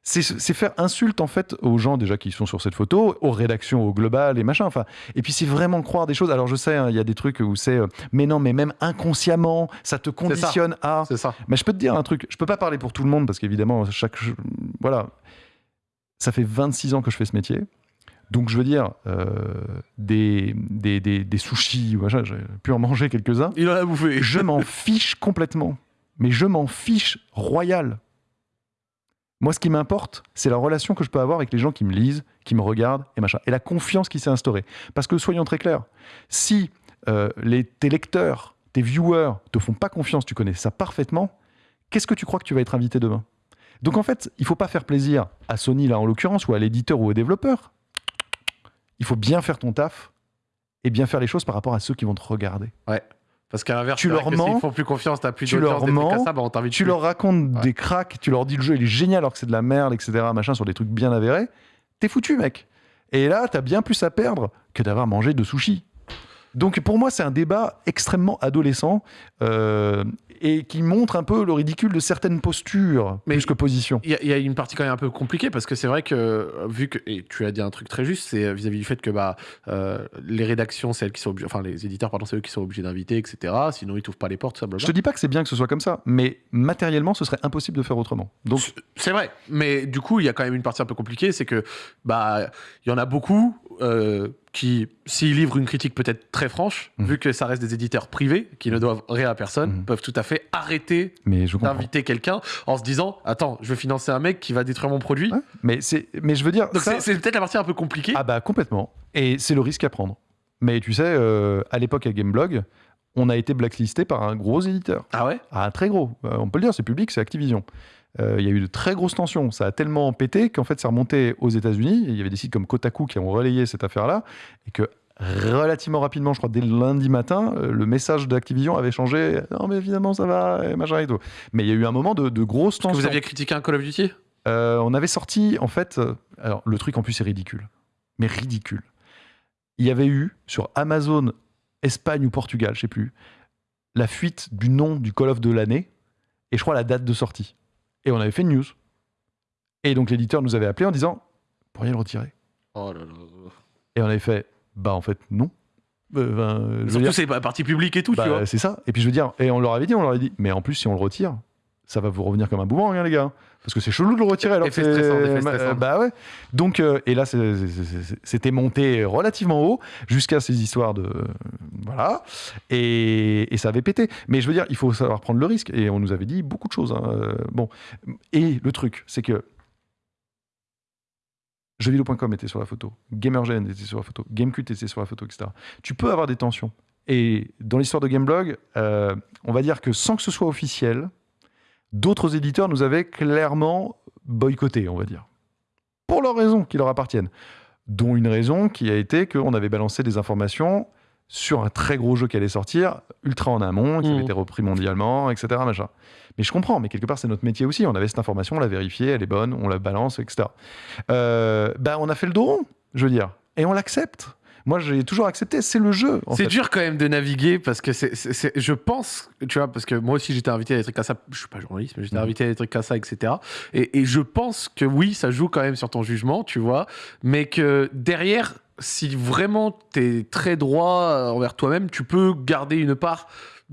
c'est faire insulte en fait aux gens déjà qui sont sur cette photo, aux rédactions au global et machin. Enfin, et puis c'est vraiment croire des choses. Alors je sais, hein, il y a des trucs où c'est, euh, mais non, mais même inconsciemment, ça te conditionne à. C'est ça. Mais je peux te dire un truc, je peux pas parler pour tout le monde parce qu'évidemment, chaque. Voilà. Ça fait 26 ans que je fais ce métier. Donc je veux dire, euh, des, des, des, des sushis, ou j'ai pu en manger quelques-uns. Il en a bouffé. Je m'en fiche complètement. Mais je m'en fiche royal. Moi, ce qui m'importe, c'est la relation que je peux avoir avec les gens qui me lisent, qui me regardent et machin. Et la confiance qui s'est instaurée. Parce que soyons très clairs, si euh, les, tes lecteurs, tes viewers te font pas confiance, tu connais ça parfaitement, qu'est-ce que tu crois que tu vas être invité demain? Donc en fait, il faut pas faire plaisir à Sony, là en l'occurrence, ou à l'éditeur ou au développeur. Il faut bien faire ton taf et bien faire les choses par rapport à ceux qui vont te regarder. Parce qu'à l'inverse, Tu leur mens, font plus confiance, t'as plus tu leur mens, ça, bah on Tu plus. leur racontes Ouais. des cracks, tu leur dis le jeu il est génial alors que c'est de la merde, etc. Machin sur des trucs bien avérés. T'es foutu, mec. Et là, t'as bien plus à perdre que d'avoir mangé de sushi. Donc pour moi, c'est un débat extrêmement adolescent euh, et qui montre un peu le ridicule de certaines postures Mais- plus que positions. Il y, a- il y a une partie quand même un peu compliquée parce que c'est vrai que euh, vu que et tu as dit un truc très juste, c'est euh, vis-à-vis du fait que bah euh, les rédactions, c'est elles qui sont obligées, enfin les éditeurs pardon, c'est eux qui sont obligés d'inviter, etc. Sinon ils t'ouvrent pas les portes, ça Je blablabla. te dis pas que c'est bien que ce soit comme ça, mais matériellement, ce serait impossible de faire autrement. Donc C'est vrai, mais du coup il y a quand même une partie un peu compliquée, c'est que bah il y en a beaucoup euh, qui, s'ils livrent une critique peut-être très franche, Mhm. vu que ça reste des éditeurs privés qui ne doivent rien à personne, Mhm. peuvent tout à fait arrêter je comprends. d'inviter quelqu'un en se disant attends je vais financer un mec qui va détruire mon produit. Ouais, mais c'est mais je veux dire Donc ça- c'est- peut-être la partie un peu compliquée. Ah bah complètement. Et c'est le risque à prendre. Mais tu sais, euh, à l'époque à Gameblog, on a été blacklisté par un gros éditeur. Ah ouais? Ah, un très gros. Euh, on peut le dire, c'est public, c'est Activision. Euh, Il y a eu de très grosses tensions. Ça a tellement pété qu'en fait, c'est remonté aux États-Unis. Il y avait des sites comme Kotaku qui ont relayé cette affaire-là. Et que relativement rapidement, je crois dès le lundi matin, euh, le message d'Activision avait changé. Non, mais évidemment, ça va, et machin et tout. Mais il y a eu un moment de, Que tensions. vous aviez critiqué un Call of Duty? Euh, on avait sorti, en fait, euh, alors le truc en plus est ridicule, mais ridicule. Il y avait eu sur Amazon, Espagne ou Portugal, je sais plus, la fuite du nom du Call of de l'année et je crois la date de sortie. Et on avait fait une news. Et donc l'éditeur nous avait appelé en disant, pourriez le retirer? Oh là là. Et on avait fait, bah en fait non. Euh, ben, Surtout c'est pas partie publique et tout, bah, tu vois. c'est ça. Et puis je veux dire, et on leur avait dit, on leur avait dit, mais en plus si on le retire, ça va vous revenir comme un boomerang, hein, les gars. Parce que c'est chelou de le retirer. Alors Effet que c'est- stressant, effet euh, stressant. bah ouais. Donc, euh, et là, c'était monté relativement haut jusqu'à ces histoires de. Voilà. Et, et ça avait pété. Mais je veux dire, il faut savoir prendre le risque. Et on nous avait dit beaucoup de choses. hein. Euh, Bon. Et le truc, c'est que. Jeuxvideo.com était sur la photo, GamerGen était sur la photo, Gamecult était sur la photo, etc. Tu peux avoir des tensions. Et dans l'histoire de Gameblog, euh, on va dire que sans que ce soit officiel, d'autres éditeurs nous avaient clairement boycottés, on va dire. Pour leurs raisons qui leur appartiennent. Dont une raison qui a été qu'on avait balancé des informations sur un très gros jeu qui allait sortir, ultra en amont, qui avait été repris mondialement, etc. Machin. Mais je comprends, mais quelque part, c'est notre métier aussi. On avait cette information, on l'a vérifiée, elle est bonne, on la balance, etc. Euh, bah, on a fait le dos rond, je veux dire. Et on l'accepte. Moi, j'ai toujours accepté, c'est le jeu. C'est dur quand même de naviguer parce que c'est, je pense, tu vois, parce que moi aussi j'étais invité à des trucs comme ça. Je suis pas journaliste, mais j'étais Mhm. invité à des trucs comme ça, etc. Et, et je pense que oui, ça joue quand même sur ton jugement, tu vois, mais que derrière, si vraiment t'es très droit euh, envers toi-même, tu peux garder une part,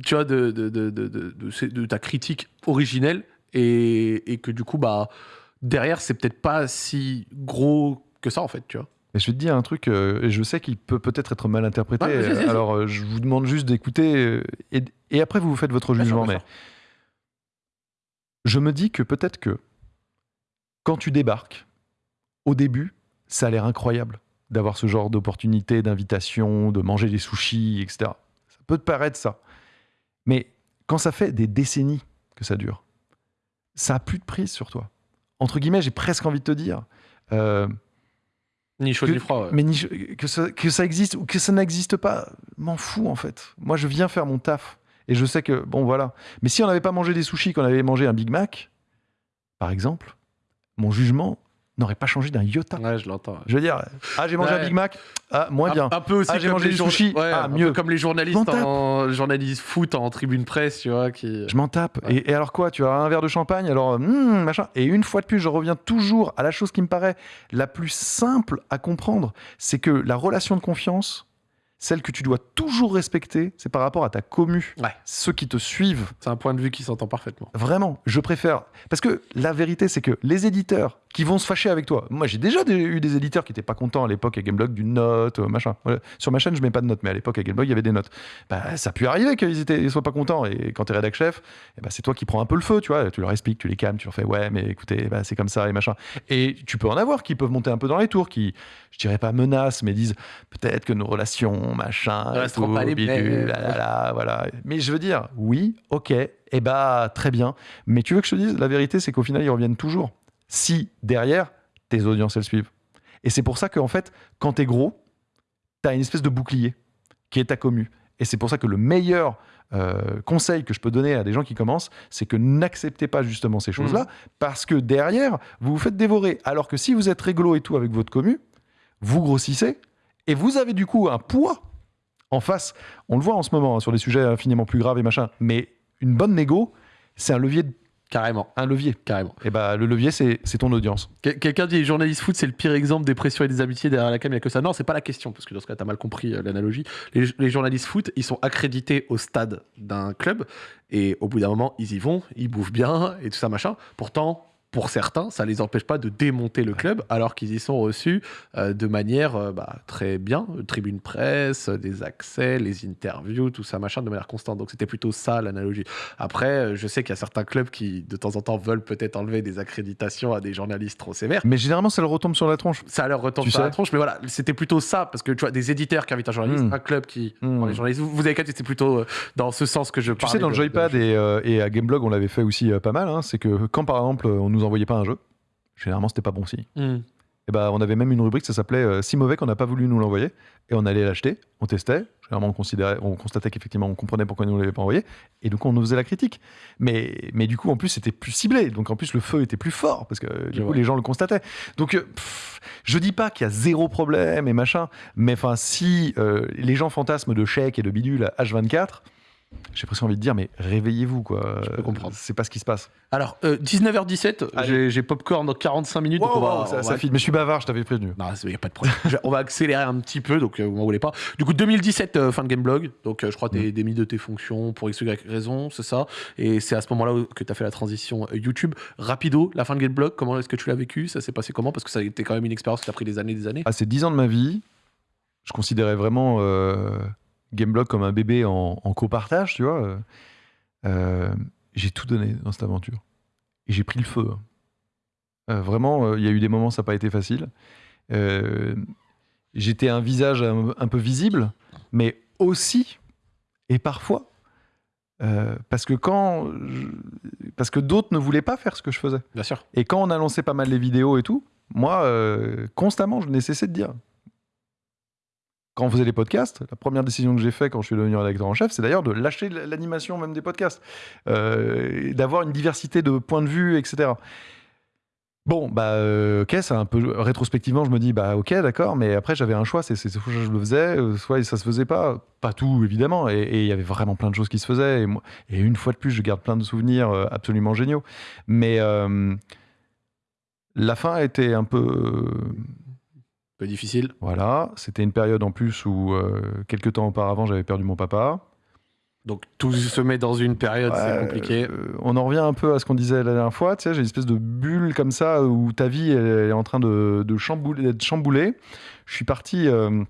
tu vois, de ta critique originelle et, et que du coup, bah, derrière, c'est peut-être pas si gros que ça en fait, tu vois. Et je vais te dire un truc, euh, et je sais qu'il peut peut-être être mal interprété. Vas-y. alors, euh, je vous demande juste d'écouter, euh, et, et après, vous vous faites votre Bien jugement. Mais sûr. je me dis que peut-être que quand tu débarques, au début, ça a l'air incroyable d'avoir ce genre d'opportunité, d'invitation, de manger des sushis, etc. Ça peut te paraître ça. Mais quand ça fait des décennies que ça dure, ça a plus de prise sur toi. Entre guillemets, j'ai presque envie de te dire. euh, Ni chaud que- ni froid. ouais. mais ni- que, ça, que ça existe ou que ça n'existe pas, m'en fous en fait. Moi, je viens faire mon taf. Et je sais que, bon, voilà. Mais si on n'avait pas mangé des sushis, qu'on avait mangé un Big Mac, par exemple, mon jugement n'aurait pas changé d'un iota. Ouais, je l'entends. ouais. Je veux dire, ah, j'ai mangé Ouais. un Big Mac, ah, moins bien. Un, un peu aussi Ah, j'ai mangé les des sushis. ouais, Ah, un peu mieux. comme les journalistes en journalistes foot en tribune presse, tu vois, qui. Je m'en tape. Ouais. Et, et alors quoi Tu as un verre de champagne, alors hum, machin. Et une fois de plus, je reviens toujours à la chose qui me paraît la plus simple à comprendre, c'est que la relation de confiance, celle que tu dois toujours respecter, c'est par rapport à ta commu, Ouais. ceux qui te suivent. C'est un point de vue qui s'entend parfaitement. Vraiment, je préfère. Parce que la vérité, c'est que les éditeurs qui vont se fâcher avec toi. Moi, j'ai déjà des- eu des éditeurs qui n'étaient pas contents à l'époque à Gameblog d'une note, euh, machin. Voilà. Sur ma chaîne, je mets pas de notes, mais à l'époque à Gameblog, il y avait des notes. Bah, ça a pu arriver qu'ils ils soient pas contents. Et quand tu es rédac chef, eh ben, c'est toi qui prends un peu le feu, tu vois. Tu leur expliques, tu les calmes, tu leur fais ouais, mais écoutez, bah, c'est comme ça et machin. Et tu peux en avoir qui peuvent monter un peu dans les tours, qui, je dirais pas menacent, mais disent peut-être que nos relations, machin, Ne resteront tout, pas les bidule, mêmes. là, là, là, voilà. Mais je veux dire, oui, ok, et bah très bien. Mais tu veux que je te dise, la vérité, c'est qu'au final, ils reviennent toujours. Si derrière, tes audiences, elles suivent. Et c'est pour ça qu'en fait, quand t'es gros, t'as une espèce de bouclier qui est ta commu. Et c'est pour ça que le meilleur euh, conseil que je peux donner à des gens qui commencent, c'est que n'acceptez pas justement ces choses-là, parce que derrière, vous vous faites dévorer. Alors que si vous êtes réglo et tout avec votre commu, vous grossissez, et vous avez du coup un poids en face. On le voit en ce moment hein, sur des sujets infiniment plus graves et machin, mais une bonne négo, c'est un levier, Carrément, un levier. carrément. Et bah le levier, c'est c'est ton audience. Quel- Quelqu'un dit journaliste foot, c'est le pire exemple des pressions et des amitiés derrière la cam, il n'y a que ça. Non, c'est pas la question, parce que dans ce cas, t'as mal compris euh, l'analogie. Les, les journalistes foot, ils sont accrédités au stade d'un club, et au bout d'un moment, ils y vont, ils bouffent bien, et tout ça, machin. Pourtant, pour certains, ça les empêche pas de démonter le club, alors qu'ils y sont reçus euh, de manière euh, bah, très bien, tribune presse, euh, des accès, les interviews, tout ça, machin, de manière constante. Donc c'était plutôt ça l'analogie. Après, je sais qu'il y a certains clubs qui, de temps en temps, veulent peut-être enlever des accréditations à des journalistes trop sévères. Mais généralement, ça leur retombe sur la tronche. Ça leur retombe Tu sur la tronche, mais voilà, c'était plutôt ça, parce que tu vois, des éditeurs qui invitent un journaliste, Mm. un club qui Mm. prend les journalistes. Vous, avez capté, c'était plutôt dans ce sens que je Tu sais, dans le de- Joypad de- et, euh, et à Gameblog, on l'avait fait aussi pas mal. hein, c'est que quand par exemple, on nous envoyait pas un jeu, généralement, c'était pas bon signe. Mm. Et bah, on avait même une rubrique, ça s'appelait euh, Si mauvais qu'on n'a pas voulu nous l'envoyer. Et on allait l'acheter, on testait. Généralement, on, considérait, on constatait qu'effectivement, on comprenait pourquoi ils nous l'avaient pas envoyé. Et donc, on nous faisait la critique. Mais, mais du coup, en plus, c'était plus ciblé. Donc, en plus, le feu était plus fort parce que euh, du coup, vois. les gens le constataient. Donc, euh, pff, je dis pas qu'il y a zéro problème et machin. Mais enfin, si euh, les gens fantasment de chèques et de bidules à H24, j'ai presque envie de dire, mais réveillez-vous, quoi. Je peux comprendre. C'est pas ce qui se passe. Alors, euh, 19h17, Allez. j'ai- j'ai popcorn dans 45 minutes. donc on va- ça, on ça va- file. Mais je suis bavard, je t'avais prévenu. Non, il n'y a pas de problème. On va accélérer un petit peu, donc euh, vous m'en voulez pas. Du coup, 2017, euh, fin de Gameblog. Donc, euh, je crois que tu es Mm. démis de tes fonctions pour X, Y raison, c'est ça. Et c'est à ce moment-là que tu as fait la transition euh, YouTube. Rapido, la fin de Gameblog, comment est-ce que tu l'as vécu? Ça s'est passé comment? Parce que ça a été quand même une expérience qui a pris des années et des années. Ah, c'est 10 ans de ma vie. Je considérais vraiment euh, Gameblog comme un bébé en, en copartage, tu vois. Euh, euh, j'ai tout donné dans cette aventure. Et j'ai pris le feu. Euh, vraiment, euh, il y a eu des moments, ça n'a pas été facile. J'étais un visage un, un peu visible, mais aussi, et parfois, parce que quand, je- parce que d'autres ne voulaient pas faire ce que je faisais. Bien sûr. Et quand on a lancé pas mal les vidéos et tout, moi, constamment, je n'ai cessé de dire. Quand on faisait les podcasts, la première décision que j'ai faite quand je suis devenu rédacteur en chef, c'est d'ailleurs de lâcher l'animation même des podcasts, euh, d'avoir une diversité de points de vue, etc. Bon, bah, euh, ok, c'est un peu rétrospectivement, je me dis, bah, ok, d'accord, mais après j'avais un choix, c'est soit je le faisais, euh, soit ça se faisait pas, pas tout évidemment, et il y avait vraiment plein de choses qui se faisaient, et, une fois de plus, je garde plein de souvenirs absolument géniaux, mais la fin été un peu, peu difficile. voilà, c'était une période en plus où euh, quelques temps auparavant j'avais perdu mon papa. Donc, tout se met dans une période, c'est compliqué. euh, on en revient un peu à ce qu'on disait la dernière fois. Tu sais, j'ai une espèce de bulle comme ça où ta vie elle est en train de, de chambouler, d'être chamboulée. Je suis parti euh,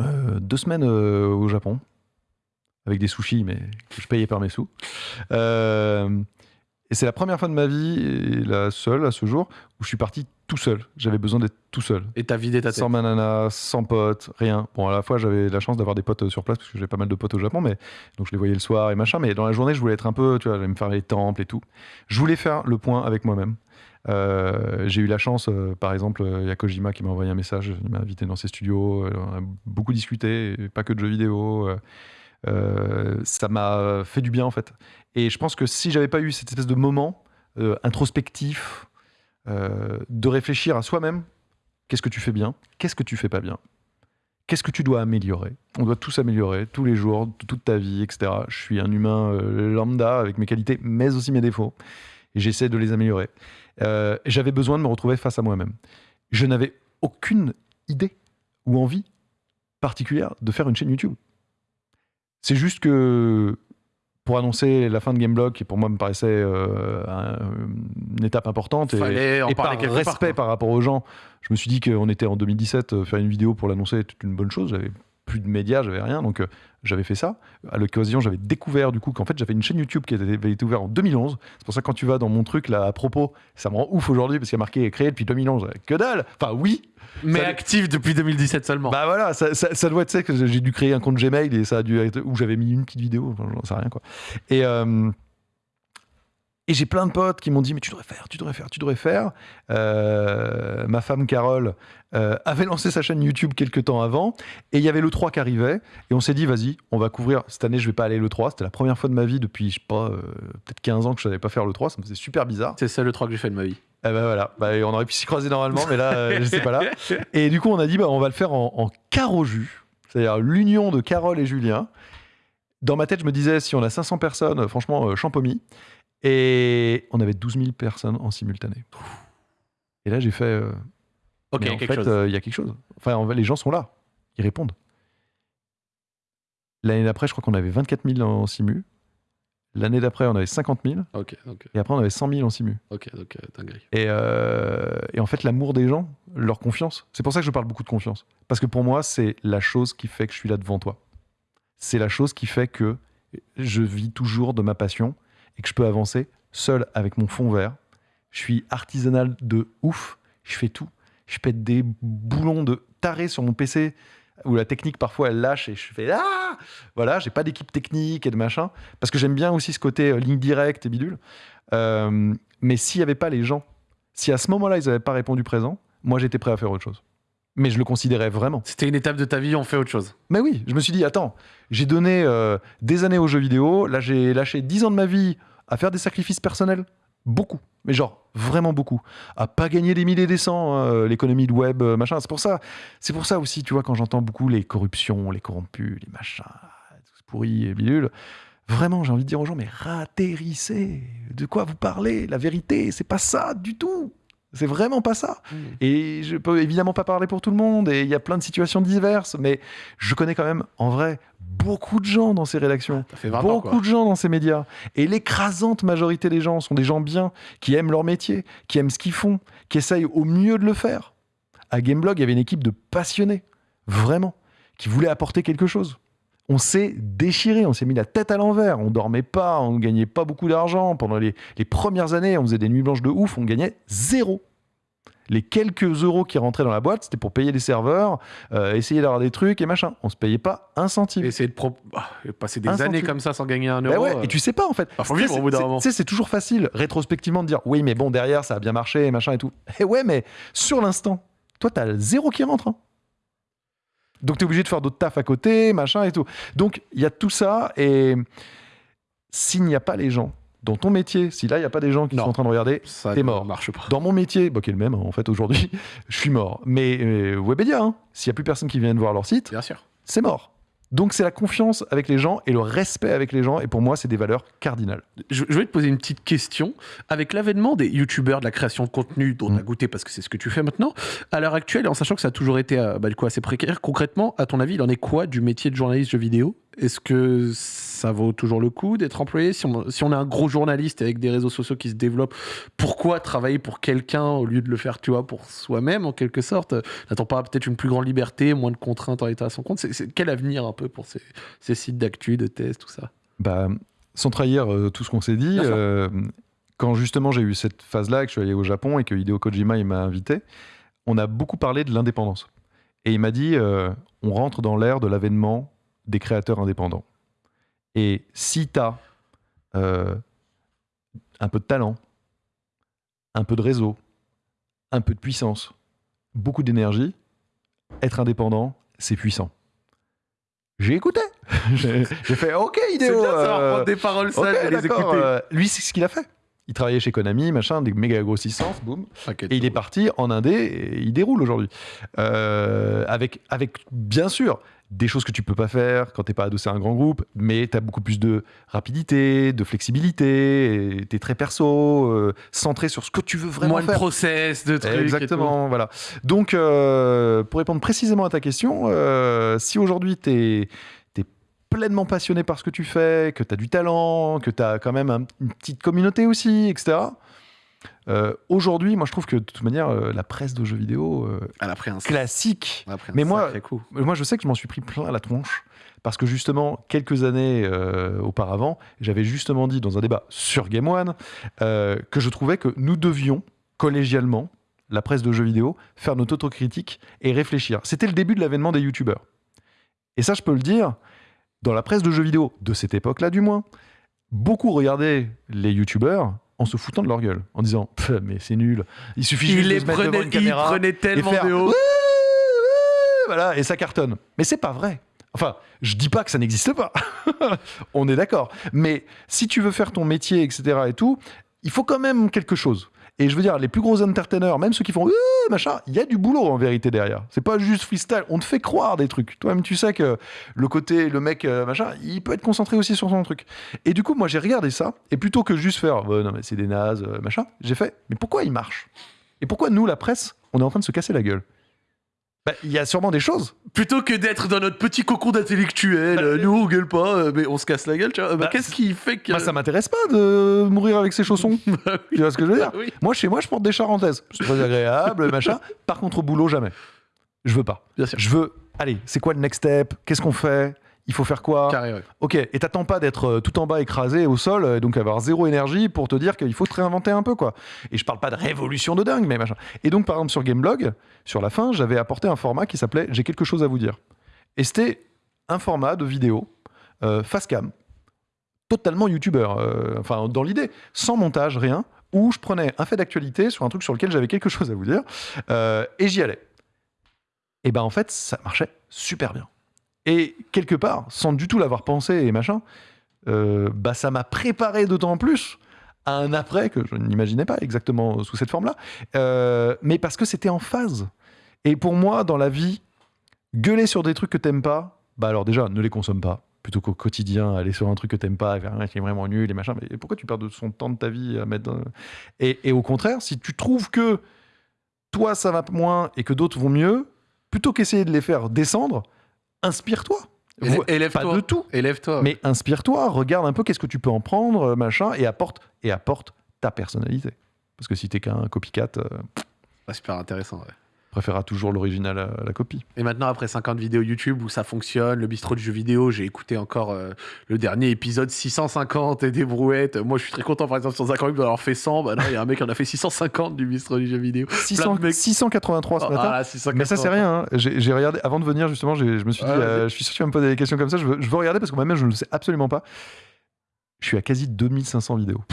euh, deux semaines euh, au Japon avec des sushis, mais que je payais par mes sous. Et c'est la première fois de ma vie, et la seule à ce jour, où je suis parti tout seul. J'avais besoin d'être tout seul. Et t'as vidé ta tête. Sans manana, sans potes, rien. Bon, à la fois, j'avais la chance d'avoir des potes euh, sur place parce que j'ai pas mal de potes au Japon, mais donc je les voyais le soir et machin. Mais dans la journée, je voulais être un peu, tu vois, j'allais me faire les temples et tout. Je voulais faire le point avec moi-même. Euh, j'ai eu la chance, euh, par exemple, il y a Kojima qui m'a envoyé un message, il m'a invité dans ses studios, euh, on a beaucoup discuté, et pas que de jeux vidéo. Euh, ça m'a fait du bien en fait. Et je pense que si j'avais pas eu cette espèce de moment euh, introspectif, euh, de réfléchir à soi-même, qu'est-ce que tu fais bien, qu'est-ce que tu fais pas bien, qu'est-ce que tu dois améliorer? On doit tous améliorer tous les jours, toute ta vie, etc. Je suis un humain lambda avec mes qualités, mais aussi mes défauts, et j'essaie de les améliorer. J'avais besoin de me retrouver face à moi-même. Je n'avais aucune idée ou envie particulière de faire une chaîne YouTube. C'est juste que pour annoncer la fin de Gameblog, qui pour moi me paraissait euh, un- une étape importante, et, en et par respect part. par rapport aux gens, je me suis dit qu'on était en 2017, euh, faire une vidéo pour l'annoncer était une bonne chose. J'avais plus de médias, j'avais rien, donc euh, j'avais fait ça. À l'occasion, j'avais découvert du coup qu'en fait j'avais une chaîne YouTube qui avait été ouverte en 2011. C'est pour ça que quand tu vas dans mon truc là à propos, ça me rend ouf aujourd'hui parce qu'il y a marqué créé depuis 2011. Que dalle Enfin oui, Mais Ça- actif depuis 2017 seulement. bah voilà, ça, ça- ça doit être ça que j'ai dû créer un compte Gmail et ça a dû être où j'avais mis une petite vidéo, enfin, j'en sais rien quoi. Et euh, et j'ai plein de potes qui m'ont dit mais tu devrais faire, tu devrais faire, tu devrais faire. Euh, ma femme Carole euh, avait lancé sa chaîne YouTube quelques temps avant et il y avait le 3 qui arrivait et on s'est dit vas-y, on va couvrir cette année je vais pas aller le 3, c'était la première fois de ma vie depuis je sais pas euh, peut-être 15 ans que je savais pas faire le 3, ça me faisait super bizarre. C'est ça le 3 que j'ai fait de ma vie. Eh ben voilà, Bah, on aurait pu s'y croiser normalement, mais là, je sais pas là. Et du coup, on a dit, bah, on va le faire en, en carreau jus, c'est-à-dire l'union de Carole et Julien. Dans ma tête, je me disais, si on a 500 personnes, franchement, champomis. Et on avait 12 000 personnes en simultané. Et là, j'ai fait, euh, Ok, en fait, euh, il y a quelque chose. Enfin, les gens sont là, ils répondent. L'année d'après, je crois qu'on avait 24 000 en simu. L'année d'après, on avait 50 000. Ok, donc, Et après, on avait 100 000 en simu. ok, donc euh. Et, euh, et en fait, l'amour des gens, leur confiance, c'est pour ça que je parle beaucoup de confiance. Parce que pour moi, c'est la chose qui fait que je suis là devant toi. C'est la chose qui fait que je vis toujours de ma passion et que je peux avancer seul avec mon fond vert. Je suis artisanal de ouf. Je fais tout. Je pète des boulons de taré sur mon PC où la technique parfois elle lâche et je fais ah voilà j'ai pas d'équipe technique et de machin parce que j'aime bien aussi ce côté euh, ligne directe et bidule Euh, mais s'il y avait pas les gens si à ce moment-là ils n'avaient pas répondu présent moi j'étais prêt à faire autre chose mais je le considérais vraiment C'était une étape de ta vie, on fait autre chose. mais oui, je me suis dit, attends, j'ai donné euh, des années aux jeux vidéo, là j'ai lâché 10 ans de ma vie à faire des sacrifices personnels, beaucoup, mais genre vraiment beaucoup, à pas gagner des milliers des cents, hein, l'économie de web, euh, machin. C'est pour ça, c'est pour ça aussi, tu vois, quand j'entends beaucoup les corruptions, les corrompus, les machins, tout ce pourri et bidule, Vraiment, j'ai envie de dire aux gens, mais ratterrissez. De quoi vous parlez? La vérité, c'est pas ça du tout. C'est vraiment pas ça. Mm. Et je peux évidemment pas parler pour tout le monde, et il y a plein de situations diverses, mais je connais quand même, en vrai, beaucoup de gens dans ces rédactions. Ça fait 20 ans, Beaucoup de gens dans ces médias. Et l'écrasante majorité des gens sont des gens bien, qui aiment leur métier, qui aiment ce qu'ils font, qui essayent au mieux de le faire. À Gameblog, il y avait une équipe de passionnés, vraiment, qui voulaient apporter quelque chose. On s'est déchiré, on s'est mis la tête à l'envers, on dormait pas, on gagnait pas beaucoup d'argent. Pendant les, les premières années, on faisait des nuits blanches de ouf, on gagnait zéro. Les quelques euros qui rentraient dans la boîte, c'était pour payer les serveurs, euh, essayer d'avoir des trucs et machin. On se payait pas un centime. Et essayer de pro- ah, et passer des Un années centime. comme ça sans gagner un Bah euro. ouais, euh, et tu sais pas en fait. bah, c'est- bout d'un c'est- moment. Tu sais, c'est toujours facile rétrospectivement de dire oui, mais bon, derrière ça a bien marché, machin et tout. Et ouais, mais sur l'instant, toi, t'as zéro qui rentre. hein. Donc t'es obligé de faire d'autres tafs à côté, machin et tout. Donc il y a tout ça et s'il n'y a pas les gens dans ton métier, si là il n'y a pas des gens qui Non. sont en train de regarder, ça t'es mort. marche pas. dans mon métier, bah, qui est le même hein, en fait aujourd'hui, je suis mort. Mais euh, Webedia, hein, s'il n'y a plus personne qui vient de voir leur site, Bien sûr. c'est mort. Donc c'est la confiance avec les gens et le respect avec les gens. Et pour moi, c'est des valeurs cardinales. Je, je vais te poser une petite question. Avec l'avènement des youtubeurs, de la création de contenu dont Mm. tu as goûté parce que c'est ce que tu fais maintenant, à l'heure actuelle, en sachant que ça a toujours été euh, bah, du coup, assez précaire, concrètement, à ton avis, il en est quoi du métier de journaliste jeux vidéo? Est-ce que ça vaut toujours le coup d'être employé? Si on, si on est un gros journaliste avec des réseaux sociaux qui se développent, pourquoi travailler pour quelqu'un au lieu de le faire, tu vois, pour soi-même en quelque sorte? N'attend pas peut-être une plus grande liberté, moins de contraintes en état à son compte? C'est quel avenir un peu pour ces, ces sites d'actu, de tests, tout ça? Bah, sans trahir euh, tout ce qu'on s'est dit, euh, quand justement j'ai eu cette phase-là, que je suis allé au Japon et que Hideo Kojima il m'a invité, on a beaucoup parlé de l'indépendance. Et il m'a dit, euh, on rentre dans l'ère de l'avènement des créateurs indépendants. Et si tu as un peu de talent, un peu de réseau, un peu de puissance, beaucoup d'énergie, être indépendant, c'est puissant. J'ai écouté. J'ai fait OK, Hideo. bien euh, prendre des paroles sages et les écouter. euh, lui, c'est ce qu'il a fait. Il travaillait chez Konami, machin, des méga grossissances, boum. Et il est parti en Indé et il déroule aujourd'hui. Euh, avec, avec, bien sûr, des choses que tu peux pas faire quand t'es pas adossé à un grand groupe, mais tu as beaucoup plus de rapidité, de flexibilité, tu es très perso, euh, centré sur ce que tu veux vraiment Moins de faire. process, de trucs. et Exactement, voilà. Donc, euh, pour répondre précisément à ta question, euh, si aujourd'hui tu es, pleinement passionné par ce que tu fais, que tu as du talent, que tu as quand même un- une petite communauté aussi, etc. euh, aujourd'hui, moi je trouve que de toute manière, euh, la presse de jeux vidéo euh, tout. Elle a pris un, classique, elle a pris un Mais moi- coup. moi, je sais que je m'en suis pris plein la tronche parce que justement, quelques années euh, auparavant, j'avais justement dit dans un débat sur Game One euh, que je trouvais que nous devions collégialement, la presse de jeux vidéo, faire notre autocritique et réfléchir. C'était le début de l'avènement des youtubeurs. Et ça, je peux le dire, dans la presse de jeux vidéo, de cette époque-là du moins, beaucoup regardaient les youtubeurs en se foutant de leur gueule, en disant mais c'est nul, il suffit juste Il de les se mettre devant prenait, une il caméra prenait tellement faire de haut. Voilà, et ça cartonne. Mais c'est pas vrai. Enfin, je dis pas que ça n'existe pas. On est d'accord. Mais si tu veux faire ton métier, etc. et tout, il faut quand même quelque chose. Et je veux dire, les plus gros entertainers, même ceux qui font Euh, machin, il y a du boulot en vérité derrière. C'est pas juste freestyle. On te fait croire des trucs. Toi-même, tu sais que le côté, le mec, euh, machin, il peut être concentré aussi sur son truc. Et du coup, moi, j'ai regardé ça. Et plutôt que juste faire, mais c'est des nazes, euh, machin, j'ai fait, mais pourquoi il marche? Et pourquoi nous, la presse, on est en train de se casser la gueule? Bah, Il y a sûrement des choses. Plutôt que d'être dans notre petit cocon d'intellectuel, euh, nous on gueule pas, euh, mais on se casse la gueule, tu vois. Bah, Bah, Qu'est-ce qui fait que. Moi, ça m'intéresse pas de mourir avec ses chaussons. Bah oui. Tu vois ce que je veux dire Bah oui, Moi, chez moi, je porte des charentaises. C'est très agréable, machin. Par contre, au boulot, jamais. Je veux pas. bien sûr. Je veux. Allez, c'est quoi le next step? Qu'est-ce qu'on fait? Il faut faire quoi Carré, ouais. Ok, et t'attends pas d'être euh, tout en bas écrasé au sol, euh, donc avoir zéro énergie pour te dire qu'il faut te réinventer un peu, quoi. Et je parle pas de révolution de dingue, mais machin. Et donc, par exemple, sur Gameblog, sur la fin, j'avais apporté un format qui s'appelait J'ai quelque chose à vous dire. Et c'était un format de vidéo euh, face cam, totalement youtubeur, euh, enfin dans l'idée, sans montage, rien, où je prenais un fait d'actualité sur un truc sur lequel j'avais quelque chose à vous dire, euh, et j'y allais. Et ben en fait, ça marchait super bien. Et quelque part, sans du tout l'avoir pensé et machin, euh, bah ça m'a préparé d'autant plus à un après que je n'imaginais pas exactement sous cette forme-là, euh, mais parce que c'était en phase. Et pour moi, dans la vie, gueuler sur des trucs que t'aimes pas, bah alors déjà, ne les consomme pas. plutôt qu'au quotidien aller sur un truc que t'aimes pas, faire un qui est vraiment nul et machin. Mais pourquoi tu perds de son temps de ta vie à mettre dans- et, et au contraire, si tu trouves que toi ça va moins et que d'autres vont mieux, plutôt qu'essayer de les faire descendre, inspire-toi. Vo- Pas Élève-toi. de tout, Élève-toi. mais inspire-toi, regarde un peu qu'est-ce que tu peux en prendre, euh, machin, et apporte, et apporte ta personnalité. Parce que si t'es qu'un copycat, euh, Ouais, super intéressant. ouais. Préférera toujours l'original à la copie. Et maintenant, après 50 vidéos YouTube où ça fonctionne, le bistrot du jeu vidéo, j'ai écouté encore euh, le dernier épisode 650 et des brouettes. Moi, je suis très content, par exemple, sur Zach d'avoir fait 100. Bah non, il y a un mec qui en a fait 650 du bistrot du jeu vidéo. 600 de mecs. 683 ce Ah, matin. là, 680. Mais ça, c'est rien. hein. J'ai regardé, avant de venir, justement, je me suis dit, Ouais, euh, je suis sûr que tu vas me poser des questions comme ça. Je veux, je veux regarder parce que moi-même, je ne le sais absolument pas. Je suis à quasi 2500 vidéos.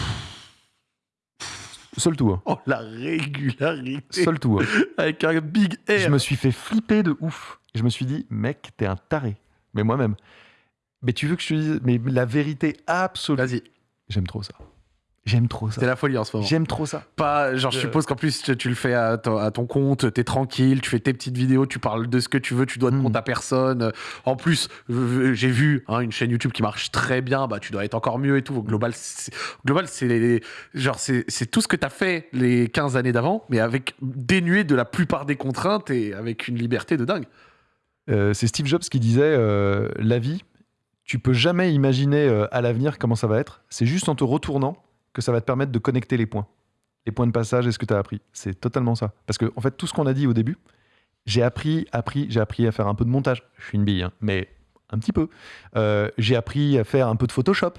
Seul tout. hein. Oh, la régularité. Seul tout. hein. Avec un big R. Je me suis fait flipper de ouf. Je me suis dit, mec, t'es un taré. Mais moi-même. Mais tu veux que je te dise, mais la vérité absolue. Vas-y, J'aime trop ça. J'aime trop ça. c'est la folie en ce moment. J'aime trop ça. Pas, genre, je Euh. suppose qu'en plus, tu, tu le fais à ton, à ton compte, t'es tranquille, tu fais tes petites vidéos, tu parles de ce que tu veux, tu dois de Mm. compte à personne. En plus, j'ai vu hein, une chaîne YouTube qui marche très bien, bah, tu dois être encore mieux et tout. Global, c'est, Global, c'est les- genre, c'est, c'est tout ce que t'as fait les 15 années d'avant, mais avec dénué de la plupart des contraintes et avec une liberté de dingue. Euh, c'est Steve Jobs qui disait euh, la vie, tu peux jamais imaginer euh, à l'avenir comment ça va être. C'est juste en te retournant que ça va te permettre de connecter les points. Les points de passage et ce que tu as appris. C'est totalement ça. Parce que, en fait, tout ce qu'on a dit au début, j'ai appris, appris, j'ai appris à faire un peu de montage. Je suis une bille, hein, mais un petit peu. Euh, j'ai appris à faire un peu de Photoshop.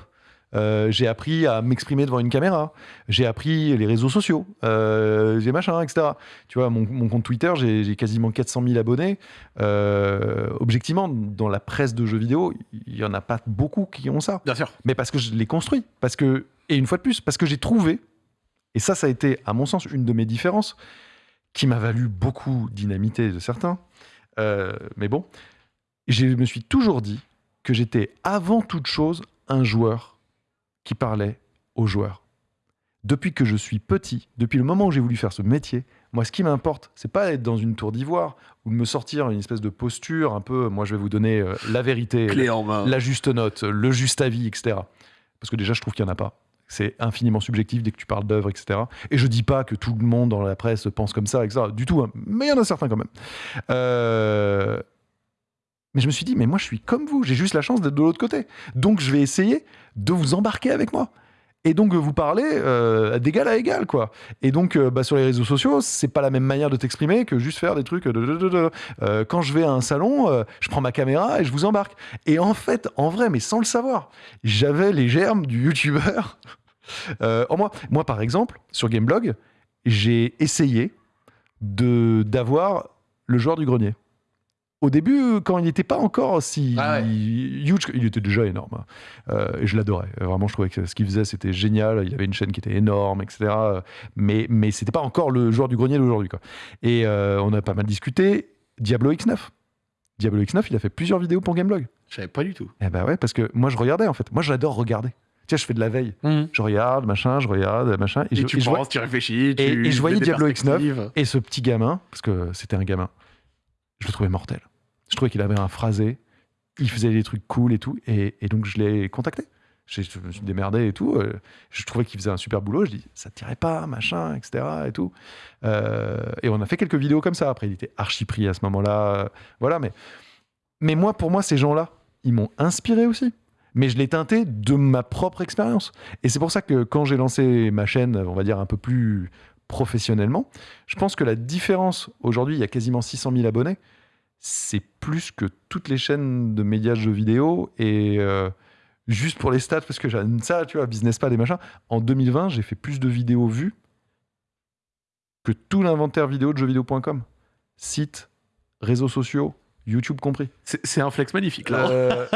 Euh, j'ai appris à m'exprimer devant une caméra. J'ai appris les réseaux sociaux. Euh, j'ai machin, etc. Tu vois, mon, mon compte Twitter, j'ai j'ai quasiment 400 000 abonnés. Euh, objectivement, dans la presse de jeux vidéo, il y en a pas beaucoup qui ont ça. Bien sûr. Mais parce que je l'ai construit. Parce que, et une fois de plus, parce que j'ai trouvé, et ça, ça a été, à mon sens, une de mes différences, qui m'a valu beaucoup d'inamité de certains. Euh, mais bon, je me suis toujours dit que j'étais avant toute chose un joueur qui parlait aux joueurs. Depuis que je suis petit, depuis le moment où j'ai voulu faire ce métier, moi, ce qui m'importe, c'est pas être dans une tour d'ivoire ou de me sortir une espèce de posture un peu. Moi, je vais vous donner euh, la vérité, Clé en main. la juste note, le juste avis, etc. Parce que déjà, je trouve qu'il n'y en a pas. C'est infiniment subjectif dès que tu parles d'œuvre, etc. Et je dis pas que tout le monde dans la presse pense comme ça, etc. Du tout, hein. mais il y en a certains quand même. Euh, Mais je me suis dit, mais moi, je suis comme vous. J'ai juste la chance d'être de l'autre côté. Donc, je vais essayer de vous embarquer avec moi. Et donc, vous parler euh, d'égal à égal, quoi. Et donc, euh, bah, sur les réseaux sociaux, c'est pas la même manière de t'exprimer que juste faire des trucs de. de- Euh, quand je vais à un salon, euh, je prends ma caméra et je vous embarque. Et en fait, en vrai, mais sans le savoir, j'avais les germes du youtubeur euh, en moi. Moi, par exemple, sur Gameblog, j'ai essayé d'avoir le joueur du grenier. Au début, quand il n'était pas encore si Ah ouais. huge, il était déjà énorme. hein. Euh, et je l'adorais. Vraiment, je trouvais que ce qu'il faisait, c'était génial. Il avait une chaîne qui était énorme, etc. Mais, mais c'était pas encore le joueur du grenier d'aujourd'hui. Et euh, on a pas mal discuté. Diablo X9. Diablo X9, il a fait plusieurs vidéos pour Gameblog. Je savais pas du tout. Eh ben ouais, parce que moi, je regardais, en fait. Moi, j'adore regarder. Tiens, je fais de la veille. Je regarde, machin, je regarde, machin. Et, je, tu et vois- penses, tu réfléchis. Tu et je voyais Diablo X9. perspectives. et ce petit gamin, parce que c'était un gamin, je le trouvais mortel. Je trouvais qu'il avait un phrasé, il faisait des trucs cool et tout, et, donc je l'ai contacté. Je, me suis démerdé et tout. euh, je trouvais qu'il faisait un super boulot. Je dis, ça te tirait pas, machin, etc. Et tout. Euh, et on a fait quelques vidéos comme ça. Après, il était archi pris à ce moment-là. Voilà, mais, mais moi, pour moi, ces gens-là, ils m'ont inspiré aussi. Mais je l'ai teinté de ma propre expérience. Et c'est pour ça que quand j'ai lancé ma chaîne, on va dire un peu plus professionnellement, je pense que la différence, aujourd'hui, il y a quasiment 600 000 abonnés, c'est plus que toutes les chaînes de médias jeux vidéo. Et euh, juste pour les stats, parce que j'aime ça, tu vois, business pad et machin, en 2020, j'ai fait plus de vidéos vues que tout l'inventaire vidéo de jeuxvideo.com. Sites, réseaux sociaux, YouTube compris. C'est un flex magnifique, là. Euh,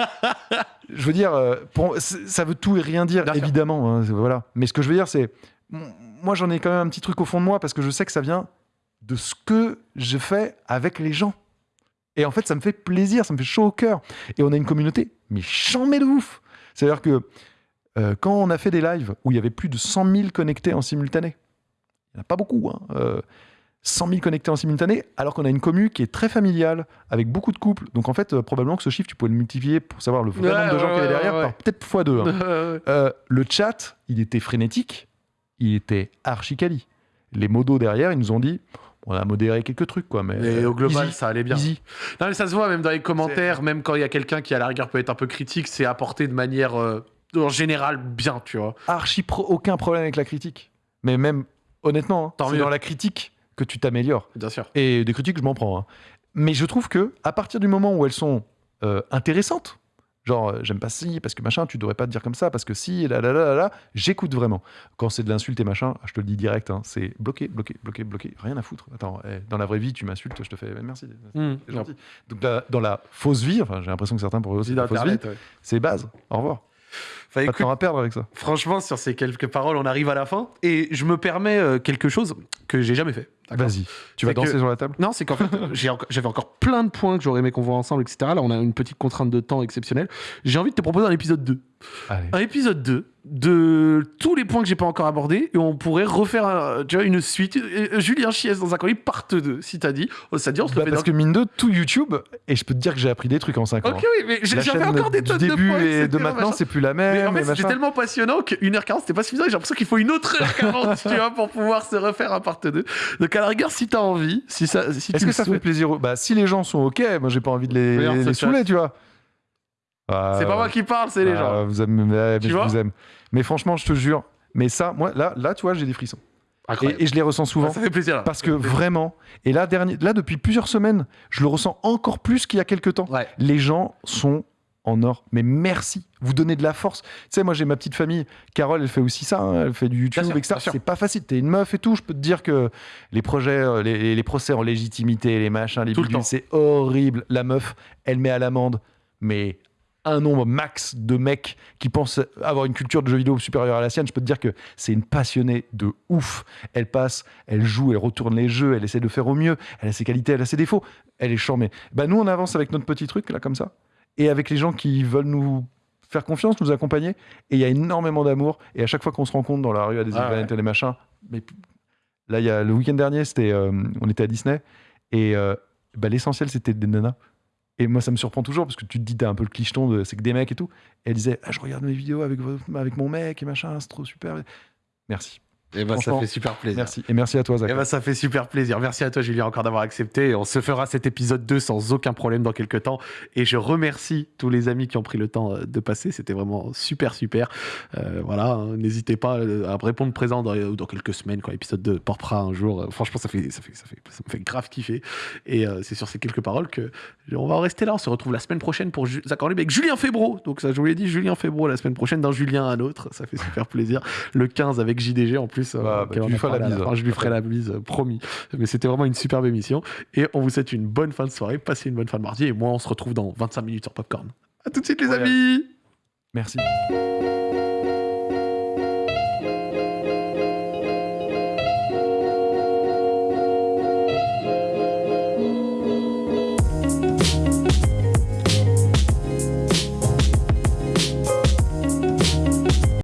je veux dire, euh, pour- ça veut tout et rien dire, évidemment. hein, voilà. Mais ce que je veux dire, c'est. Moi, j'en ai quand même un petit truc au fond de moi parce que je sais que ça vient de ce que je fais avec les gens. Et en fait, ça me fait plaisir, ça me fait chaud au cœur. Et on a une communauté, mais chambée de ouf. C'est-à-dire que euh, quand on a fait des lives où il y avait plus de 100 000 connectés en simultané, il n'y en a pas beaucoup, hein, euh, 100 000 connectés en simultané, alors qu'on a une commu qui est très familiale, avec beaucoup de couples. Donc en fait, euh, probablement que ce chiffre, tu pouvais le multiplier pour savoir le vrai Ouais, nombre de gens ouais, qu'il y avait derrière, par peut-être x2. hein. Ouais, ouais. Euh, le chat, il était frénétique, il était archi quali. Les modos derrière, ils nous ont dit, on a modéré quelques trucs, quoi, mais, euh, au global, easy, ça allait bien. easy. Non, mais ça se voit même dans les commentaires, même quand il y a quelqu'un qui à la rigueur peut être un peu critique, c'est apporté de manière euh, en général bien, tu vois. Archi pro- aucun problème avec la critique. Mais même, honnêtement, hein, c'est dans la critique que tu t'améliores. Bien sûr. Et des critiques, je m'en prends. hein. Mais je trouve que à partir du moment où elles sont euh, intéressantes, genre euh, j'aime pas si parce que machin, tu devrais pas te dire comme ça parce que si, là là là là, là j'écoute vraiment. Quand c'est de l'insulte et machin, je te le dis direct, hein, c'est bloqué, bloqué, bloqué, bloqué, rien à foutre. Attends, eh, dans la vraie vie, tu m'insultes, je te fais eh, merci, Mmh. c'est gentil. Donc dans la fausse vie, enfin j'ai l'impression que certains pourraient aussi Vie la fausse vie, ouais. c'est base. Au revoir. Enfin, Pas de à perdre avec ça. franchement, sur ces quelques paroles, on arrive à la fin. Et je me permets euh, quelque chose que j'ai jamais fait. Vas-y, tu vas danser que- sur la table. Non, c'est qu'en fait, j'avais encore plein de points que j'aurais aimé qu'on voit ensemble, etc. Là, on a une petite contrainte de temps exceptionnelle. J'ai envie de te proposer un épisode 2. Allez. Un épisode 2 de tous les points que j'ai pas encore abordés et on pourrait refaire un- tu vois, une suite. Euh, Julien Chies dans un colis, part 2, si t'as dit. Oh, ça dit, on se le Bah, fait parce dans- que mine de tout YouTube, et je peux te dire que j'ai appris des trucs en 5 ans. Ok, oui, mais j'ai- encore des du tonnes de début points, et de maintenant, c'est plus la Mais même. en fait, c'était tellement passionnant que 1h40, c'était pas suffisant. J'ai l'impression qu'il faut une autre heure 40, tu vois, pour pouvoir se refaire un part 2. Donc, à la rigueur, si t'as envie, si ça, si Est-ce le que ça fait souhaites- plaisir aux- Bah, si les gens sont OK, moi j'ai pas envie de les, les saouler, tu vois. Ah, C'est pas moi qui parle, c'est les ah, gens. Vous aimez, mais Tu je vois vous aime. Mais franchement, je te jure. Mais ça, moi, là, là, tu vois, j'ai des frissons. Et, et je les ressens souvent. Ça fait plaisir. là. Parce que vraiment, et là, dernier, là, depuis plusieurs semaines, je le ressens encore plus qu'il y a quelques temps. Ouais. Les gens sont en or. Mais merci, vous donnez de la force. Tu sais, moi j'ai ma petite famille. Carole, elle fait aussi ça. hein, Elle fait du YouTube, sûr, etc. C'est pas facile. T'es une meuf et tout. Je peux te dire que les projets, euh, les, les procès en légitimité, les machins, les le bidules, c'est horrible. La meuf, elle met à l'amende, mais un nombre max de mecs qui pensent avoir une culture de jeux vidéo supérieure à la sienne. Je peux te dire que c'est une passionnée de ouf. Elle passe, elle joue, elle retourne les jeux, elle essaie de faire au mieux. Elle a ses qualités, elle a ses défauts. Elle est charmée. Bah nous, on avance avec notre petit truc là comme ça, et avec les gens qui veulent nous faire confiance, nous accompagner. Et il y a énormément d'amour. Et à chaque fois qu'on se rencontre dans la rue à des Ah events et des machins, mais là, il y a le week-end dernier, c'était, euh, on était à Disney et euh, bah, l'essentiel c'était des nanas. Et moi, ça me surprend toujours parce que tu te dis, t'as un peu le clicheton de c'est que des mecs et tout. Et elle disait, ah, je regarde mes vidéos avec, avec mon mec et machin, c'est trop super. Merci. Et bah, ça Franchement, fait super plaisir. Merci. Et merci à toi, Zach. Eh ben, ça fait super plaisir. Merci à toi, Julien, encore d'avoir accepté. Et On se fera cet épisode 2 sans aucun problème dans quelques temps. Et je remercie tous les amis qui ont pris le temps euh, de passer. C'était vraiment super, super. Euh, voilà, hein, n'hésitez pas euh, à répondre présent dans, dans quelques semaines quand l'épisode 2 portera un jour. Franchement, ça, fait, ça, fait, ça, fait, ça me fait grave kiffer. Et euh, c'est sur ces quelques paroles que on va en rester là. On se retrouve la semaine prochaine pour Zach libre avec Julien Febro. Donc, ça, je vous l'ai dit, Julien Febro la semaine prochaine, d'un Julien à un autre. Ça fait super plaisir. Le 15 avec JDG en plus. Euh, Bah, bah, auquel tu on lui a feras la parlé à bise. fin. Je lui ferai la bise, euh, promis. Mais c'était vraiment une superbe émission. Et on vous souhaite une bonne fin de soirée. Passez une bonne fin de mardi. Et moi, on se retrouve dans 25 minutes sur Popcorn. À tout de suite, les Ouais. amis! Merci.